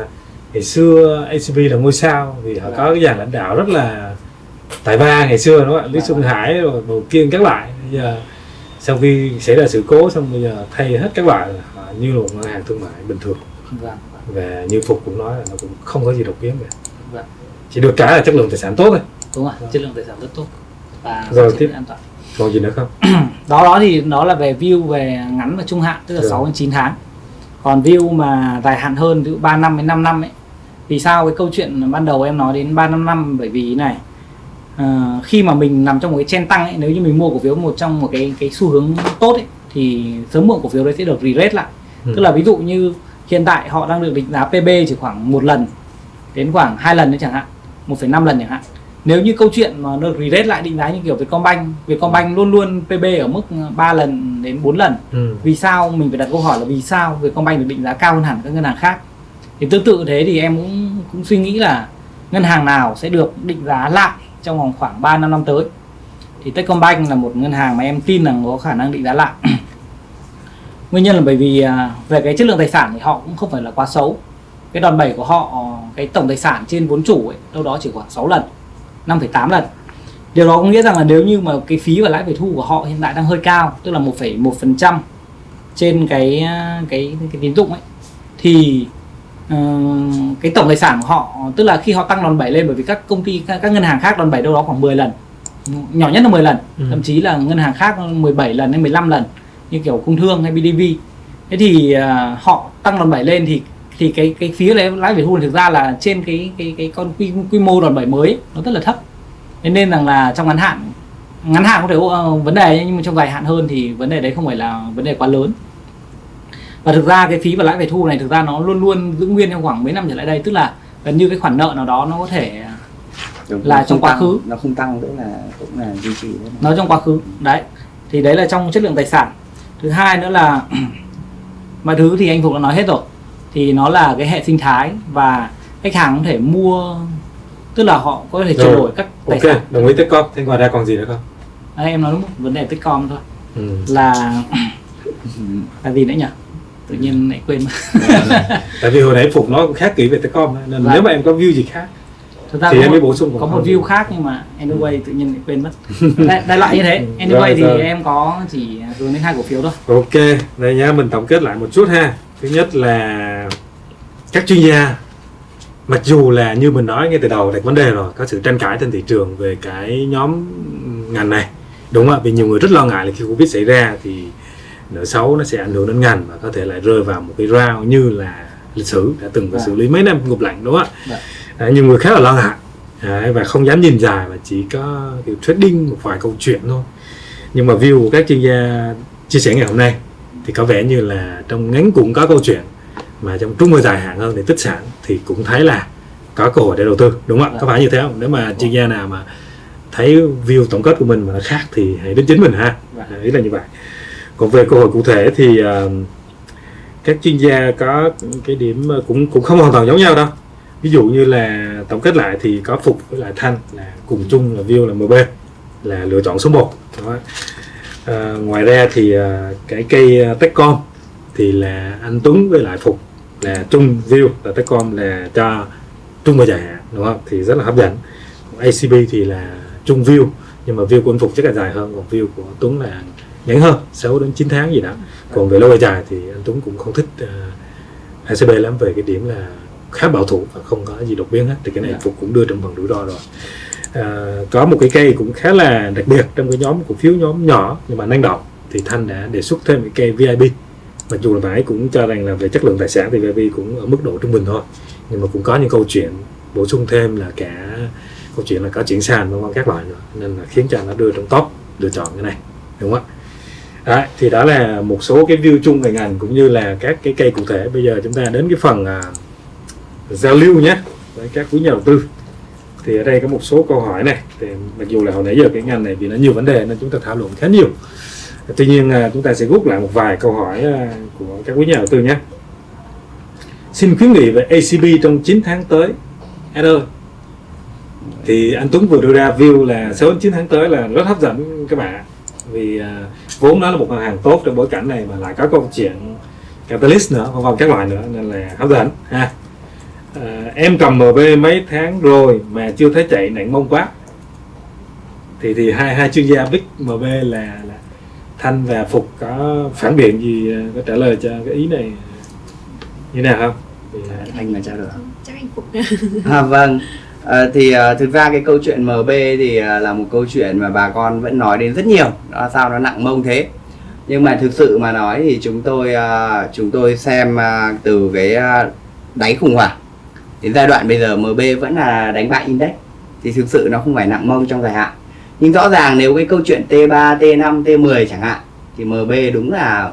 ngày xưa ACB là ngôi sao vì họ Vâng. có cái dàn lãnh đạo rất là tài ba ngày xưa đúng không ạ Lý Vâng. Xuân Hải rồi Bầu Kiên các loại bây giờ sau khi xảy ra sự cố xong bây giờ thay hết các loại như một ngân hàng thương mại bình thường Vâng. và như Phục cũng nói là nó cũng không có gì đột biến cả Vâng. chỉ được cái là chất lượng tài sản tốt thôi Đúng rồi, chất lượng tài sản rất tốt và Rồi, phát triển tiếp. an toàn. còn gì nữa không đó đó thì đó là về view về ngắn và trung hạn tức là Được. 6 đến 9 tháng còn view mà dài hạn hơn ví dụ 3 năm đến 5 năm ấy vì sao cái câu chuyện ban đầu em nói đến 3 5 năm bởi vì này ờ, khi mà mình nằm trong một cái trend tăng ấy nếu như mình mua cổ phiếu một trong một cái cái xu hướng tốt ấy thì sớm muộn cổ phiếu đấy sẽ được re-rate lại Ừ. tức là ví dụ như hiện tại họ đang được định giá PB chỉ khoảng một lần đến khoảng hai lần nữa chẳng hạn 1,5 lần chẳng hạn nếu như câu chuyện mà nó re-rate lại định giá như kiểu Vietcombank Vietcombank luôn luôn PB ở mức 3 lần đến 4 lần. Ừ. vì sao? Mình phải đặt câu hỏi là vì sao Vietcombank được định giá cao hơn hẳn các ngân hàng khác? Thì tương tự thế thì em cũng cũng suy nghĩ là ngân hàng nào sẽ được định giá lại trong vòng khoảng 3 năm năm tới? Thì Techcombank là một ngân hàng mà em tin rằng có khả năng định giá lại. Nguyên nhân là bởi vì à, về cái chất lượng tài sản thì họ cũng không phải là quá xấu. Cái đòn bẩy của họ cái tổng tài sản trên vốn chủ ấy đâu đó chỉ khoảng 6 lần 5,8 lần điều đó có nghĩa rằng là nếu như mà cái phí và lãi về thu của họ hiện tại đang hơi cao tức là 1,1% trên cái cái cái tín dụng ấy thì ờ, cái tổng tài sản của họ tức là khi họ tăng đòn bẩy lên bởi vì các công ty các, các ngân hàng khác đòn bẩy đâu đó khoảng 10 lần nhỏ nhất là 10 lần Ừ. thậm chí là ngân hàng khác 17 lần hay 15 lần như kiểu công thương hay BDV thế thì à, họ tăng đòn bẩy lên thì thì cái cái phí lãi lãi về thu thực ra là trên cái cái cái con quy, quy mô đòn bẩy mới ấy, nó rất là thấp. Thế nên rằng là trong ngắn hạn ngắn hạn có thể có vấn đề nhưng mà trong dài hạn hơn thì vấn đề đấy không phải là vấn đề quá lớn. Và thực ra cái phí và lãi về thu này thực ra nó luôn luôn giữ nguyên trong khoảng mấy năm trở lại đây tức là gần như cái khoản nợ nào đó nó có thể Đúng, Là trong quá tăng, khứ. nó không tăng tức là cũng là duy trì nó trong quá khứ. Đấy. Thì đấy là trong chất lượng tài sản. Thứ hai nữa là mọi thứ thì anh Phục đã nói hết rồi thì nó là cái hệ sinh thái và khách hàng có thể mua tức là họ có thể Rồi. đổi các tài ok sản. đồng ý Techcom. Thế ngoài ra còn gì nữa không? Đấy, em nói đúng một vấn đề Techcom thôi. Ừ. là là gì nữa nhỉ? Tự nhiên lại quên tại vì hồi nãy phục nói cũng khá kỹ về Techcom nên Vâng. nếu mà em có view gì khác thực ra thì có em mới bổ sung có một view khác nhưng mà anyway tự nhiên lại quên mất. Đại, đại loại như thế. Anyway Rồi, thì rồi. em có chỉ hướng đến hai cổ phiếu thôi. Ok đây nhá mình tổng kết lại một chút ha thứ nhất là các chuyên gia mặc dù là như mình nói ngay từ đầu đặt vấn đề rồi có sự tranh cãi trên thị trường về cái nhóm ngành này. Đúng không ạ vì nhiều người rất lo ngại là khi covid xảy ra thì nợ xấu nó sẽ ảnh hưởng đến ngành và có thể lại rơi vào một cái round như là lịch sử đã từng phải Vâng. xử lý mấy năm ngục lạnh đúng không ạ? À, nhiều người khá là lo ngại. Đấy, và không dám nhìn dài và chỉ có kiểu trading một vài câu chuyện thôi. Nhưng mà view của các chuyên gia chia sẻ ngày hôm nay thì có vẻ như là trong ngắn cũng có câu chuyện mà trong trung và dài hạn hơn thì tích sản thì cũng thấy là có cơ hội để đầu tư đúng không ạ? Có phải như thế không? Nếu mà chuyên gia nào mà thấy view tổng kết của mình mà nó khác thì hãy đến chính mình ha. Vâng. Ý là như vậy. Còn về cơ hội cụ thể thì ờ, các chuyên gia có cái điểm ờ, cũng cũng không hoàn toàn giống nhau đâu. Ví dụ như là tổng kết lại thì có phục với lại thanh là cùng chung là view là mb là lựa chọn số 1 đó. À, ngoài ra thì à, cái cây à, techcom thì là anh tuấn với lại phục là chung view là techcom là cho trung và dài hạn đúng không? Thì rất là hấp dẫn. Acb thì là chung view nhưng mà view của anh phục chắc là dài hơn còn view của tuấn là ngắn hơn 6 đến 9 tháng gì đó. Còn về lâu về dài thì anh tuấn cũng không thích uh, acb lắm về cái điểm là khá bảo thủ và không có gì đột biến hết. Thì cái này Dạ. phục cũng đưa trong phần rủi ro rồi à, có một cái cây cũng khá là đặc biệt trong cái nhóm cổ phiếu nhóm nhỏ nhưng mà năng động thì thanh đã đề xuất thêm cái cây vip mặc dù là bạn ấy cũng cho rằng là về chất lượng tài sản thì vip cũng ở mức độ trung bình thôi nhưng mà cũng có những câu chuyện bổ sung thêm là cả câu chuyện là có chuyển sàn vân vân các loại nữa nên là khiến cho nó đưa trong top lựa chọn cái này đúng không ạ? Đấy, thì đó là một số cái view chung về ngành cũng như là các cái cây cụ thể. Bây giờ chúng ta đến cái phần à, giao lưu nhé với các quý nhà đầu tư thì ở đây có một số câu hỏi này. Thì mặc dù là hồi nãy giờ cái ngành này vì nó nhiều vấn đề nên chúng ta thảo luận khá nhiều. Tuy nhiên à, chúng ta sẽ rút lại một vài câu hỏi à, của các quý nhà đầu tư nhé. Xin khuyến nghị về ACB trong 9 tháng tới. Ed ơi thì anh Tuấn vừa đưa ra view là 6 đến 9 tháng tới là rất hấp dẫn các bạn vì à, vốn nó là một ngân hàng tốt trong bối cảnh này mà lại có câu chuyện catalyst nữa, vân vân các loại nữa, nên là hấp dẫn, ha à, em cầm MB mấy tháng rồi mà chưa thấy chạy nặng mông quá. Thì thì hai hai chuyên gia big MB là, là Thanh và Phục có phản biện gì à, có trả lời cho cái ý này như nào không? Thì, à, anh mà trao đổi chắc anh phục. À, vâng. À, thì à, thực ra cái câu chuyện MB thì à, là một câu chuyện mà bà con vẫn nói đến rất nhiều. Đó sao nó nặng mông thế? Nhưng mà thực sự mà nói thì chúng tôi à, chúng tôi xem à, từ cái à, đáy khủng hoảng đến giai đoạn bây giờ MB vẫn là đánh bại index. Thì thực sự nó không phải nặng mông trong dài hạn. Nhưng rõ ràng nếu cái câu chuyện T3, T5, T10 chẳng hạn thì MB đúng là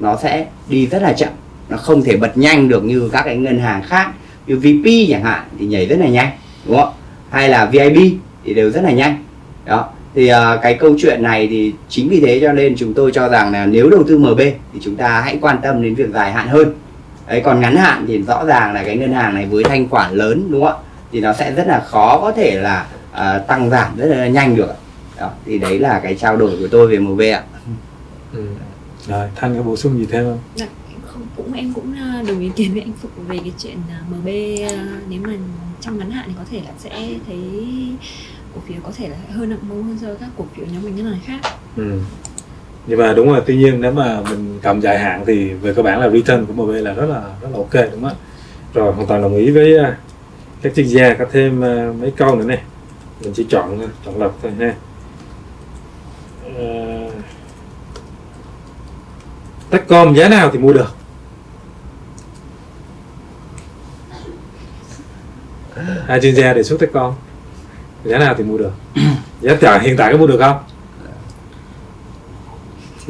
nó sẽ đi rất là chậm. Nó không thể bật nhanh được như các cái ngân hàng khác như VP chẳng hạn thì nhảy rất là nhanh đúng không? Hay là VIB thì đều rất là nhanh. Đó. Thì uh, cái câu chuyện này thì chính vì thế cho nên chúng tôi cho rằng là nếu đầu tư MB thì chúng ta hãy quan tâm đến việc dài hạn hơn đấy còn ngắn hạn thì rõ ràng là cái ngân hàng này với thanh khoản lớn đúng không ạ thì nó sẽ rất là khó có thể là uh, tăng giảm rất là nhanh được đó thì đấy là cái trao đổi của tôi về MB ạ ừ. rồi Thanh có bổ sung gì thêm không Dạ, em không cũng em cũng ờ, đồng ý kiến với anh Phục về cái chuyện ờ, MB nếu mà trong ngắn hạn thì có thể là sẽ thấy cổ phiếu có thể là hơn nặng mông hơn so với các cổ phiếu nhóm ngành ngân hàng khác. ừ nhưng mà đúng rồi, tuy nhiên nếu mà mình cầm dài hạn thì về cơ bản là return của MB là rất là rất là ok, đúng không ạ? Rồi, hoàn toàn đồng ý với à, các chuyên gia có thêm à, mấy câu nữa này mình chỉ chọn à, chọn lọc thôi ha. Ờ, Techcom giá nào thì mua được? Hai chuyên gia đề xuất Techcom. Giá nào thì mua được? Giá cả hiện tại có mua được không?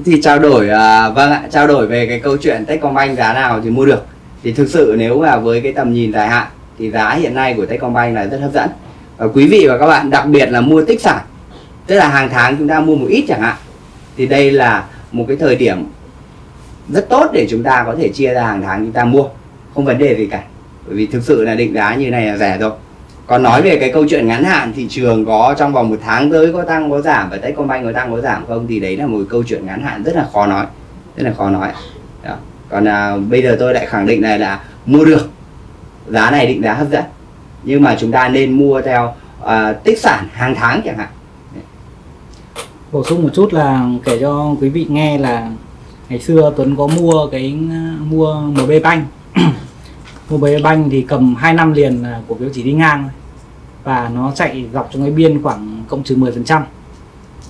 Thì trao đổi à, vâng ạ trao đổi về cái câu chuyện Techcombank giá nào thì mua được. Thì thực sự nếu mà với cái tầm nhìn dài hạn thì giá hiện nay của Techcombank là rất hấp dẫn. Và quý vị và các bạn đặc biệt là mua tích sản tức là hàng tháng chúng ta mua một ít chẳng hạn thì đây là một cái thời điểm rất tốt để chúng ta có thể chia ra hàng tháng chúng ta mua. Không vấn đề gì cả bởi vì thực sự là định giá như này là rẻ rồi còn nói về cái câu chuyện ngắn hạn thị trường có trong vòng một tháng tới có tăng có giảm và Techcombank có tăng có giảm không? Thì đấy là một câu chuyện ngắn hạn rất là khó nói rất là khó nói. Đó. còn à, bây giờ tôi lại khẳng định này là mua được giá này định giá hấp dẫn. Nhưng mà chúng ta nên mua theo à, tích sản hàng tháng chẳng hạn. Bổ sung một chút là kể cho quý vị nghe là ngày xưa Tuấn có mua cái à, mua MB Bank. Mobile Bank thì cầm 2 năm liền là cổ phiếu chỉ đi ngang và nó chạy dọc trong cái biên khoảng cộng trừ 10 phần trăm.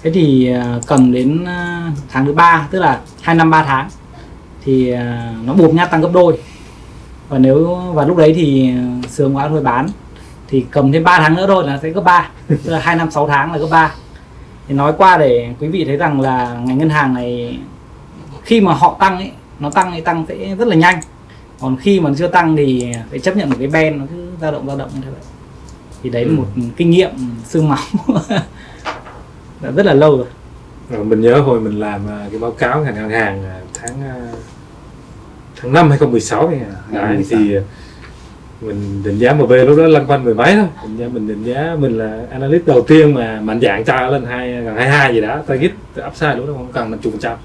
Thế thì à, cầm đến à, tháng thứ ba, tức là 2 năm 3 tháng, thì à, nó buộc nhát tăng gấp đôi. Và nếu và lúc đấy thì sướng quá thôi bán, thì cầm thêm 3 tháng nữa thôi là sẽ gấp 3 tức là 2 năm 6 tháng là gấp 3 thì nói qua để quý vị thấy rằng là ngành ngân hàng này, khi mà họ tăng ấy, nó tăng thì tăng sẽ rất là nhanh còn khi mà chưa tăng thì phải chấp nhận một cái ben nó cứ dao động dao động như thế vậy. Thì đấy là Ừ. một kinh nghiệm xương máu. Đã rất là lâu rồi. Rồi, mình nhớ hồi mình làm à, cái báo cáo ngành ngân hàng à, tháng à, tháng 5 2016 ấy, à. đấy, 2016. thì mình định giá MB lúc đó lăn quanh mười mấy thôi. Định giá, mình định giá mình là analyst đầu tiên mà mạnh dạng cho lên hai gần 22 gì đó target upside lúc đó không cần năm chục phần trăm.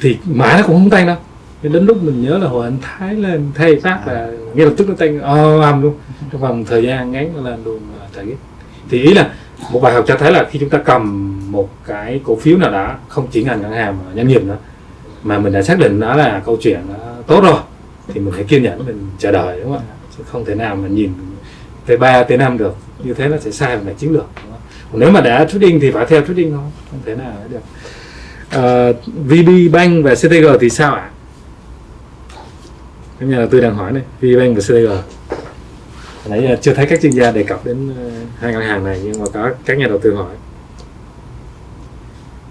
Thì mãi nó cũng không tăng đâu Nên đến lúc mình nhớ là hồi anh Thái lên thay phát là ngay lập tức nó tăng ồ ầm luôn. Trong vòng thời gian ngắn lên luôn à, target. Thì ý là một bài học cho thấy là khi chúng ta cầm một cái cổ phiếu nào đó không chỉ ngành ngân hàng mà doanh nghiệp nữa mà mình đã xác định nó là câu chuyện tốt rồi thì mình hãy kiên nhẫn mình chờ đợi đúng không ạ? Chứ không thể nào mà nhìn tới 3 tới 5 được. Như thế nó sẽ sai về chiến lược nếu mà đã trading thì phải theo trading thôi không thể nào được. Ờ, VB Bank và CTG thì sao ạ các nhà đầu tư đang hỏi này VB Bank và CTG nãy giờ chưa thấy các chuyên gia đề cập đến ờ, hai ngân hàng này nhưng mà có các nhà đầu tư hỏi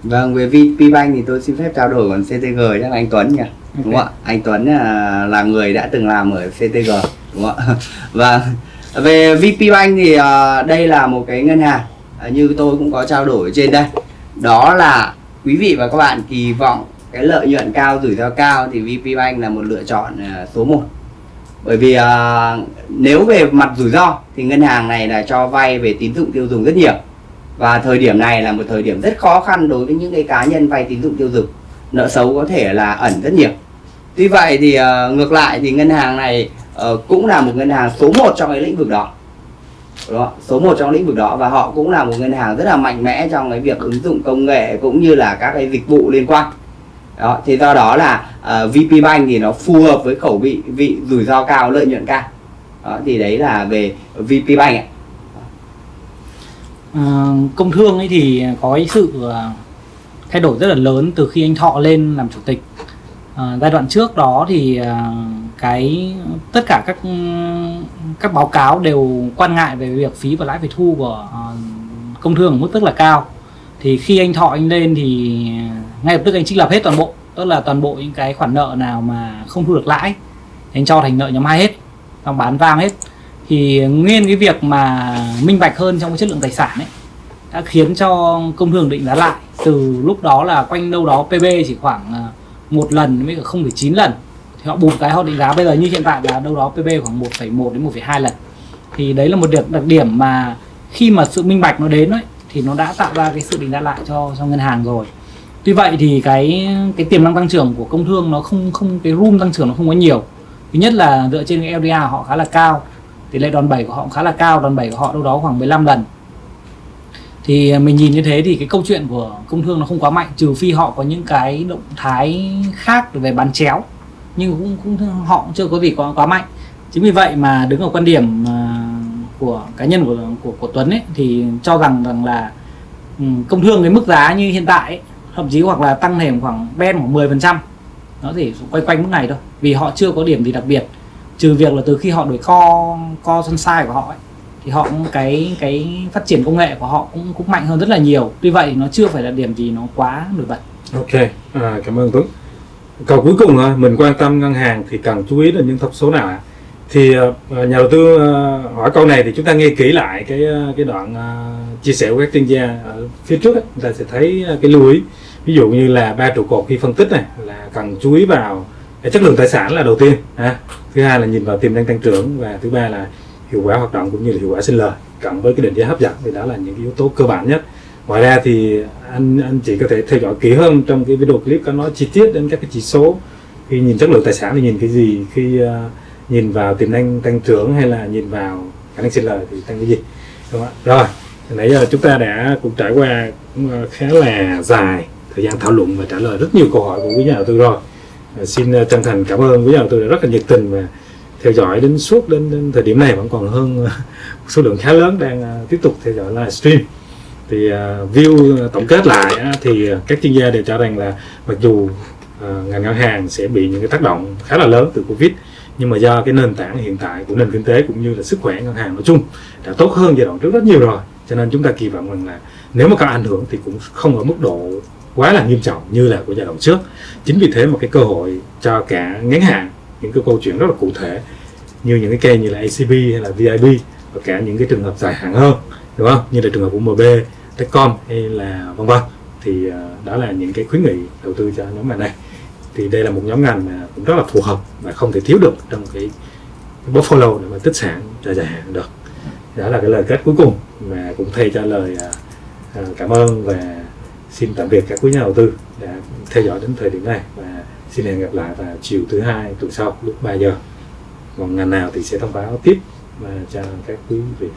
Vâng, về VP Bank thì tôi xin phép trao đổi còn CTG chắc là anh Tuấn nhỉ? Đúng không ạ? Anh Tuấn là, là người đã từng làm ở CTG đúng không ạ? Vâng. về VP Bank thì ờ, đây là một cái ngân hàng ờ, như tôi cũng có trao đổi trên đây đó là quý vị và các bạn kỳ vọng cái lợi nhuận cao rủi ro cao thì VP Bank là một lựa chọn à, số 1 bởi vì ờ, nếu về mặt rủi ro thì ngân hàng này là cho vay về tín dụng tiêu dùng rất nhiều. Và thời điểm này là một thời điểm rất khó khăn đối với những cái cá nhân vay tín dụng tiêu dùng. Nợ xấu có thể là ẩn rất nhiều. Tuy vậy thì ờ, ngược lại thì ngân hàng này ờ, cũng là một ngân hàng số 1 trong cái lĩnh vực đó. Đó, số 1 trong lĩnh vực đó và họ cũng là một ngân hàng rất là mạnh mẽ trong cái việc ứng dụng công nghệ cũng như là các cái dịch vụ liên quan đó thì do đó là ờ, uh, VP Bank thì nó phù hợp với khẩu vị vị rủi ro cao lợi nhuận cao. Đó, thì đấy là về VP Bank ạ. Ờ, công thương ấy thì có cái sự ờ, thay đổi rất là lớn từ khi anh Thọ lên làm chủ tịch. Ờ, giai đoạn trước đó thì ờ, cái tất cả các các báo cáo đều quan ngại về việc phí và lãi phải thu của ờ, công thương ở mức rất là cao. Thì khi anh Thọ anh lên thì ngay lập tức anh trích lập hết toàn bộ. Tức là toàn bộ những cái khoản nợ nào mà không thu được lãi anh cho thành nợ nhóm hai hết xong bán vang hết. Thì nguyên cái việc mà minh bạch hơn trong cái chất lượng tài sản ấy đã khiến cho công thương định giá lại. Từ lúc đó là quanh đâu đó PB chỉ khoảng à, một lần với cả 0,9 lần. Thì họ bù cái họ định giá bây giờ như hiện tại là đâu đó PB khoảng 1,1 đến 1,2 lần. Thì đấy là một điểm đặc điểm mà khi mà sự minh bạch nó đến ấy thì nó đã tạo ra cái sự định giá lại cho cho ngân hàng rồi tuy vậy thì cái cái tiềm năng tăng trưởng của công thương nó không không cái room tăng trưởng nó không có nhiều. Thứ nhất là dựa trên cái LDR họ khá là cao tỷ lệ đòn bẩy của họ cũng khá là cao đòn bẩy của họ đâu đó khoảng 15 lần. Thì mình nhìn như thế thì cái câu chuyện của công thương nó không quá mạnh trừ phi họ có những cái động thái khác về bán chéo nhưng cũng, cũng họ cũng chưa có gì quá quá mạnh. Chính vì vậy mà đứng ở quan điểm à, của cá nhân của của, của Tuấn ấy thì cho rằng rằng là ừ, công thương cái mức giá như hiện tại ấy, thậm chí hoặc là tăng thêm khoảng ben khoảng 10 phần trăm nó chỉ quay quanh mức này thôi vì họ chưa có điểm gì đặc biệt trừ việc là từ khi họ đổi co co sunshine của họ ấy, thì họ cũng cái cái phát triển công nghệ của họ cũng cũng mạnh hơn rất là nhiều tuy vậy nó chưa phải là điểm gì nó quá nổi bật Ok, à, cảm ơn Tuấn. Câu cuối cùng thôi, mình quan tâm ngân hàng thì cần chú ý đến những thông số nào ạ? Thì à, à, nhà đầu tư à, hỏi câu này thì chúng ta nghe kỹ lại cái cái đoạn chia sẻ của các chuyên gia ở phía trước ấy, chúng ta sẽ thấy cái lưu ý. Ví dụ như là ba trụ cột khi phân tích này là cần chú ý vào chất lượng tài sản là đầu tiên, ha. Thứ hai là nhìn vào tiềm năng tăng trưởng và thứ ba là hiệu quả hoạt động cũng như là hiệu quả sinh lời cộng với cái định giá hấp dẫn thì đó là những cái yếu tố cơ bản nhất. Ngoài ra thì anh anh chị có thể theo dõi kỹ hơn trong cái video clip có nói chi tiết đến các cái chỉ số. Khi nhìn chất lượng tài sản thì nhìn cái gì? Khi uh, nhìn vào tiềm năng tăng trưởng hay là nhìn vào khả năng sinh lời thì tăng cái gì? Đúng không ạ? Rồi nãy giờ chúng ta đã cũng trải qua cũng ờ, khá là dài thời gian thảo luận và trả lời rất nhiều câu hỏi của quý nhà đầu tư rồi. À, xin à, chân thành cảm ơn quý nhà đầu tư đã rất là nhiệt tình và theo dõi đến suốt đến, đến thời điểm này vẫn còn hơn à, một số lượng khá lớn đang à, tiếp tục theo dõi livestream thì uh, view tổng kết lại uh, thì các chuyên gia đều cho rằng là mặc dù uh, ngành ngân hàng sẽ bị những cái tác động khá là lớn từ covid nhưng mà do cái nền tảng hiện tại của nền kinh tế cũng như là sức khỏe ngân hàng nói chung đã tốt hơn giai đoạn trước rất nhiều rồi. Cho nên chúng ta kỳ vọng rằng là nếu mà có ảnh hưởng thì cũng không ở mức độ quá là nghiêm trọng như là của giai đoạn trước. Chính vì thế mà cái cơ hội cho cả ngắn hạn những cái câu chuyện rất là cụ thể như những cái kênh như là ACB hay là VIB và cả những cái trường hợp dài hạn hơn đúng không? Như là trường hợp của MB, Techcom hay là vân vân. Thì ờ, đó là những cái khuyến nghị đầu tư cho nhóm ngành này. Thì đây là một nhóm ngành mà cũng rất là phù hợp và không thể thiếu được trong cái, portfolio để mà tích sản cho dài hạn được. Đó là cái lời kết cuối cùng mà cũng thay cho lời ờ, ờ, cảm ơn và xin tạm biệt các quý nhà đầu tư đã theo dõi đến thời điểm này và xin hẹn gặp lại vào chiều thứ hai tuần sau lúc 3 giờ. Còn ngành nào thì sẽ thông báo tiếp. Và cho các quý vị.